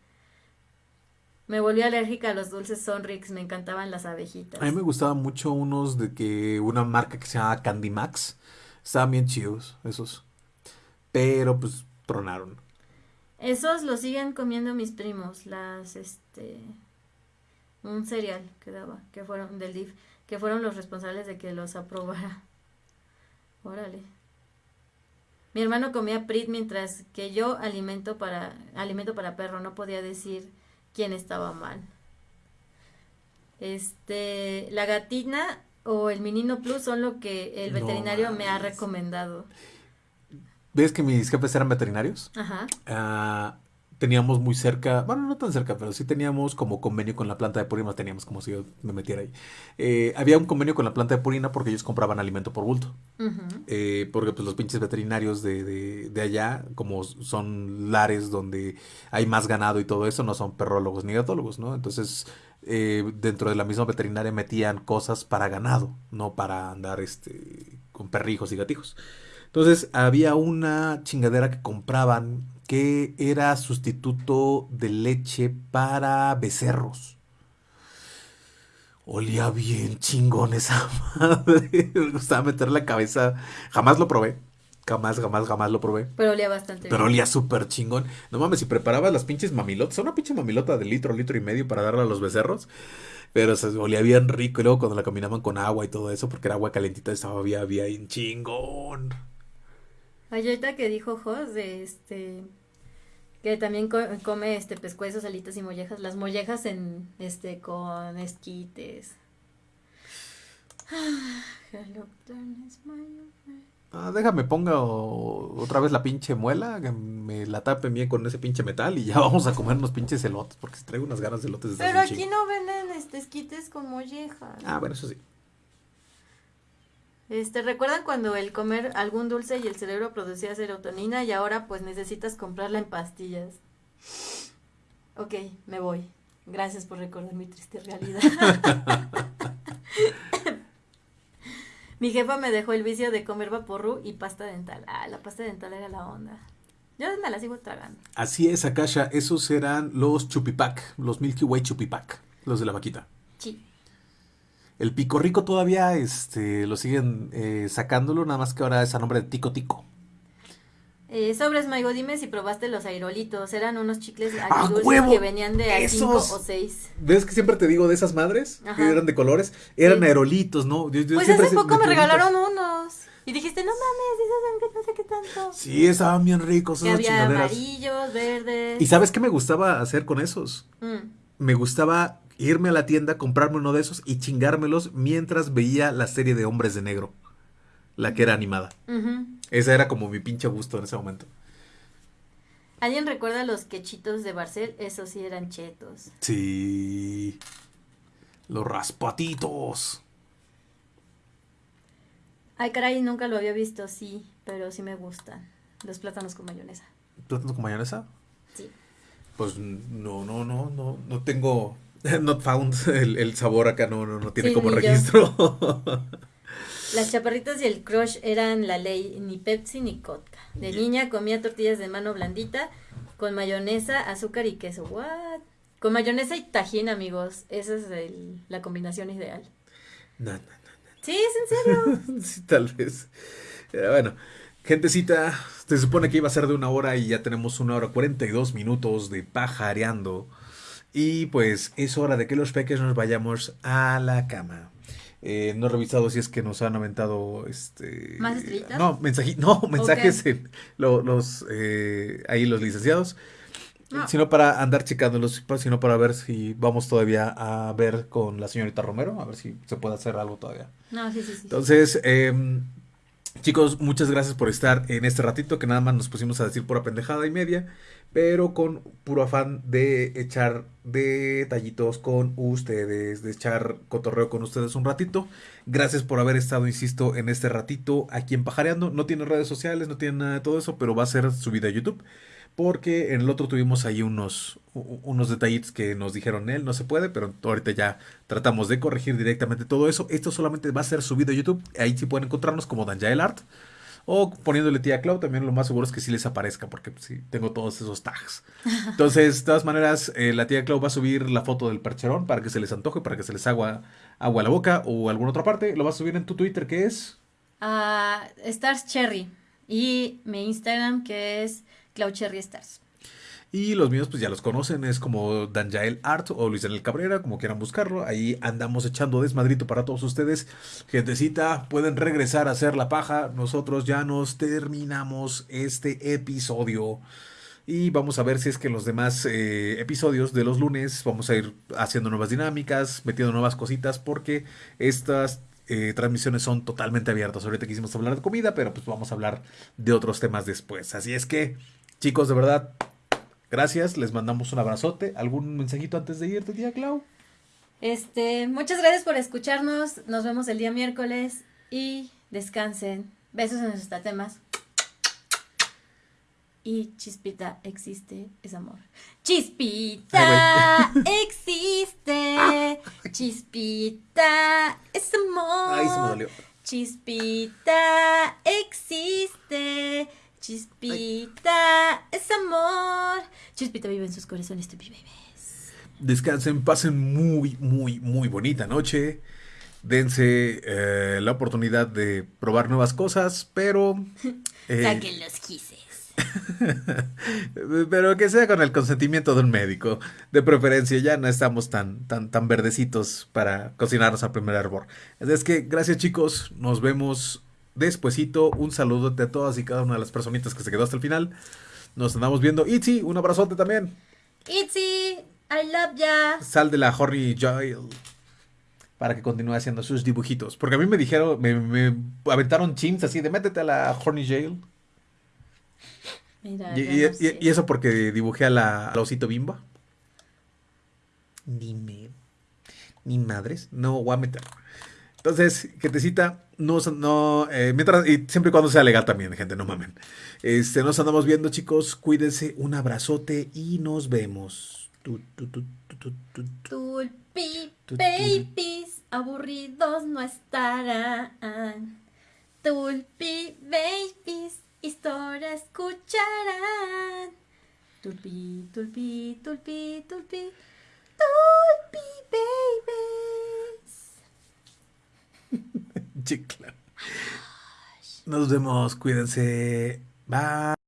Me volví alérgica a los dulces Sonrix, me encantaban las abejitas. A mí me gustaban mucho unos de que una marca que se llama Candy Max. Estaban bien chidos, esos. Pero pues tronaron. Esos los siguen comiendo mis primos, las, este, un cereal que daba, que fueron del DIF, que fueron los responsables de que los aprobara. Órale. Mi hermano comía Prit mientras que yo alimento para, alimento para perro, no podía decir quién estaba mal. Este, la gatina o el menino plus son lo que el No veterinario me ha recomendado. ¿Ves que mis jefes eran veterinarios? Ajá. Ah, teníamos muy cerca, bueno, no tan cerca, pero sí teníamos como convenio con la planta de Purina, teníamos como si yo me metiera ahí. Eh, había un convenio con la planta de Purina porque ellos compraban alimento por bulto. Eh, porque pues los pinches veterinarios de, de, de allá, como son lares donde hay más ganado y todo eso, no son perrólogos ni gatólogos, ¿no? Entonces, eh, dentro de la misma veterinaria metían cosas para ganado, no para andar este, con perrijos y gatijos. Entonces, había una chingadera que compraban que era sustituto de leche para becerros. Olía bien chingón esa madre. Me gustaba meter la cabeza. Jamás lo probé. Jamás, jamás, jamás lo probé. Pero olía bastante Pero olía súper chingón. No mames, si preparabas las pinches mamilotas, una pinche mamilota de litro, litro y medio para darle a los becerros. Pero se olía bien rico. Y luego cuando la combinaban con agua y todo eso, porque era agua calentita, estaba bien, bien chingón. Ay, ahorita que dijo Jos de este que también co- come este pescuezos, alitas y mollejas, las mollejas en este con esquites. Ah, déjame ponga o- otra vez la pinche muela, que me la tapen bien con ese pinche metal y ya vamos a comer unos pinches elotes, porque traigo unas ganas de elotes desde Pero aquí no venden este esquites con mollejas. Ah, bueno, eso sí. Este, ¿recuerdan cuando el comer algún dulce y el cerebro producía serotonina y ahora pues necesitas comprarla en pastillas? Ok, me voy. Gracias por recordar mi triste realidad. mi jefa me dejó el vicio de comer vaporru y pasta dental. Ah, la pasta dental era la onda. Yo me la sigo tragando. Así es, Akasha, esos eran los chupipac, los Milky Way chupipac, los de la vaquita. Sí. El pico rico todavía este, lo siguen eh, sacándolo, nada más que ahora es a nombre de Tico Tico. Eh, sobres, Maigo, dime si probaste los aerolitos. Eran unos chicles ¡A agridulces que venían de a cinco ¡Esos! o seis. ¿Ves que siempre te digo de esas madres? Ajá. Que eran de colores. Eran Sí. aerolitos, ¿no? Yo- yo Pues hace poco me regalaron unos. Y dijiste, no mames, esos son que no sé qué tanto. Sí, estaban bien ricos esas había chingaderas. amarillos, verdes. ¿Y sabes qué me gustaba hacer con esos? Mm. Me gustaba irme a la tienda, comprarme uno de esos y chingármelos mientras veía la serie de Hombres de Negro. La que era animada. Ujú. Esa era como mi pinche gusto en ese momento. ¿Alguien recuerda los quechitos de Barcel? Esos sí eran chetos. Sí. Los raspatitos. Ay, caray, nunca lo había visto, sí, pero sí me gustan. Los plátanos con mayonesa. ¿Plátanos con mayonesa? Sí. Pues no, no, no, no, no tengo. Not found. El, el sabor acá no, no, no tiene Sí, como registro. Las chaparritas y el crush eran la ley, ni Pepsi ni Coca. De niña comía tortillas de mano blandita con mayonesa, azúcar y queso. What? Con mayonesa y tajín, amigos. Esa es el- la combinación ideal. no, no, Sí, es en serio. Sí, tal vez. Eh, bueno, gentecita, se supone que iba a ser de una hora y ya tenemos una hora 42 minutos de pajareando. Y pues es hora de que los peques nos vayamos a la cama. Eh, no he revisado si es que nos han aventado este ¿Más estrellitas? no mensaji- no mensajes en lo- los eh, ahí los licenciados No. sino para andar checándolos sino para ver si vamos todavía a ver con la señorita Romero a ver si se puede hacer algo todavía No, sí, sí, sí. entonces, em, chicos, muchas gracias por estar en este ratito que nada más nos pusimos a decir pura pendejada y media, pero con puro afán de echar detallitos con ustedes, de echar cotorreo con ustedes un ratito. Gracias por haber estado, insisto, en este ratito aquí en Pajareando. No tiene redes sociales, no tiene nada de todo eso, pero va a ser subida a YouTube. Porque en el otro tuvimos ahí unos, unos detallitos que nos dijeron él, no se puede, pero ahorita ya tratamos de corregir directamente todo eso. Esto solamente va a ser subido a YouTube. Ahí sí pueden encontrarnos como Danjael Art. O poniéndole tía Clau, también lo más seguro es que sí les aparezca, porque sí, tengo todos esos tags. Entonces, de todas maneras, eh, la tía Clau va a subir la foto del percherón para que se les antoje, para que se les agua, agua a la boca o alguna otra parte. Lo va a subir en tu Twitter, que es Ah, Stars Cherry. Y mi Instagram que es Cloud Cherry Stars. Y los míos, pues ya los conocen, es como Danjael Art o Luis Daniel Cabrera, como quieran buscarlo. Ahí andamos echando desmadrito para todos ustedes. Gentecita, pueden regresar a hacer la paja. Nosotros ya nos terminamos este episodio. Y vamos a ver si es que en los demás eh, episodios de los lunes vamos a ir haciendo nuevas dinámicas, metiendo nuevas cositas, porque estas eh, transmisiones son totalmente abiertas. Ahorita quisimos hablar de comida, pero pues vamos a hablar de otros temas después. Así es que, chicos, de verdad, gracias. Les mandamos un abrazote. ¿Algún mensajito antes de irte, tía Clau? Este, muchas gracias por escucharnos. Nos vemos el día miércoles y descansen. Besos en sus tatemas. Y Chispita existe, es amor. Chispita existe. Chispita es amor. Ay, se me dolió. Chispita existe. Chispita es amor. Chispita vive en sus corazones, tu bebés. Descansen, pasen muy, muy, muy bonita noche. dense eh, la oportunidad de probar nuevas cosas, pero... eh, Saquen los gises. pero que sea con el consentimiento de un médico. De preferencia, ya no estamos tan, tan, tan verdecitos para cocinarnos al primer hervor. Es que, gracias chicos, nos vemos despuesito. Un saludo a todas y cada una de las personitas que se quedó hasta el final. Nos andamos viendo. Itzy, un abrazote también. Itzy, I love ya. Sal de la Horny Jail. Para que continúe haciendo sus dibujitos. Porque a mí me dijeron, me, me aventaron chins así de métete a la Horny Jail. Mira, Y, yo y- no sé. y- y eso porque dibujé a la, al osito bimba. Dime. Ni madres. No voy a meter. Entonces, cita no, no, eh, mientras, y siempre y cuando sea legal también, gente, no mamen. Este, nos andamos viendo, chicos. Cuídense, un abrazote y nos vemos. Tu, tu, tu, tu, tu, tu. Tulpi Tu- tu- babies aburridos no estarán. Tulpi babies historia escucharán. Tulpi, tulpi, tulpi, tulpi. Tulpi babies. Sí. Nos vemos, cuídense. Bye.